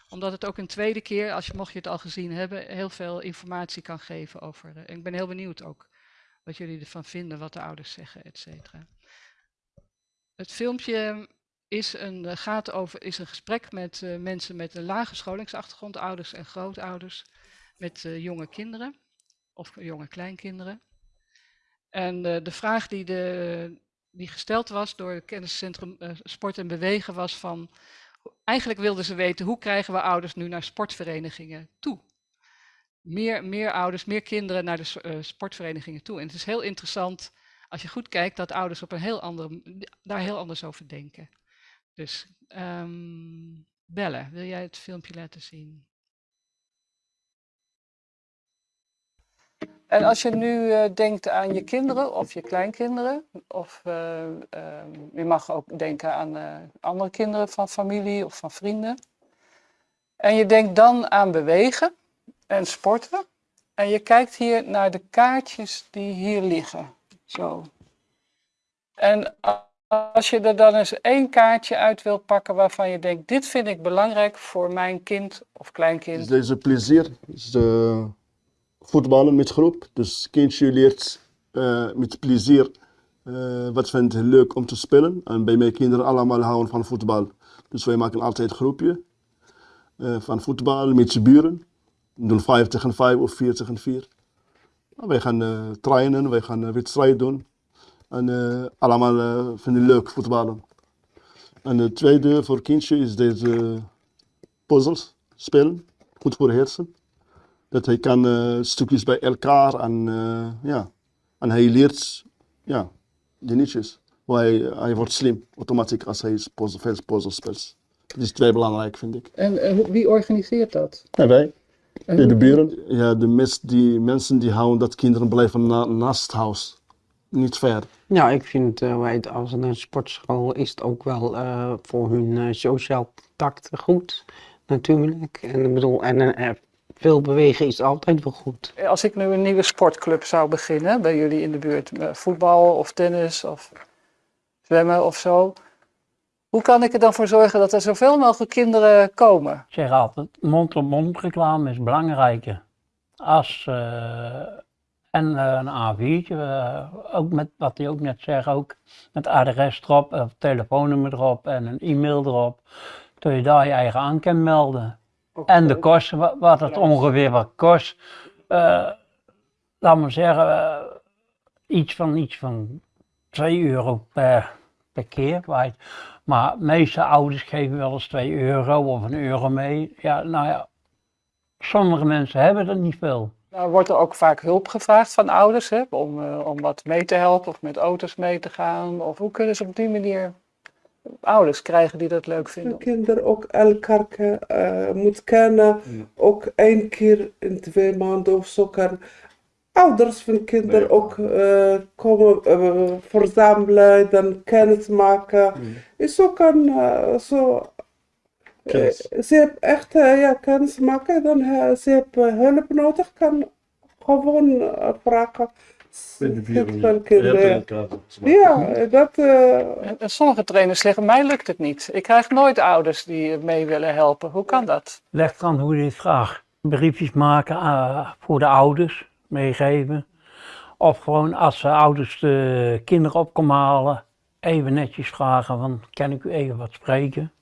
Speaker 8: Omdat het ook een tweede keer, als je, mocht je het al gezien hebben, heel veel informatie kan geven over. ik ben heel benieuwd ook wat jullie ervan vinden, wat de ouders zeggen, et cetera. Het filmpje is een, eh, gaat over, is een gesprek met uh, mensen met een lage scholingsachtergrond, ouders en grootouders, met uh, jonge kinderen of jonge kleinkinderen. En de vraag die, de, die gesteld was door het kenniscentrum Sport en Bewegen was van, eigenlijk wilden ze weten hoe krijgen we ouders nu naar sportverenigingen toe? Meer, meer ouders, meer kinderen naar de sportverenigingen toe. En het is heel interessant als je goed kijkt dat ouders op een heel andere, daar heel anders over denken. Dus um, Belle, wil jij het filmpje laten zien? En als je nu uh, denkt aan je kinderen of je kleinkinderen, of uh, uh, je mag ook denken aan eh, andere kinderen van familie of van vrienden. En je denkt dan aan bewegen en sporten. En je kijkt hier naar de kaartjes die hier liggen. Zo. En als je er dan eens één kaartje uit wilt pakken waarvan je denkt, dit vind ik belangrijk voor mijn kind of kleinkind.
Speaker 12: Deze plezier is uh, voetballen met groep. Dus kindje leert uh, met plezier uh, wat vindt hij leuk om te spelen. En bij mijn kinderen allemaal houden van voetbal. Dus wij maken altijd groepje van voetbal met z'n buren. Doen 5 tegen 5 of 4 tegen 4. Nou, wij gaan trainen, wij gaan wedstrijd doen. En uh, allemaal vinden leuk voetballen. En het tweede voor kindje is deze puzzels spelen. Goed voor hersen. Dat hij kan stukjes bij elkaar en ja. En hij leert ja, dingetjes. Hij, hij wordt slim automatisch als hij veel puzzels speelt. Dat is twee belangrijk vind ik.
Speaker 8: En wie organiseert dat?
Speaker 12: Ja, wij. De, de buren. Ja, de mes, die mensen die houden dat kinderen blijven na, naast het huis niet ver.
Speaker 13: Ja, ik vind uh, als een sportschool is het ook wel uh, voor hun uh, sociaal contact goed, natuurlijk. En ik bedoel, en veel bewegen is altijd wel goed.
Speaker 8: Als ik nu een nieuwe sportclub zou beginnen bij jullie in de buurt, voetbal of tennis of zwemmen of zo. Hoe kan ik er dan voor zorgen dat er zoveel mogelijk kinderen komen?
Speaker 14: Ik zeg altijd, mond-op-mond reclame is belangrijker. Als en uh, een A4'tje, uh, ook met wat hij ook net zegt, ook met adres erop, of telefoonnummer erop en een e-mail erop. Dat je daar je eigen aan kan melden. Okay. En de kosten, wat, het ongeveer wat kost. Laat maar zeggen, iets van, iets van 2 euro per, per keer. Kwijt. Maar de meeste ouders geven wel eens 2 euro of een euro mee. Ja, nou ja, sommige mensen hebben er niet veel.
Speaker 8: Nou wordt er ook vaak hulp gevraagd van ouders hè, om, uh, om wat mee te helpen of met auto's mee te gaan. Of hoe kunnen ze op die manier ouders krijgen die dat leuk vinden?
Speaker 15: Kinderen ook elkaar uh, moet kennen. Ja. Ook één keer in twee maanden of zo kan ouders van kinderen nee. ook uh, komen verzamelen, dan kennis maken. Ja. Is ook een zo uh, ze heeft echt uh, ja, kennis maken, dan uh, ze heeft hulp nodig, kan gewoon vragen. Ja, dat...
Speaker 8: En, en sommige trainers zeggen, mij lukt het niet. Ik krijg nooit ouders die mee willen helpen. Hoe kan dat?
Speaker 14: Leg aan hoe je het vraagt. Briefjes maken voor de ouders, meegeven. Of gewoon als de ouders de kinderen op komen halen, even netjes vragen van, kan ik u even wat spreken?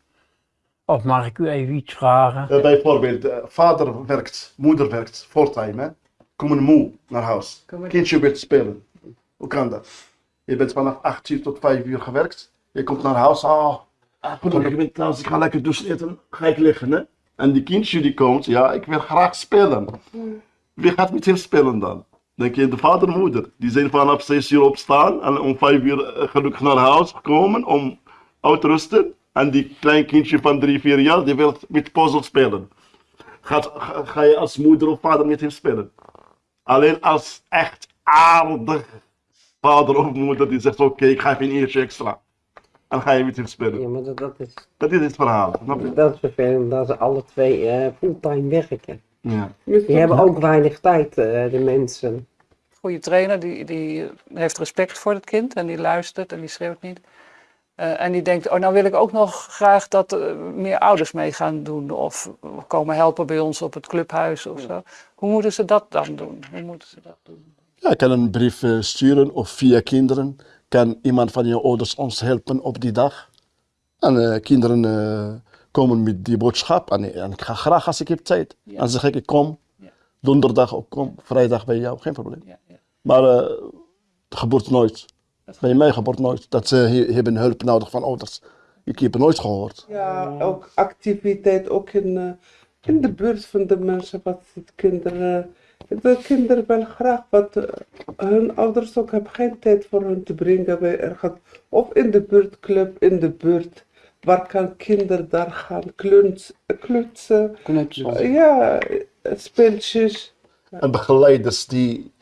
Speaker 14: Of mag ik u even iets vragen?
Speaker 12: Uh, bijvoorbeeld, uh, vader werkt, moeder werkt, fulltime. Hè? Komen moe naar huis. Kindje wil spelen. Hoe kan dat? Je bent vanaf 8 uur tot 5 uur gewerkt. Je komt naar huis. Oh, ik ben thuis. Ik ga lekker douchen eten. Ga ik liggen. Hè? En die kindje die komt. Ja, ik wil graag spelen. Wie gaat met hem spelen dan? Denk je de vader en moeder. Die zijn vanaf 6 uur opstaan. En om 5 uur gelukkig naar huis gekomen. Om uit te rusten. En die klein kindje van 3, 4 jaar. Die wil met puzzel spelen. Gaat, ga, ga je als moeder of vader met hem spelen? Alleen als echt aardig vader of moeder die zegt: Oké, okay, ik ga even een uurtje extra. En ga je met hem spelen.
Speaker 13: Ja, maar dat, dat is.
Speaker 12: Dat is het verhaal.
Speaker 13: Dat is vervelend dat ze alle twee uh, fulltime werken.
Speaker 12: Ja.
Speaker 13: Die hebben ook weinig tijd, uh, de mensen.
Speaker 16: Goede trainer die, die heeft respect voor het kind en die luistert en die schreeuwt niet. Uh, en die denkt, oh nou wil ik ook nog graag dat uh, meer ouders mee gaan doen of komen helpen bij ons op het clubhuis of zo. Hoe moeten ze dat dan doen? Hoe moeten ze dat doen?
Speaker 12: Ja, ik kan een brief uh, sturen of via kinderen. Kan iemand van je ouders ons helpen op die dag? En kinderen komen met die boodschap en, en, ik ga graag als ik heb tijd. Ja. Dan zeg ik, ik kom. Ja. Donderdag ook kom, vrijdag bij jou, geen probleem.
Speaker 16: Ja,
Speaker 12: maar het gebeurt nooit. Bij mij gebeurt nooit dat ze hebben hulp nodig van ouders. Ik heb het nooit gehoord.
Speaker 15: Ja, ook activiteit, ook in, uh, in de buurt van de mensen, wat het kinderen. De kinderen willen graag wat uh, hun ouders ook hebben geen tijd voor hun te brengen bij ergens. Of in de buurtclub, in de buurt. Waar kan kinderen daar gaan kluns, klutsen? Uh, ja, speeltjes.
Speaker 12: En begeleiders die,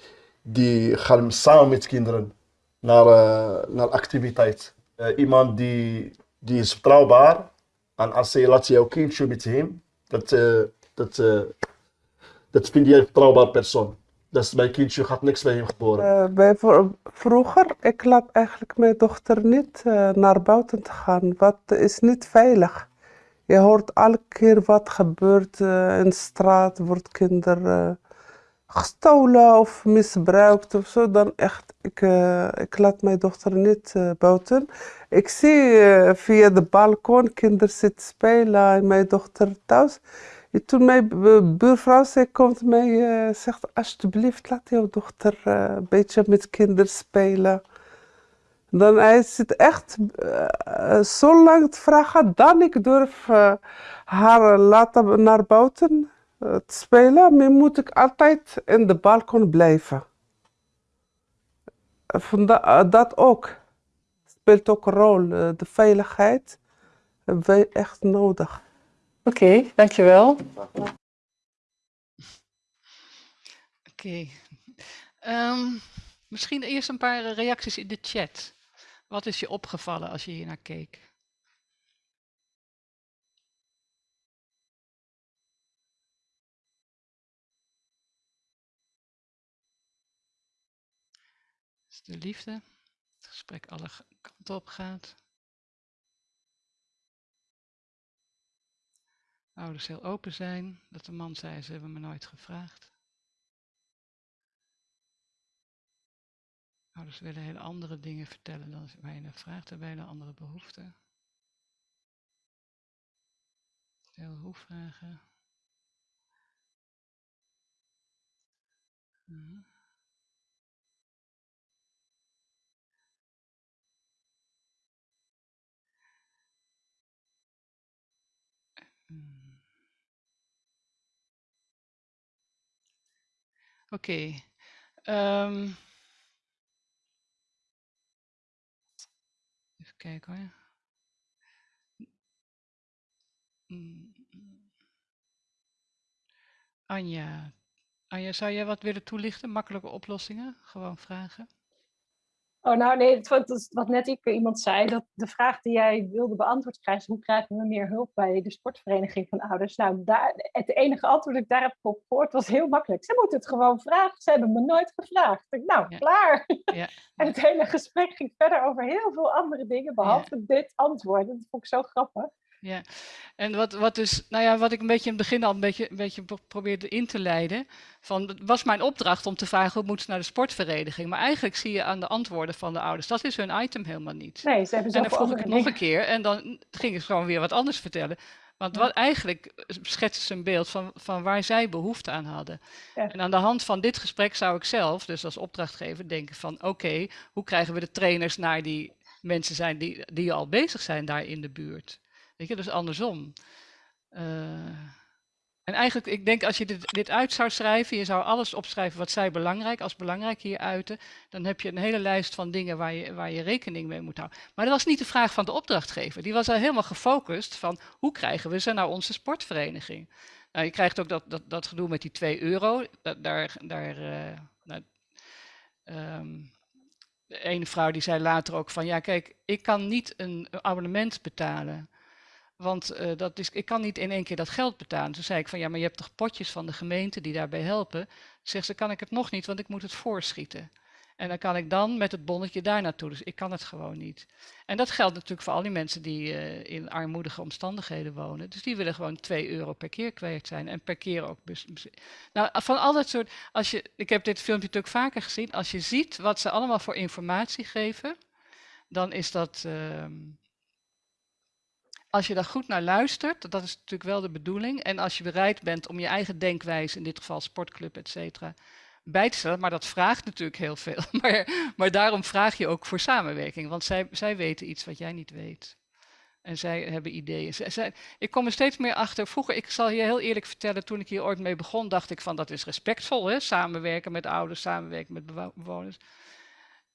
Speaker 12: die gaan samen met kinderen naar, uh, naar activiteit. Uh, iemand die, die is betrouwbaar. En als je laat jouw kindje met hem, dat, uh, dat, dat vind je een betrouwbaar persoon. Dus mijn kindje gaat niks bij hem geboren.
Speaker 15: bij vroeger, ik laat eigenlijk mijn dochter niet naar buiten te gaan. Wat is niet veilig. Je hoort elke keer wat gebeurt in de straat, wordt kinderen gestolen of misbruikt of zo, dan echt, ik, uh, ik laat mijn dochter niet uh, buiten. Ik zie uh, via de balkon kinderen zitten spelen en mijn dochter thuis. En toen mijn buurvrouw zei, komt mij, zegt alsjeblieft laat jouw dochter een beetje met kinderen spelen. Dan hij zit echt zo lang te vragen, dan ik durf haar laten naar buiten te spelen, maar moet ik altijd in de balkon blijven. Dat ook. Speelt ook een rol. De veiligheid hebben wij echt nodig.
Speaker 16: Oké, dankjewel.
Speaker 8: Oké. Um, misschien eerst een paar reacties in de chat. Wat is je opgevallen als je hier naar keek? de liefde. Het gesprek alle kanten op gaat. Ouders heel open zijn. Dat de man zei, ze hebben me nooit gevraagd. Ouders willen hele andere dingen vertellen dan je naar vraagt. Hebben hele andere behoeften. Heel hoe vragen. Uh -huh. Oké. Um, even kijken hoor. Anja. Anja, zou jij wat willen toelichten? Makkelijke oplossingen? Gewoon vragen.
Speaker 11: Oh, nou nee, het, wat net ik, iemand zei, dat de vraag die jij wilde beantwoord krijgen, hoe krijgen we meer hulp bij de sportvereniging van ouders? Nou, daar, het enige antwoord dat ik daarop op gehoord was heel makkelijk. Ze moeten het gewoon vragen, ze hebben me nooit gevraagd. Ik, nou, ja. klaar.
Speaker 8: Ja.
Speaker 11: en het hele gesprek ging verder over heel veel andere dingen, behalve dit antwoord. Dat vond ik zo grappig.
Speaker 8: Ja, en wat, wat dus, nou ja, wat ik een beetje in het begin al een beetje, een beetje probeerde in te leiden, van, het was mijn opdracht om te vragen hoe moeten ze naar de sportvereniging. Maar eigenlijk zie je aan de antwoorden van de ouders, dat is hun item helemaal niet.
Speaker 11: Nee, ze hebben
Speaker 8: En dan vroeg ik het nog een keer en dan ging ik gewoon weer wat anders vertellen. Want wat eigenlijk schetsen ze een beeld van, van waar zij behoefte aan hadden. En aan de hand van dit gesprek zou ik zelf, dus als opdrachtgever, denken van oké, hoe krijgen we de trainers naar die mensen zijn die, die al bezig zijn daar in de buurt. Weet je, dus andersom. Uh, en eigenlijk, ik denk als je dit, dit uit zou schrijven, je zou alles opschrijven wat zij belangrijk, als belangrijk hier uiten, dan heb je een hele lijst van dingen waar je, waar je rekening mee moet houden. Maar dat was niet de vraag van de opdrachtgever. Die was al helemaal gefocust van hoe krijgen we ze naar onze sportvereniging. Nou, je krijgt ook dat, dat, dat gedoe met die 2 euro. daar, daar, uh, nou, um, de ene vrouw die zei later ook van, ja kijk, ik kan niet een abonnement betalen. Want uh, dat is, ik kan niet in één keer dat geld betalen. Toen zei ik van ja, maar je hebt toch potjes van de gemeente die daarbij helpen. Zegt ze, kan ik het nog niet, want ik moet het voorschieten. En dan kan ik dan met het bonnetje daar naartoe. Dus ik kan het gewoon niet. En dat geldt natuurlijk voor al die mensen die uh, in armoedige omstandigheden wonen. Dus die willen gewoon 2 euro per keer kwijt zijn. En per keer ook. Nou, van al dat soort. Als je, ik heb dit filmpje natuurlijk vaker gezien. Als je ziet wat ze allemaal voor informatie geven, dan is dat. Uh, als je daar goed naar luistert, dat is natuurlijk wel de bedoeling. En als je bereid bent om je eigen denkwijze, in dit geval sportclub, et cetera, bij te stellen. Maar dat vraagt natuurlijk heel veel. Maar, maar daarom vraag je ook voor samenwerking. Want zij, zij weten iets wat jij niet weet. En zij hebben ideeën. Zij, ik kom er steeds meer achter. Vroeger, ik zal je heel eerlijk vertellen, toen ik hier ooit mee begon, dacht ik van dat is respectvol, hè? samenwerken met ouders, samenwerken met bewoners.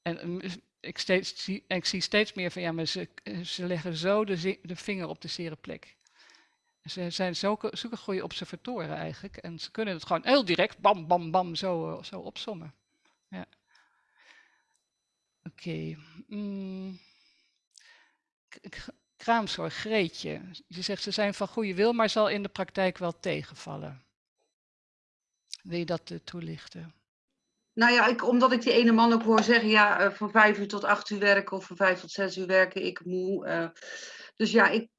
Speaker 8: En ik, steeds, zie, steeds meer van ja, maar ze, leggen zo de, vinger op de zere plek. Ze zijn zulke, zulke goede observatoren eigenlijk. En ze kunnen het gewoon heel direct, bam, bam, bam, zo, zo opsommen. Ja. Oké. Okay. Mm. Kraamzorg, Greetje. Je zegt ze zijn van goede wil, maar zal in de praktijk wel tegenvallen. Wil je dat uh, toelichten?
Speaker 3: Nou ja, ik, omdat ik die ene man ook hoor zeggen, ja, uh, van vijf uur tot acht uur werken of van vijf tot zes uur werken, ik moe. Uh, dus ja, ik,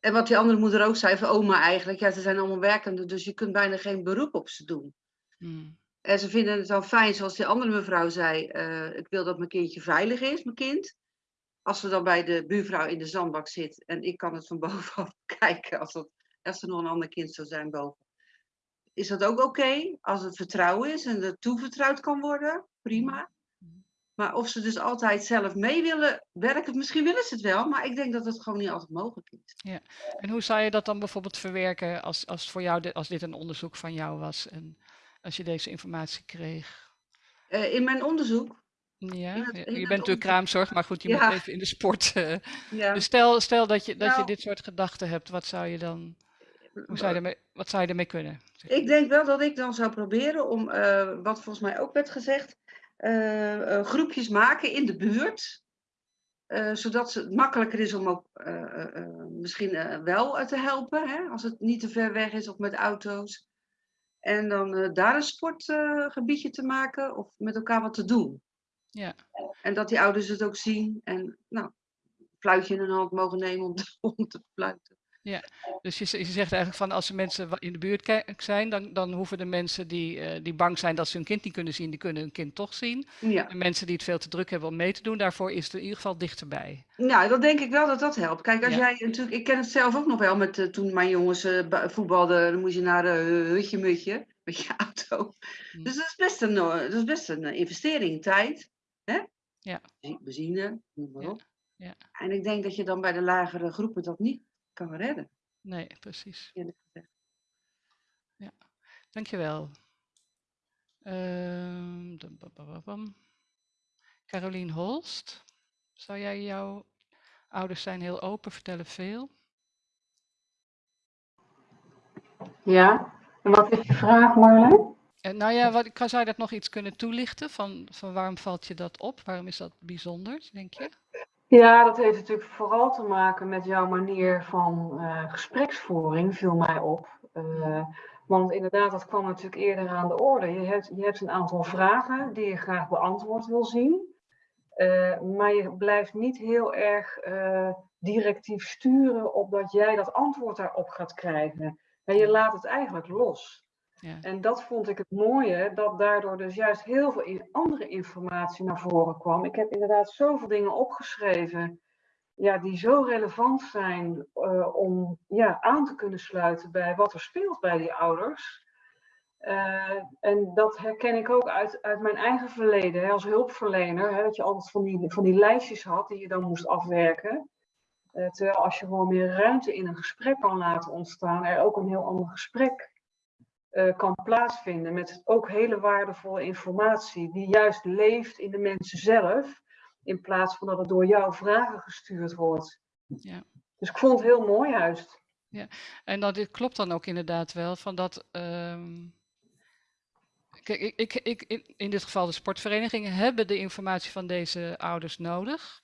Speaker 3: en wat die andere moeder ook zei, van oma eigenlijk, ja, ze zijn allemaal werkende, dus je kunt bijna geen beroep op ze doen. Hmm. En ze vinden het dan fijn, zoals die andere mevrouw zei, uh, ik wil dat mijn kindje veilig is, mijn kind. Als ze dan bij de buurvrouw in de zandbak zit en ik kan het van bovenaf kijken, als, dat, als er nog een ander kind zou zijn boven is dat ook oké als het vertrouwen is en het toevertrouwd kan worden? Prima. Maar of ze dus altijd zelf mee willen werken, misschien willen ze het wel, maar ik denk dat het gewoon niet altijd mogelijk is.
Speaker 8: Ja. En hoe zou je dat dan bijvoorbeeld verwerken als, als, voor jou als dit een onderzoek van jou was en als je deze informatie kreeg?
Speaker 3: Uh, in mijn onderzoek?
Speaker 8: Ja, het, je bent natuurlijk kraamzorg, maar goed, je ja. moet even in de sport. Uh, ja. Dus stel, stel dat, je, dat nou, je dit soort gedachten hebt, wat zou je dan... Hoe zou je ermee, wat zou je ermee kunnen?
Speaker 3: Ik denk wel dat ik dan zou proberen om, uh, wat volgens mij ook werd gezegd, uh, uh, groepjes maken in de buurt. zodat het makkelijker is om ook misschien wel te helpen, hè, als het niet te ver weg is of met auto's. En dan daar een sportgebiedje te maken of met elkaar wat te doen.
Speaker 8: Ja.
Speaker 3: En dat die ouders het ook zien en nou, fluitje in hun hand mogen nemen om te, om te fluiten.
Speaker 8: Ja, dus je, je, zegt eigenlijk van als er mensen in de buurt zijn, dan, dan hoeven de mensen die, uh, die bang zijn dat ze hun kind niet kunnen zien, die kunnen hun kind toch zien.
Speaker 3: Ja.
Speaker 8: En mensen die het veel te druk hebben om mee te doen, daarvoor is het in ieder geval dichterbij.
Speaker 3: Nou, dan denk ik wel dat dat helpt. Kijk, als ja. jij natuurlijk, ik ken het zelf ook nog wel met uh, toen mijn jongens uh, voetbalden, dan moest je naar hutje mutje met je auto. Hmm. Dus dat is best een, dat is best een investering, tijd, hè?
Speaker 8: Ja.
Speaker 3: Benzine, noem maar op.
Speaker 8: Ja.
Speaker 3: En ik denk dat je dan bij de lagere groepen dat niet kan redden.
Speaker 8: Nee, precies. Ja, dankjewel. Uh, Carolien Holst, zou jij jouw ouders zijn heel open, vertellen veel?
Speaker 17: Ja, en wat is je vraag Marleen?
Speaker 8: En nou ja, wat, zou je dat nog iets kunnen toelichten? Van, van waarom valt je dat op? Waarom is dat bijzonder, denk je?
Speaker 17: Ja, dat heeft natuurlijk vooral te maken met jouw manier van uh, gespreksvoering, viel mij op. Uh, want inderdaad, dat kwam natuurlijk eerder aan de orde. Je hebt, je hebt een aantal vragen die je graag beantwoord wil zien. Uh, maar je blijft niet heel erg directief sturen op dat jij dat antwoord daarop gaat krijgen. En je laat het eigenlijk los. En dat vond ik het mooie, dat daardoor dus juist heel veel andere informatie naar voren kwam. Ik heb inderdaad zoveel dingen opgeschreven ja, die zo relevant zijn eh, om ja, aan te kunnen sluiten bij wat er speelt bij die ouders. Eh, en dat herken ik ook uit, uit mijn eigen verleden hè, als hulpverlener. Hè, dat je altijd van die, van die lijstjes had die je dan moest afwerken. Uh, terwijl als je gewoon meer ruimte in een gesprek kan laten ontstaan, er ook een heel ander gesprek uh, kan plaatsvinden. Met ook hele waardevolle informatie die juist leeft in de mensen zelf. In plaats van dat het door jouw vragen gestuurd wordt.
Speaker 8: Ja.
Speaker 17: Dus ik vond het heel mooi juist.
Speaker 8: Ja, en dat dit klopt dan ook inderdaad wel. Van dat, um... Kijk, ik, ik, ik, in, in dit geval de sportverenigingen hebben de informatie van deze ouders nodig.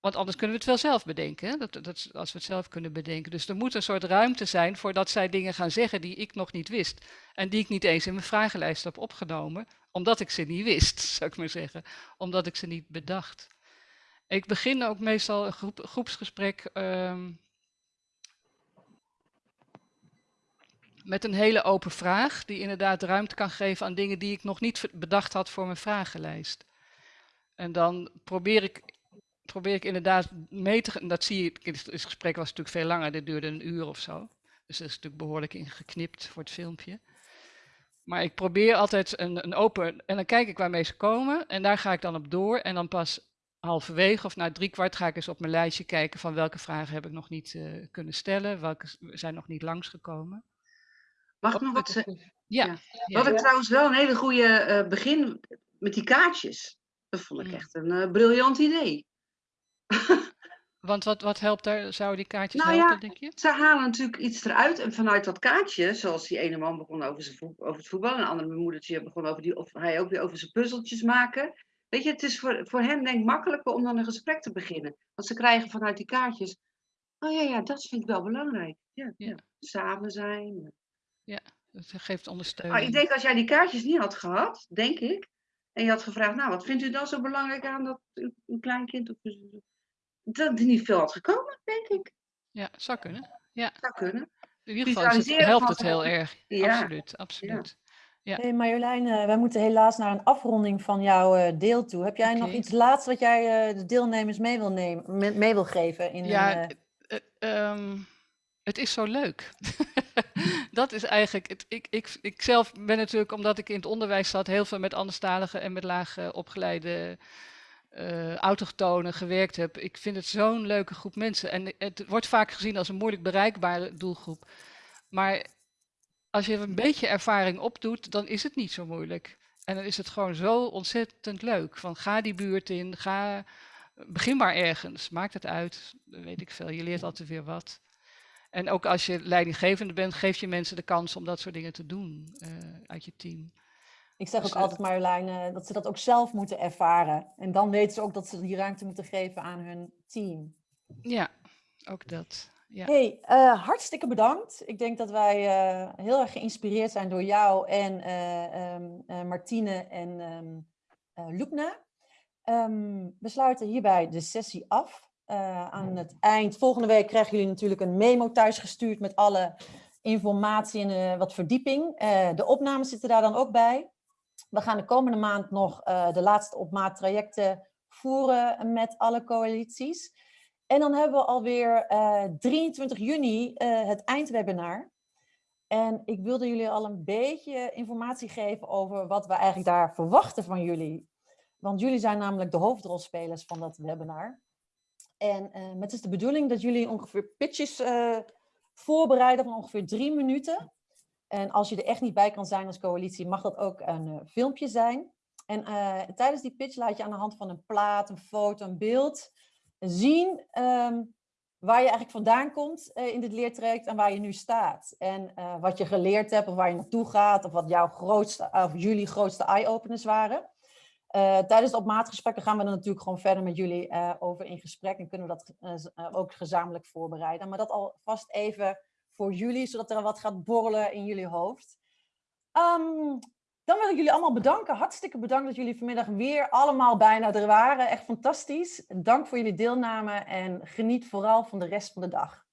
Speaker 8: Want anders kunnen we het wel zelf bedenken. Dat, dat, als we het zelf kunnen bedenken. Dus er moet een soort ruimte zijn voordat zij dingen gaan zeggen die ik nog niet wist. En die ik niet eens in mijn vragenlijst heb opgenomen. Omdat ik ze niet wist, zou ik maar zeggen. Omdat ik ze niet bedacht. Ik begin ook meestal een groep, groepsgesprek um, met een hele open vraag. Die inderdaad ruimte kan geven aan dingen die ik nog niet bedacht had voor mijn vragenlijst. En dan probeer ik probeer ik inderdaad mee te. Dat zie je, het gesprek was natuurlijk veel langer, dit duurde een uur of zo. Dus dat is natuurlijk behoorlijk ingeknipt voor het filmpje. Maar ik probeer altijd een, een open, en dan kijk ik waarmee ze komen en daar ga ik dan op door. En dan pas halverwege of na drie kwart ga ik eens op mijn lijstje kijken van welke vragen heb ik nog niet uh, kunnen stellen, welke zijn nog niet langsgekomen.
Speaker 18: Mag ik nog wat zeggen?
Speaker 8: Ja.
Speaker 18: Wat ik trouwens wel een hele goede uh, begin met die kaartjes. Dat vond ik
Speaker 8: Mm.
Speaker 18: echt een uh, briljant idee.
Speaker 8: Want wat, wat helpt daar, zou die kaartjes
Speaker 18: Nou
Speaker 8: helpen,
Speaker 18: ja,
Speaker 8: denk je?
Speaker 18: ze halen natuurlijk iets eruit. En vanuit dat kaartje, zoals die ene man begon over, zijn voet- over het voetbal. En een andere moedertje begon over die, of hij ook weer over zijn puzzeltjes maken. Weet je, het is voor, voor hem denk ik makkelijker om dan een gesprek te beginnen. Want ze krijgen vanuit die kaartjes. Oh ja, ja, dat vind ik wel belangrijk. Ja, ja. samen zijn.
Speaker 8: Ja, dat geeft ondersteuning.
Speaker 18: Maar ik denk als jij die kaartjes niet had gehad, denk ik. En je had gevraagd, nou, wat vindt u dan zo belangrijk aan dat u- een kleinkind of dat er niet veel had gekomen, denk ik.
Speaker 8: Ja, zou kunnen. Ja.
Speaker 18: Zou kunnen.
Speaker 8: In ieder geval is het,
Speaker 18: Visualiseren
Speaker 8: helpt het heel erg.
Speaker 18: Ja.
Speaker 8: Absoluut, absoluut. Ja.
Speaker 1: Hey Marjolein, eh, wij moeten helaas naar een afronding van jouw eh, deel toe. Heb jij nog iets laatst wat jij eh, de deelnemers mee wil, nemen, me- mee wil geven? In
Speaker 8: Ja,
Speaker 1: een, eh,
Speaker 8: eh, ehm, het is zo leuk. dat is eigenlijk, het, ik, ik, ik zelf ben natuurlijk, omdat ik in het onderwijs zat, heel veel met anderstaligen en met laag opgeleide eh autochtonen gewerkt heb. Ik vind het zo'n leuke groep mensen. En het wordt vaak gezien als een moeilijk bereikbare doelgroep. Maar als je een beetje ervaring opdoet, dan is het niet zo moeilijk. En dan is het gewoon zo ontzettend leuk. Van ga die buurt in, ga, begin maar ergens. Maakt het uit, weet ik veel. Je leert altijd weer wat. En ook als je leidinggevende bent, geef je mensen de kans om dat soort dingen te doen eh, uit je team.
Speaker 1: Ik zeg
Speaker 8: dus,
Speaker 1: ook altijd Marjolein dat ze dat ook zelf moeten ervaren. En dan weten ze ook dat ze die ruimte moeten geven aan hun team.
Speaker 8: Ja, ook dat. Ja.
Speaker 1: Hey, eh, hartstikke bedankt. Ik denk dat wij eh, heel erg geïnspireerd zijn door jou en eh, ehm, eh, Martine en ehm eh, Loepna. Ehm, we sluiten hierbij de sessie af. Eh, aan het eind, volgende week krijgen jullie natuurlijk een memo thuisgestuurd met alle informatie en wat verdieping. Eh, de opnames zitten daar dan ook bij. We gaan de komende maand nog eh, de laatste op maat trajecten voeren met alle coalities. En dan hebben we alweer eh 23 juni eh, het eindwebinar. En ik wilde jullie al een beetje informatie geven over wat we eigenlijk daar verwachten van jullie. Want jullie zijn namelijk de hoofdrolspelers van dat webinar. En eh, het is de bedoeling dat jullie ongeveer pitches voorbereiden van ongeveer drie minuten. En als je er echt niet bij kan zijn als coalitie, mag dat ook een eh, filmpje zijn. En eh, tijdens die pitch laat je aan de hand van een plaat, een foto, een beeld zien ehm, waar je eigenlijk vandaan komt eh, in dit leertraject en waar je nu staat. En wat je geleerd hebt of waar je naartoe gaat of wat jouw grootste, of jullie grootste eye-openers waren. Tijdens de opmaatgesprekken gaan we er natuurlijk gewoon verder met jullie over in gesprek en kunnen we dat ook gezamenlijk voorbereiden. Maar dat alvast even voor jullie, zodat er wat gaat borrelen in jullie hoofd. Ehm, dan wil ik jullie allemaal bedanken. Hartstikke bedankt dat jullie vanmiddag weer allemaal bijna er waren. Echt fantastisch. Dank voor jullie deelname en geniet vooral van de rest van de dag.